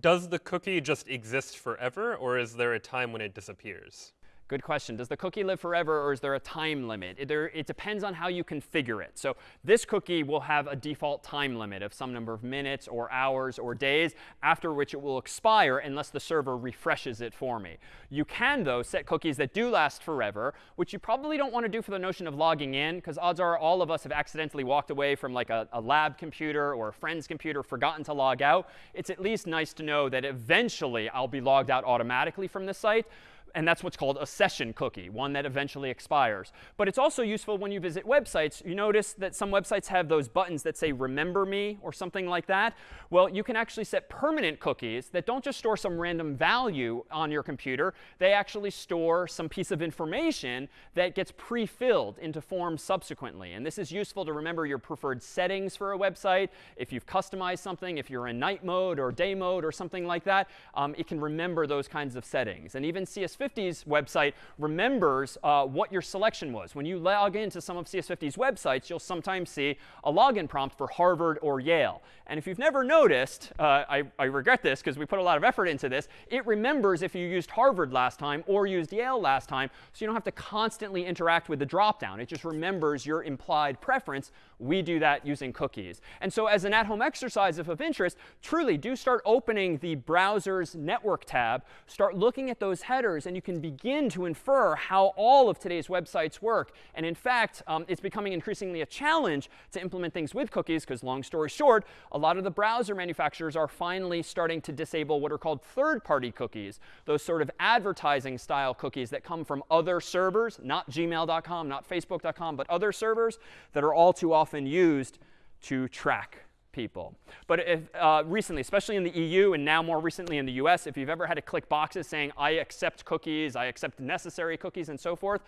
Speaker 2: Does the cookie just exist forever, or is there a time when it disappears?
Speaker 1: Good question. Does the cookie live forever or is there a time limit? It, there, it depends on how you configure it. So this cookie will have a default time limit of some number of minutes or hours or days, after which it will expire unless the server refreshes it for me. You can, though, set cookies that do last forever, which you probably don't want to do for the notion of logging in, because odds are all of us have accidentally walked away from like a, a lab computer or a friend's computer, forgotten to log out. It's at least nice to know that eventually I'll be logged out automatically from this site and that's what's called a session cookie, one that eventually expires. But it's also useful when you visit websites. You notice that some websites have those buttons that say remember me or something like that. Well, you can actually set permanent cookies that don't just store some random value on your computer. They actually store some piece of information that gets pre-filled into forms subsequently. And this is useful to remember your preferred settings for a website. If you've customized something, if you're in night mode or day mode or something like that, um, it can remember those kinds of settings. And even CS50's website remembers uh, what your selection was. When you log into some of CS50's websites, you'll sometimes see a login prompt for Harvard or Yale. And if you've never noticed, uh, I, I regret this because we put a lot of effort into this, it remembers if you used Harvard last time or used Yale last time, so you don't have to constantly interact with the dropdown. It just remembers your implied preference. We do that using cookies. And so as an at-home exercise, if of interest, truly do start opening the browser's network tab, start looking at those headers, and you can begin to infer how all of today's websites work. And in fact, um, it's becoming increasingly a challenge to implement things with cookies because long story short, a lot of the browser manufacturers are finally starting to disable what are called third-party cookies, those sort of advertising style cookies that come from other servers, not gmail.com, not facebook.com, but other servers that are all too often used to track people. But if, uh, recently, especially in the EU and now more recently in the US, if you've ever had to click boxes saying, I accept cookies, I accept necessary cookies, and so forth,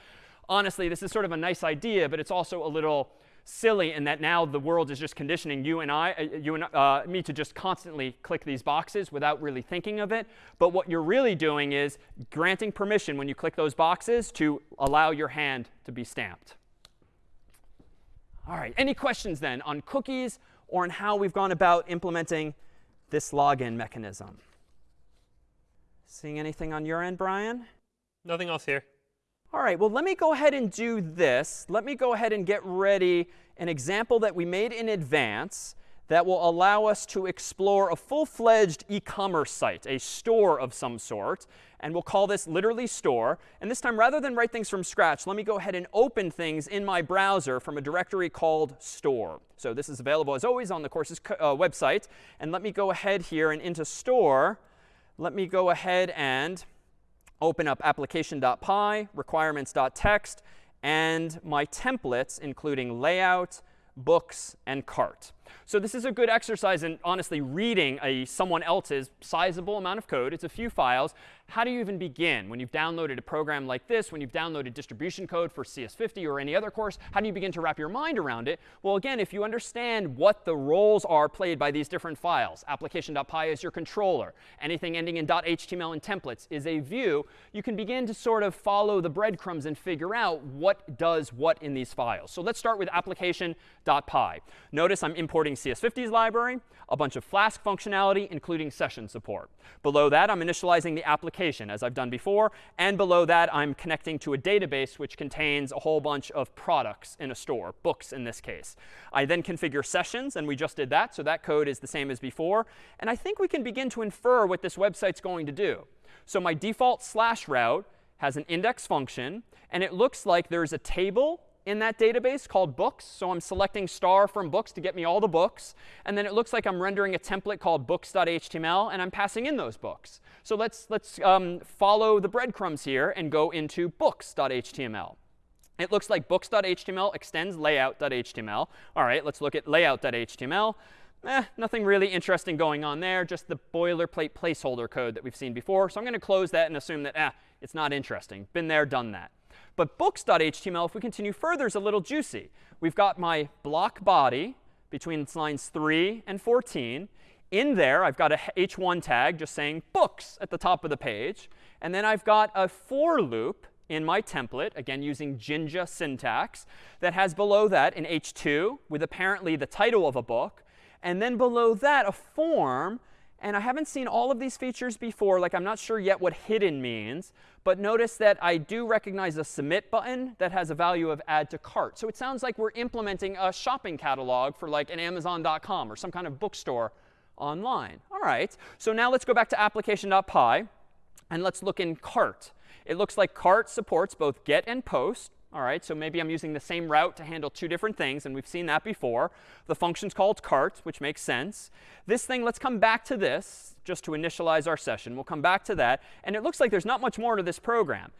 Speaker 1: honestly, this is sort of a nice idea, but it's also a little silly in that now the world is just conditioning you and I, uh, you and uh, me to just constantly click these boxes without really thinking of it. But what you're really doing is granting permission when you click those boxes to allow your hand to be stamped. All right, any questions then on cookies or on how we've gone about implementing this login mechanism? Seeing anything on your end, Brian?
Speaker 2: Nothing else here.
Speaker 1: All right, well, let me go ahead and do this. Let me go ahead and get ready an example that we made in advance that will allow us to explore a full-fledged e-commerce site, a store of some sort. And we'll call this literally store. And this time, rather than write things from scratch, let me go ahead and open things in my browser from a directory called store. So this is available, as always, on the course's uh, website. And let me go ahead here and into store. Let me go ahead and open up application.py, requirements.txt, and my templates, including layout, books, and cart. So this is a good exercise in honestly reading a someone else's sizable amount of code. It's a few files. How do you even begin? When you've downloaded a program like this, when you've downloaded distribution code for CS50 or any other course, how do you begin to wrap your mind around it? Well, again, if you understand what the roles are played by these different files, application.py is your controller. Anything ending in .html and templates is a view. You can begin to sort of follow the breadcrumbs and figure out what does what in these files. So let's start with application.py. Notice I'm importing CS50's library, a bunch of Flask functionality, including session support. Below that, I'm initializing the application, as I've done before. And below that, I'm connecting to a database which contains a whole bunch of products in a store, books in this case. I then configure sessions, and we just did that. So that code is the same as before. And I think we can begin to infer what this website's going to do. So my default slash route has an index function. And it looks like there's a table in that database called books. So I'm selecting star from books to get me all the books. And then it looks like I'm rendering a template called books.html, and I'm passing in those books. So let's, let's um, follow the breadcrumbs here and go into books.html. It looks like books.html extends layout.html. All right, let's look at layout.html. Eh, nothing really interesting going on there, just the boilerplate placeholder code that we've seen before. So I'm going to close that and assume that, eh, it's not interesting. Been there, done that. But books.html, if we continue further, is a little juicy. We've got my block body between lines 3 and 14. In there, I've got a h1 tag just saying books at the top of the page. And then I've got a for loop in my template, again using Jinja syntax, that has below that an h2 with apparently the title of a book. And then below that, a form and I haven't seen all of these features before. Like, I'm not sure yet what hidden means. But notice that I do recognize a submit button that has a value of add to cart. So it sounds like we're implementing a shopping catalog for like an Amazon.com or some kind of bookstore online. All right. So now let's go back to application.py. And let's look in cart. It looks like cart supports both get and post. All right, so maybe I'm using the same route to handle two different things, and we've seen that before. The function's called cart, which makes sense. This thing, let's come back to this just to initialize our session. We'll come back to that. And it looks like there's not much more to this program.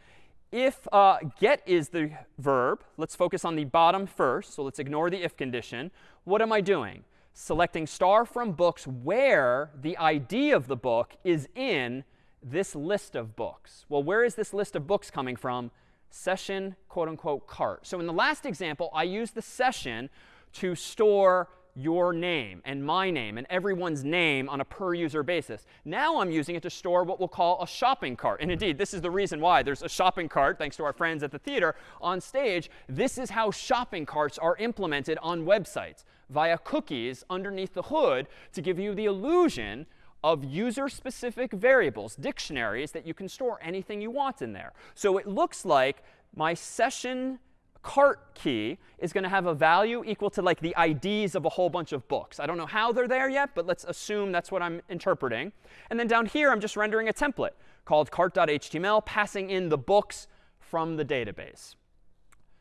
Speaker 1: If uh, get is the verb, let's focus on the bottom first. So let's ignore the if condition. What am I doing? Selecting star from books where the ID of the book is in this list of books. Well, where is this list of books coming from? Session quote unquote cart. So in the last example, I used the session to store your name and my name and everyone's name on a per user basis. Now I'm using it to store what we'll call a shopping cart. And indeed, this is the reason why there's a shopping cart, thanks to our friends at the theater on stage. This is how shopping carts are implemented on websites via cookies underneath the hood to give you the illusion of user-specific variables, dictionaries that you can store anything you want in there. So it looks like my session cart key is going to have a value equal to like the IDs of a whole bunch of books. I don't know how they're there yet, but let's assume that's what I'm interpreting. And then down here, I'm just rendering a template called cart.html, passing in the books from the database.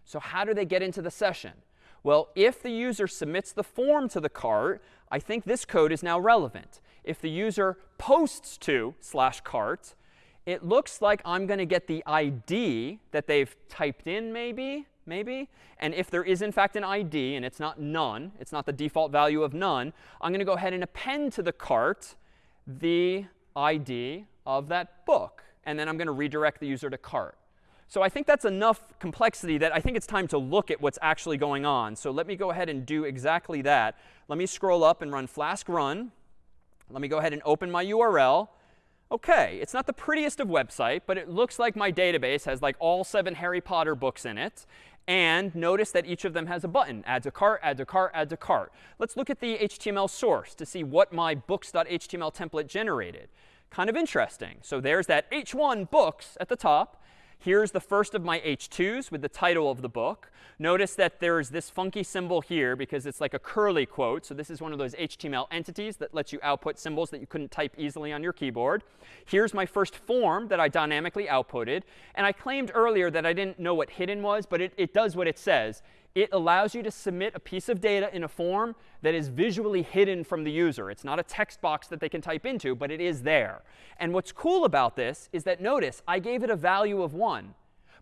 Speaker 1: So how do they get into the session? Well, if the user submits the form to the cart, I think this code is now relevant if the user posts to slash cart, it looks like I'm going to get the ID that they've typed in maybe, maybe. And if there is in fact an ID and it's not none, it's not the default value of none, I'm going to go ahead and append to the cart the ID of that book. And then I'm going to redirect the user to cart. So I think that's enough complexity that I think it's time to look at what's actually going on. So let me go ahead and do exactly that. Let me scroll up and run flask run. Let me go ahead and open my URL. OK, it's not the prettiest of website, but it looks like my database has like all seven Harry Potter books in it. And notice that each of them has a button, add to cart, add to cart, add to cart. Let's look at the HTML source to see what my books.html template generated. Kind of interesting. So there's that h1 books at the top. Here's the first of my H2s with the title of the book. Notice that there's this funky symbol here because it's like a curly quote. So this is one of those HTML entities that lets you output symbols that you couldn't type easily on your keyboard. Here's my first form that I dynamically outputted. And I claimed earlier that I didn't know what hidden was, but it, it does what it says it allows you to submit a piece of data in a form that is visually hidden from the user. It's not a text box that they can type into, but it is there. And what's cool about this is that notice I gave it a value of 1.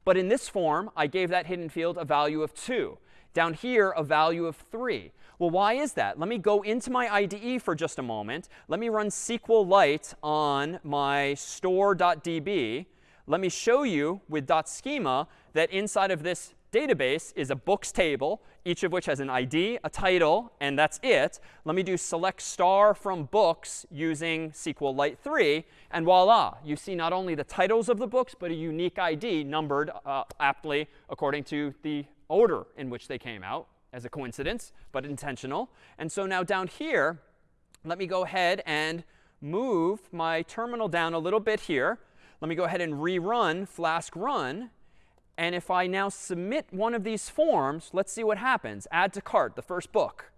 Speaker 1: But in this form, I gave that hidden field a value of 2. Down here, a value of 3. Well, why is that? Let me go into my IDE for just a moment. Let me run SQLite on my store.db. Let me show you with .schema that inside of this database is a books table, each of which has an ID, a title, and that's it. Let me do select star from books using SQLite 3. And voila, you see not only the titles of the books, but a unique ID numbered uh, aptly according to the order in which they came out as a coincidence, but intentional. And so now down here, let me go ahead and move my terminal down a little bit here. Let me go ahead and rerun flask run. And if I now submit one of these forms, let's see what happens. Add to cart, the first book.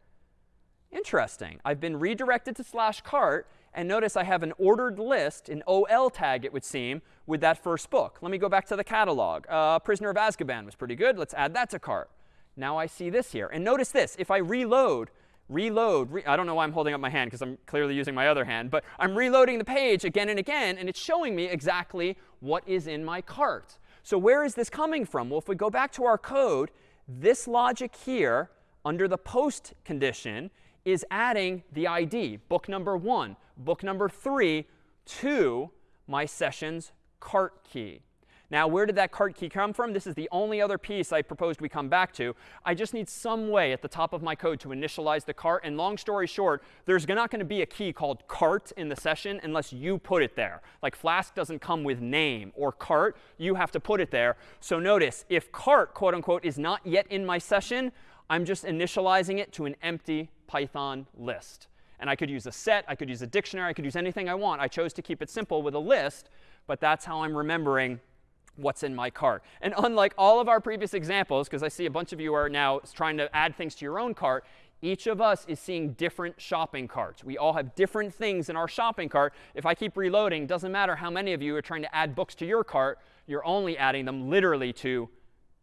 Speaker 1: Interesting. I've been redirected to slash cart. And notice I have an ordered list, an OL tag, it would seem, with that first book. Let me go back to the catalog. Uh, Prisoner of Azkaban was pretty good. Let's add that to cart. Now I see this here. And notice this. If I reload, reload, re I don't know why I'm holding up my hand because I'm clearly using my other hand. But I'm reloading the page again and again. And it's showing me exactly what is in my cart. So where is this coming from? Well, if we go back to our code, this logic here under the post condition is adding the ID, book number 1, book number 3, to my session's cart key. Now, where did that cart key come from? This is the only other piece I proposed we come back to. I just need some way at the top of my code to initialize the cart. And long story short, there's not going to be a key called cart in the session unless you put it there. Like Flask doesn't come with name or cart. You have to put it there. So notice, if cart, quote unquote, is not yet in my session, I'm just initializing it to an empty Python list. And I could use a set. I could use a dictionary. I could use anything I want. I chose to keep it simple with a list. But that's how I'm remembering what's in my cart. And unlike all of our previous examples, because I see a bunch of you are now trying to add things to your own cart, each of us is seeing different shopping carts. We all have different things in our shopping cart. If I keep reloading, doesn't matter how many of you are trying to add books to your cart, you're only adding them literally to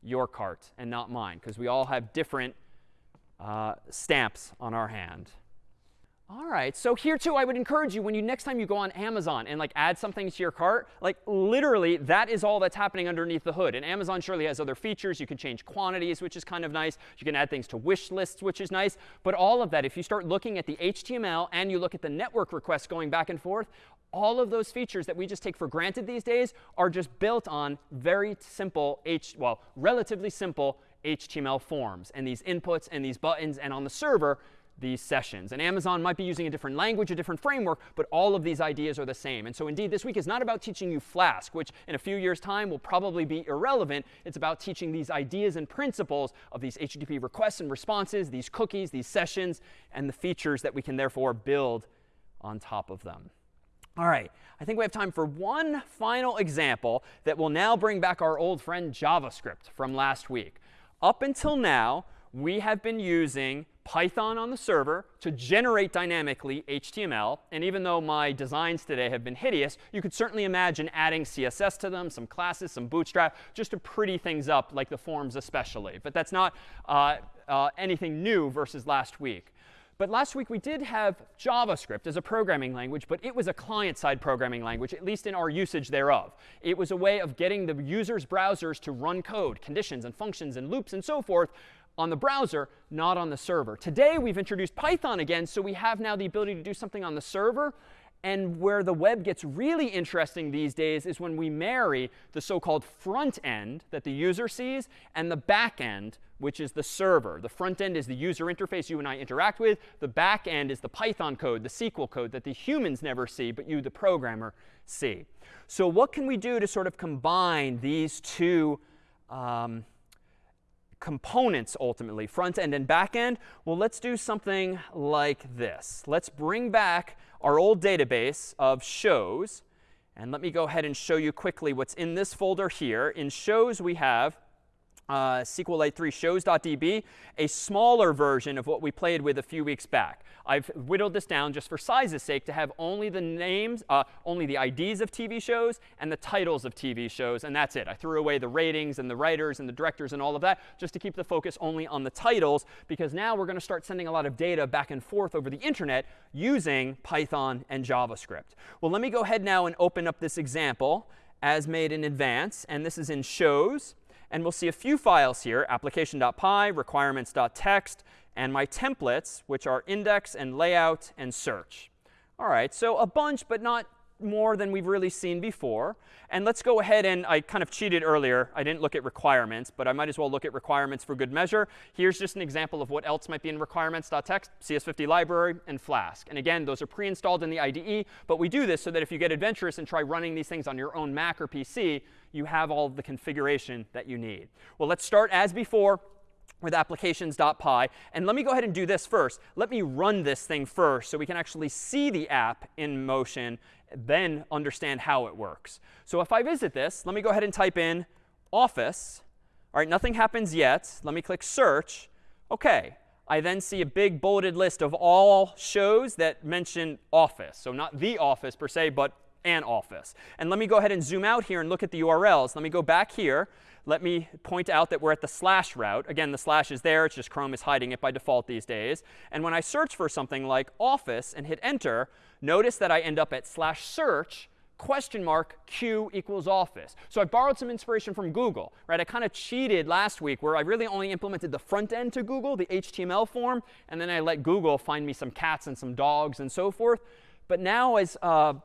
Speaker 1: your cart and not mine, because we all have different uh, stamps on our hand. All right, so here too, I would encourage you when you next time you go on Amazon and like add something to your cart, like literally that is all that's happening underneath the hood. And Amazon surely has other features. You can change quantities, which is kind of nice. You can add things to wish lists, which is nice. But all of that, if you start looking at the HTML and you look at the network requests going back and forth, all of those features that we just take for granted these days are just built on very simple H, well, relatively simple HTML forms and these inputs and these buttons. And on the server, these sessions. And Amazon might be using a different language, a different framework, but all of these ideas are the same. And so indeed, this week is not about teaching you Flask, which in a few years' time will probably be irrelevant. It's about teaching these ideas and principles of these HTTP requests and responses, these cookies, these sessions, and the features that we can therefore build on top of them. All right, I think we have time for one final example that will now bring back our old friend JavaScript from last week. Up until now, we have been using Python on the server to generate dynamically HTML. And even though my designs today have been hideous, you could certainly imagine adding CSS to them, some classes, some bootstrap, just to pretty things up, like the forms especially. But that's not uh, uh, anything new versus last week. But last week we did have JavaScript as a programming language, but it was a client-side programming language, at least in our usage thereof. It was a way of getting the user's browsers to run code, conditions and functions and loops and so forth on the browser, not on the server. Today, we've introduced Python again, so we have now the ability to do something on the server. And where the web gets really interesting these days is when we marry the so-called front end that the user sees and the back end, which is the server. The front end is the user interface you and I interact with. The back end is the Python code, the SQL code that the humans never see, but you, the programmer, see. So what can we do to sort of combine these two um, components ultimately, front end and back end? Well, let's do something like this. Let's bring back our old database of shows. And let me go ahead and show you quickly what's in this folder here. In shows, we have uh, SQLite 3 shows.db, a smaller version of what we played with a few weeks back. I've whittled this down just for size's sake to have only the names, uh, only the IDs of TV shows and the titles of TV shows, and that's it. I threw away the ratings and the writers and the directors and all of that just to keep the focus only on the titles, because now we're going to start sending a lot of data back and forth over the internet using Python and JavaScript. Well, let me go ahead now and open up this example as made in advance, and this is in shows. And we'll see a few files here, application.py, requirements.txt, and my templates, which are index and layout and search. All right, so a bunch, but not more than we've really seen before. And let's go ahead and I kind of cheated earlier. I didn't look at requirements, but I might as well look at requirements for good measure. Here's just an example of what else might be in requirements.txt, CS50 library, and Flask. And again, those are pre-installed in the IDE, but we do this so that if you get adventurous and try running these things on your own Mac or PC, you have all the configuration that you need. Well, let's start as before with applications.py. And let me go ahead and do this first. Let me run this thing first so we can actually see the app in motion, then understand how it works. So if I visit this, let me go ahead and type in office. All right, nothing happens yet. Let me click search. OK. I then see a big bulleted list of all shows that mention office. So not the office per se, but an office. And let me go ahead and zoom out here and look at the URLs. Let me go back here. Let me point out that we're at the slash route. Again, the slash is there. It's just Chrome is hiding it by default these days. And when I search for something like office and hit enter, notice that I end up at slash search question mark q equals office. So I borrowed some inspiration from Google, right? I kind of cheated last week where I really only implemented the front end to Google, the HTML form, and then I let Google find me some cats and some dogs and so forth. But now as uh,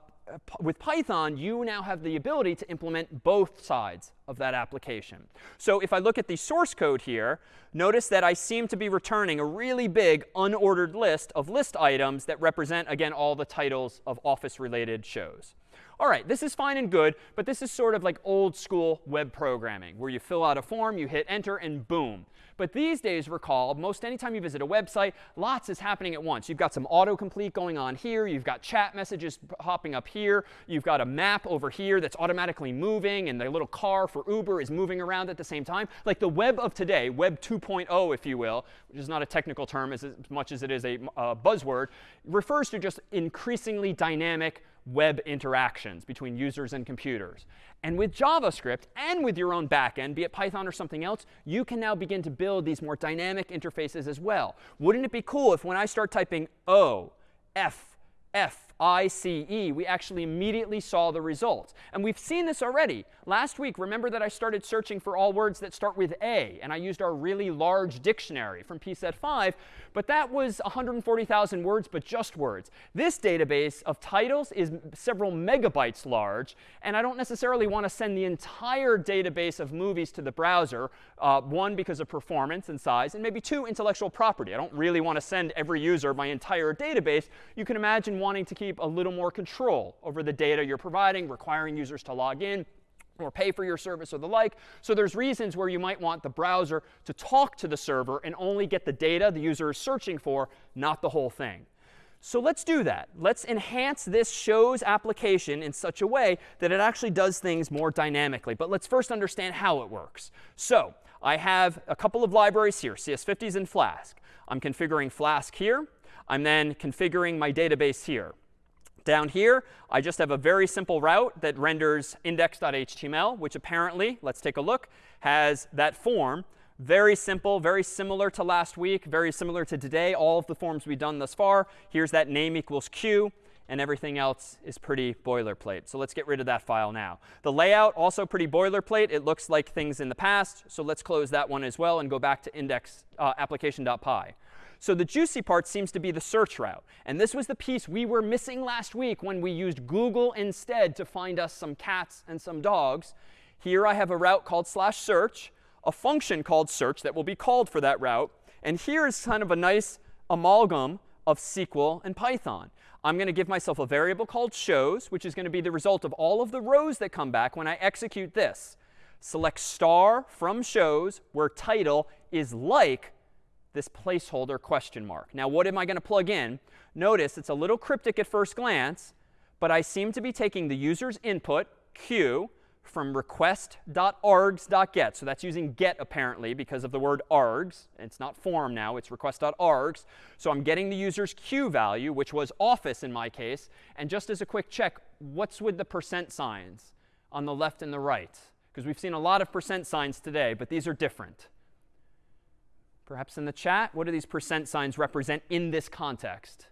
Speaker 1: with Python, you now have the ability to implement both sides of that application. So if I look at the source code here, notice that I seem to be returning a really big unordered list of list items that represent, again, all the titles of Office-related shows. All right, this is fine and good, but this is sort of like old school web programming, where you fill out a form, you hit enter, and boom. But these days, recall, most anytime you visit a website, lots is happening at once. You've got some autocomplete going on here. You've got chat messages hopping up here. You've got a map over here that's automatically moving, and the little car for Uber is moving around at the same time. Like the web of today, Web 2.0, if you will, which is not a technical term as, much as it is a uh, buzzword, refers to just increasingly dynamic web interactions between users and computers. And with JavaScript and with your own backend, be it Python or something else, you can now begin to build these more dynamic interfaces as well. Wouldn't it be cool if when I start typing O, F, F, I-C-E, we actually immediately saw the results. And we've seen this already. Last week, remember that I started searching for all words that start with A, and I used our really large dictionary from PSET 5, but that was 140,000 words, but just words. This database of titles is several megabytes large, and I don't necessarily want to send the entire database of movies to the browser, uh, one, because of performance and size, and maybe two, intellectual property. I don't really want to send every user my entire database. You can imagine wanting to keep keep a little more control over the data you're providing, requiring users to log in or pay for your service or the like. So there's reasons where you might want the browser to talk to the server and only get the data the user is searching for, not the whole thing. So let's do that. Let's enhance this shows application in such a way that it actually does things more dynamically. But let's first understand how it works. So I have a couple of libraries here, CS50s and Flask. I'm configuring Flask here. I'm then configuring my database here. Down here, I just have a very simple route that renders index.html, which apparently, let's take a look, has that form. Very simple, very similar to last week, very similar to today, all of the forms we've done thus far. Here's that name equals q, and everything else is pretty boilerplate. So let's get rid of that file now. The layout, also pretty boilerplate. It looks like things in the past. So let's close that one as well and go back to index uh, application.py. So the juicy part seems to be the search route. And this was the piece we were missing last week when we used Google instead to find us some cats and some dogs. Here I have a route called slash search, a function called search that will be called for that route. And here is kind of a nice amalgam of SQL and Python. I'm going to give myself a variable called shows, which is going to be the result of all of the rows that come back when I execute this. Select star from shows where title is like this placeholder question mark. Now, what am I going to plug in? Notice it's a little cryptic at first glance, but I seem to be taking the user's input, q, from request.args.get. So that's using get, apparently, because of the word args. It's not form now. It's request.args. So I'm getting the user's q value, which was office in my case. And just as a quick check, what's with the percent signs on the left and the right? Because we've seen a lot of percent signs today, but these are different. Perhaps in the chat, what do these percent signs represent in this context?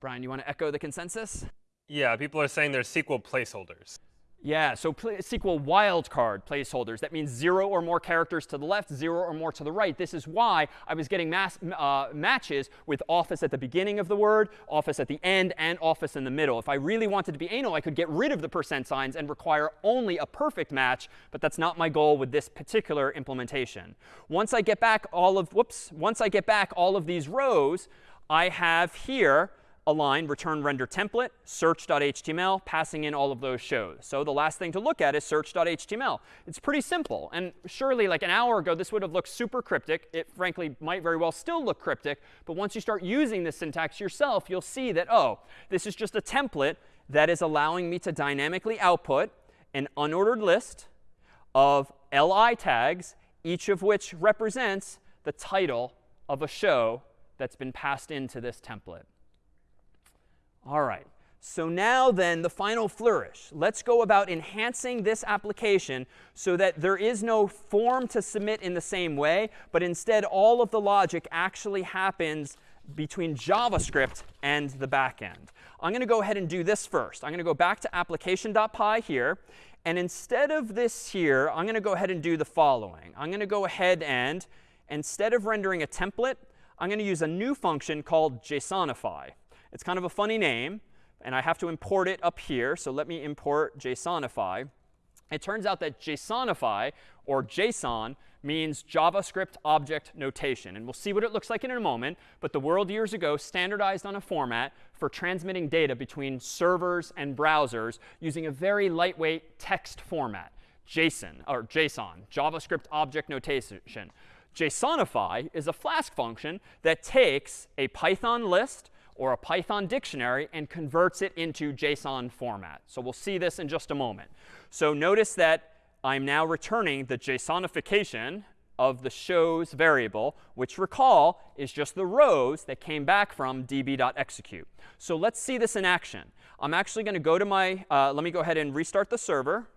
Speaker 1: Brian, you want to echo the consensus?
Speaker 2: Yeah, people are saying they're SQL placeholders.
Speaker 1: Yeah, so SQL wildcard placeholders. That means zero or more characters to the left, zero or more to the right. This is why I was getting mass, uh, matches with office at the beginning of the word, office at the end, and office in the middle. If I really wanted to be anal, I could get rid of the percent signs and require only a perfect match, but that's not my goal with this particular implementation. Once I get back all of, whoops, once I get back all of these rows, I have here a line, return render template, search.html, passing in all of those shows. So the last thing to look at is search.html. It's pretty simple. And surely, like an hour ago, this would have looked super cryptic. It frankly might very well still look cryptic. But once you start using this syntax yourself, you'll see that, oh, this is just a template that is allowing me to dynamically output an unordered list of li tags, each of which represents the title of a show that's been passed into this template. All right. So now then, the final flourish. Let's go about enhancing this application so that there is no form to submit in the same way, but instead all of the logic actually happens between JavaScript and the backend. I'm going to go ahead and do this first. I'm going to go back to application.py here. And instead of this here, I'm going to go ahead and do the following. I'm going to go ahead and, instead of rendering a template, I'm going to use a new function called JSONify. It's kind of a funny name, and I have to import it up here. So let me import JSONify. It turns out that JSONify, or JSON, means JavaScript Object Notation. And we'll see what it looks like in a moment. But the world years ago standardized on a format for transmitting data between servers and browsers using a very lightweight text format. JSON, or JSON, JavaScript Object Notation. JSONify is a Flask function that takes a Python list or a Python dictionary and converts it into JSON format. So we'll see this in just a moment. So notice that I'm now returning the JSONification of the shows variable, which recall is just the rows that came back from db.execute. So let's see this in action. I'm actually going to go to my, uh, let me go ahead and restart the server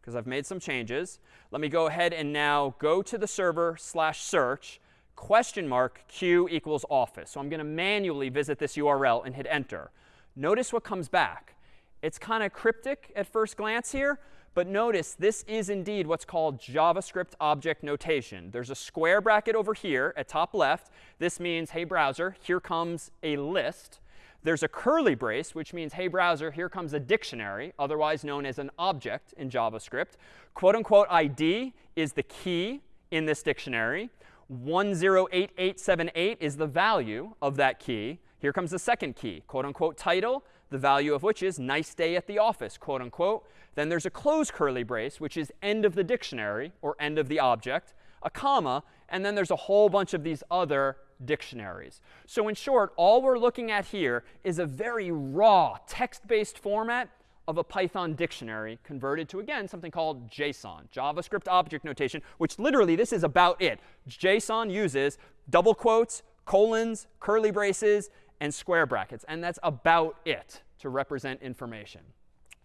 Speaker 1: because I've made some changes. Let me go ahead and now go to the server slash search question mark q equals office. So I'm going to manually visit this URL and hit enter. Notice what comes back. It's kind of cryptic at first glance here, but notice this is indeed what's called JavaScript object notation. There's a square bracket over here at top left. This means, hey, browser, here comes a list. There's a curly brace, which means, hey, browser, here comes a dictionary, otherwise known as an object in JavaScript. Quote unquote ID is the key in this dictionary. 108878 is the value of that key. Here comes the second key, quote unquote title, the value of which is nice day at the office, quote unquote. Then there's a close curly brace, which is end of the dictionary or end of the object, a comma, and then there's a whole bunch of these other dictionaries. So in short, all we're looking at here is a very raw text-based format of a Python dictionary converted to, again, something called JSON, JavaScript object notation, which literally this is about it. JSON uses double quotes, colons, curly braces, and square brackets. And that's about it to represent information.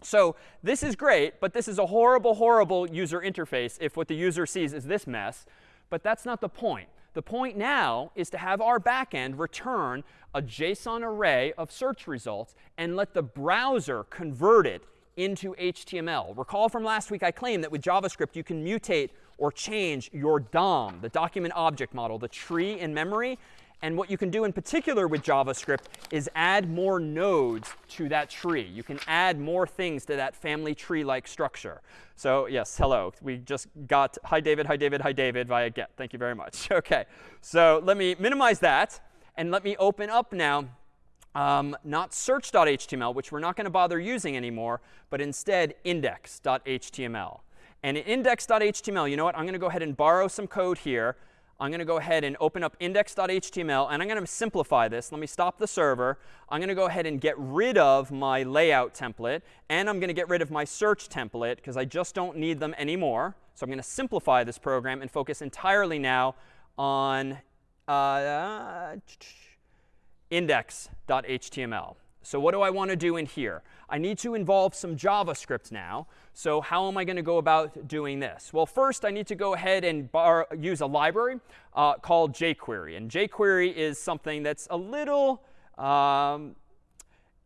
Speaker 1: So this is great, but this is a horrible, horrible user interface if what the user sees is this mess. But that's not the point. The point now is to have our backend return a JSON array of search results and let the browser convert it into HTML. Recall from last week I claimed that with JavaScript you can mutate or change your DOM, the document object model, the tree in memory, and what you can do in particular with JavaScript is add more nodes to that tree. You can add more things to that family tree-like structure. So yes, hello. We just got hi David, hi David, hi David via get. Thank you very much. OK, so let me minimize that. And let me open up now um, not search.html, which we're not going to bother using anymore, but instead index.html. And in index.html, you know what? I'm going to go ahead and borrow some code here. I'm going to go ahead and open up index.html, and I'm going to simplify this. Let me stop the server. I'm going to go ahead and get rid of my layout template, and I'm going to get rid of my search template, because I just don't need them anymore. So I'm going to simplify this program and focus entirely now on uh, index.html. So what do I want to do in here? I need to involve some JavaScript now. So how am I going to go about doing this? Well, first, I need to go ahead and use a library uh, called jQuery. And jQuery is something that's a little um,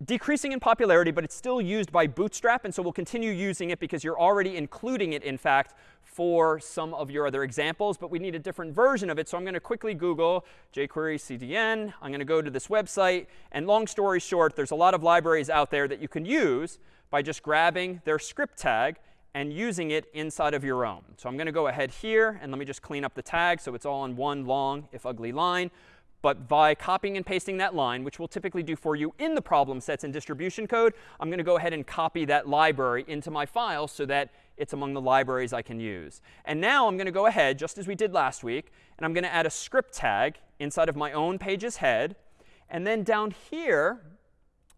Speaker 1: decreasing in popularity, but it's still used by Bootstrap. And so we'll continue using it because you're already including it, in fact, for some of your other examples. But we need a different version of it. So I'm going to quickly Google jQuery CDN. I'm going to go to this website. And long story short, there's a lot of libraries out there that you can use by just grabbing their script tag and using it inside of your own. So I'm going to go ahead here, and let me just clean up the tag so it's all in one long, if ugly line. But by copying and pasting that line, which we'll typically do for you in the problem sets and distribution code, I'm going to go ahead and copy that library into my file so that it's among the libraries I can use. And now I'm going to go ahead, just as we did last week, and I'm going to add a script tag inside of my own page's head. And then down here,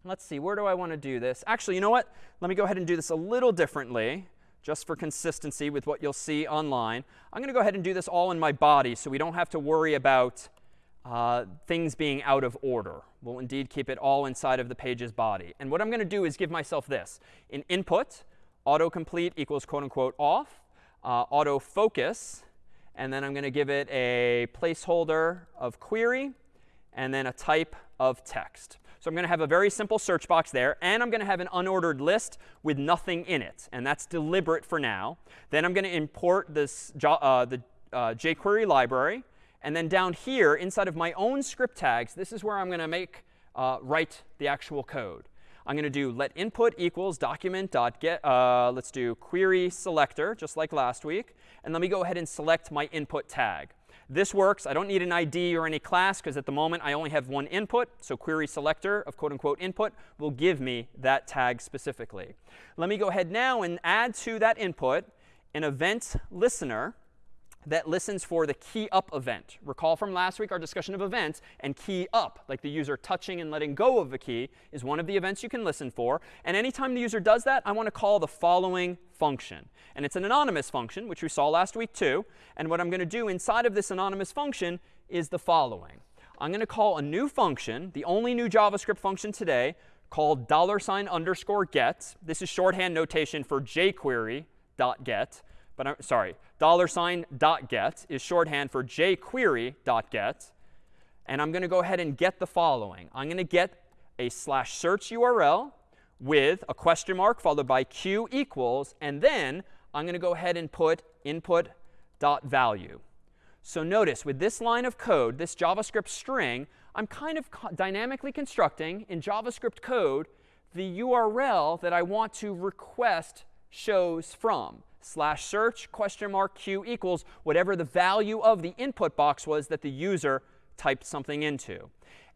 Speaker 1: let's see, where do I want to do this? Actually, you know what? Let me go ahead and do this a little differently just for consistency with what you'll see online. I'm going to go ahead and do this all in my body so we don't have to worry about uh, things being out of order. We'll indeed keep it all inside of the page's body. And what I'm going to do is give myself this. In input, autocomplete equals quote unquote off, uh, autofocus, and then I'm going to give it a placeholder of query, and then a type of text. So I'm going to have a very simple search box there, and I'm going to have an unordered list with nothing in it. And that's deliberate for now. Then I'm going to import this uh, the uh, jQuery library. And then down here, inside of my own script tags, this is where I'm going to make uh, write the actual code. I'm going to do let input equals document dot get. Uh, let's do query selector, just like last week. And let me go ahead and select my input tag. This works. I don't need an ID or any class because at the moment I only have one input. So query selector of quote unquote input will give me that tag specifically. Let me go ahead now and add to that input an event listener that listens for the key up event. Recall from last week our discussion of events and key up, like the user touching and letting go of a key, is one of the events you can listen for. And anytime the user does that, I want to call the following function. And it's an anonymous function, which we saw last week too. And what I'm going to do inside of this anonymous function is the following. I'm going to call a new function, the only new JavaScript function today, called dollar sign underscore get. This is shorthand notation for jQuery dot get. But I'm sorry, dollar sign dot get is shorthand for jQuery dot get. And I'm going to go ahead and get the following. I'm going to get a slash search URL with a question mark followed by q equals, and then I'm going to go ahead and put input dot value. So notice with this line of code, this JavaScript string, I'm kind of dynamically constructing in JavaScript code the URL that I want to request shows from slash search question mark q equals whatever the value of the input box was that the user typed something into.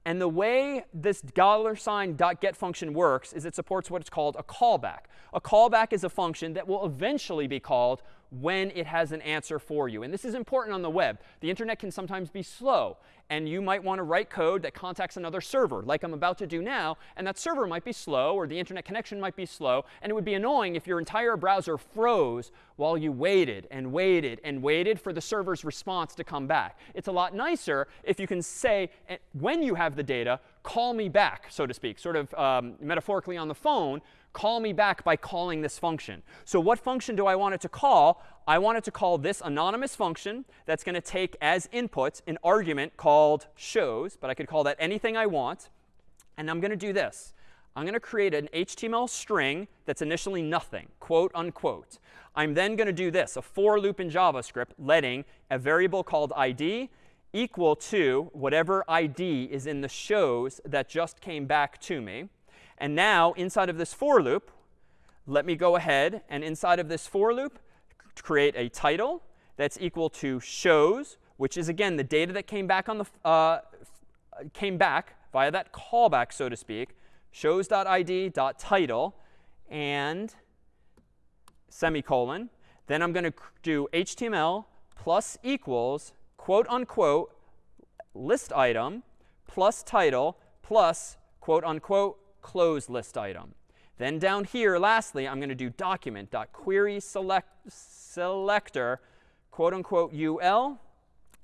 Speaker 1: And the way this dollar sign dot get function works is it supports what's called a callback. A callback is a function that will eventually be called when it has an answer for you. And this is important on the web. The internet can sometimes be slow. And you might want to write code that contacts another server, like I'm about to do now. And that server might be slow, or the internet connection might be slow. And it would be annoying if your entire browser froze while you waited and waited and waited for the server's response to come back. It's a lot nicer if you can say, eh, when you have the data, call me back, so to speak, sort of um, metaphorically on the phone, call me back by calling this function. So what function do I want it to call? I want it to call this anonymous function that's going to take as input an argument called shows, but I could call that anything I want. And I'm going to do this. I'm going to create an HTML string that's initially nothing, quote unquote. I'm then going to do this, a for loop in JavaScript, letting a variable called id equal to whatever id is in the shows that just came back to me. And now, inside of this for loop, let me go ahead and inside of this for loop, create a title that's equal to shows, which is, again, the data that came back on the uh, came back via that callback, so to speak, shows.id.title and semicolon. Then I'm going to do HTML plus equals, quote unquote, list item plus title plus, quote unquote, close list item. Then down here, lastly, I'm going to do document.query select, selector, quote unquote, ul,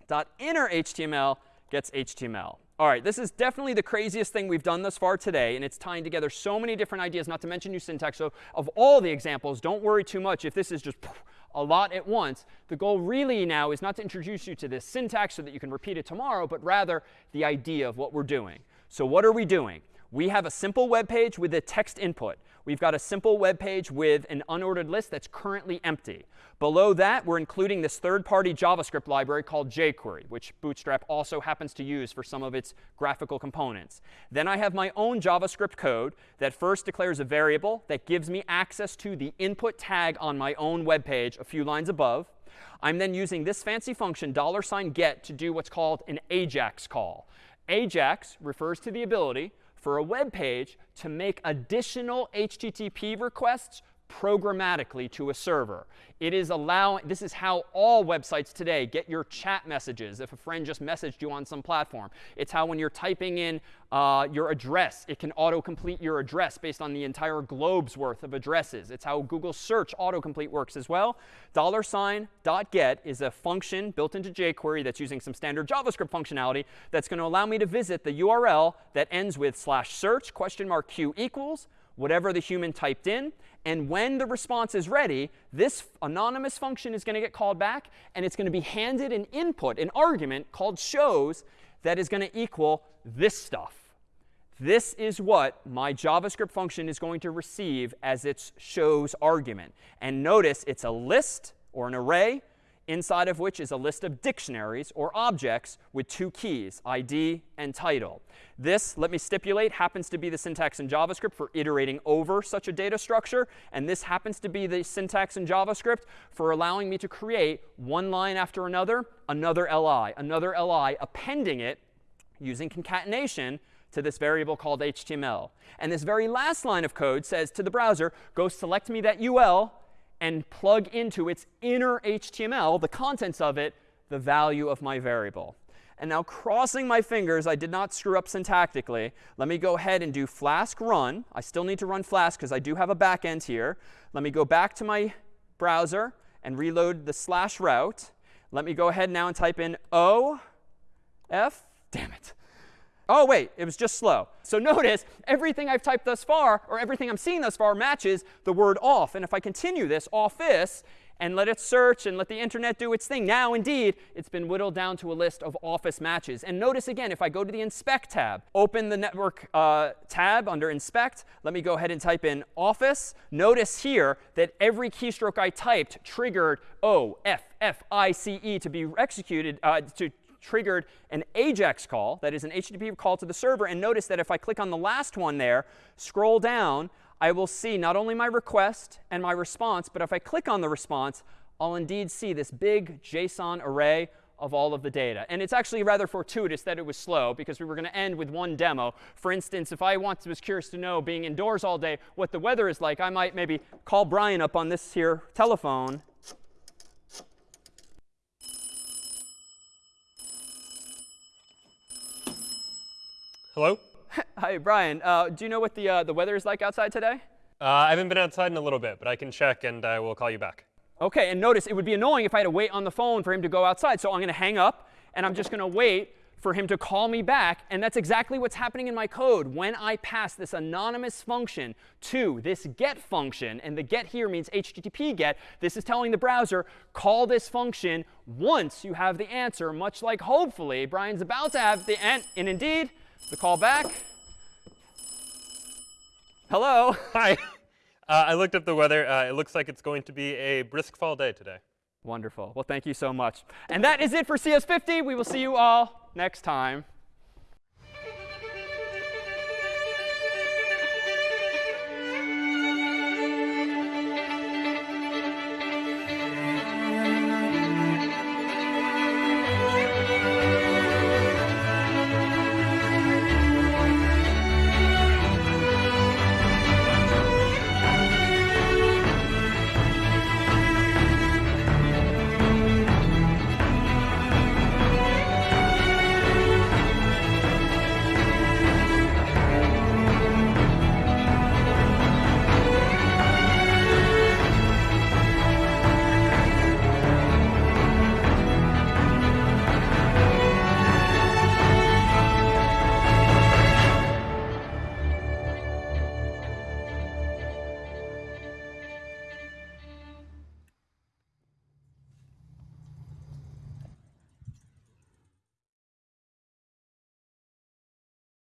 Speaker 1: HTML gets HTML. All right, this is definitely the craziest thing we've done thus far today, and it's tying together so many different ideas, not to mention new syntax. So of all the examples, don't worry too much if this is just a lot at once. The goal really now is not to introduce you to this syntax so that you can repeat it tomorrow, but rather the idea of what we're doing. So what are we doing? We have a simple web page with a text input. We've got a simple web page with an unordered list that's currently empty. Below that, we're including this third-party JavaScript library called jQuery, which Bootstrap also happens to use for some of its graphical components. Then I have my own JavaScript code that first declares a variable that gives me access to the input tag on my own web page a few lines above. I'm then using this fancy function, $get, to do what's called an AJAX call. AJAX refers to the ability for a web page to make additional HTTP requests programmatically to a server. It is allowing, this is how all websites today get your chat messages if a friend just messaged you on some platform. It's how when you're typing in uh, your address, it can autocomplete your address based on the entire globe's worth of addresses. It's how Google search autocomplete works as well. Dollar sign dot get is a function built into jQuery that's using some standard JavaScript functionality that's going to allow me to visit the URL that ends with slash search question mark q equals whatever the human typed in. And when the response is ready, this anonymous function is going to get called back, and it's going to be handed an input, an argument called shows that is going to equal this stuff. This is what my JavaScript function is going to receive as its shows argument. And notice it's a list or an array inside of which is a list of dictionaries or objects with two keys, ID and title. This, let me stipulate, happens to be the syntax in JavaScript for iterating over such a data structure. And this happens to be the syntax in JavaScript for allowing me to create one line after another, another li, another li, appending it using concatenation to this variable called HTML. And this very last line of code says to the browser, go select me that UL and plug into its inner HTML, the contents of it, the value of my variable. And now crossing my fingers, I did not screw up syntactically. Let me go ahead and do Flask run. I still need to run Flask because I do have a backend here. Let me go back to my browser and reload the slash route. Let me go ahead now and type in O, F, damn it. Oh, wait, it was just slow. So notice everything I've typed thus far, or everything I'm seeing thus far, matches the word off. And if I continue this, office, and let it search and let the internet do its thing, now indeed, it's been whittled down to a list of office matches. And notice again, if I go to the inspect tab, open the network uh, tab under inspect, let me go ahead and type in office. Notice here that every keystroke I typed triggered O, F, F, I, C, E to be executed, uh, to triggered an AJAX call, that is an HTTP call to the server. And notice that if I click on the last one there, scroll down, I will see not only my request and my response, but if I click on the response, I'll indeed see this big JSON array of all of the data. And it's actually rather fortuitous that it was slow because we were going to end with one demo. For instance, if I want, was curious to know, being indoors all day, what the weather is like, I might maybe call Brian up on this here telephone
Speaker 2: Hello?
Speaker 1: Hi, Brian. Uh, do you know what the, uh, the weather is like outside today?
Speaker 2: Uh, I haven't been outside in a little bit, but I can check and I will call you back.
Speaker 1: OK, and notice it would be annoying if I had to wait on the phone for him to go outside. So I'm going to hang up, and I'm just going to wait for him to call me back. And that's exactly what's happening in my code. When I pass this anonymous function to this get function, and the get here means HTTP get, this is telling the browser, call this function once you have the answer, much like hopefully Brian's about to have the end. And indeed, the call back. Hello.
Speaker 2: Hi. Uh, I looked up the weather. Uh, it looks like it's going to be a brisk fall day today.
Speaker 1: Wonderful. Well, thank you so much. And that is it for CS50. We will see you all next time.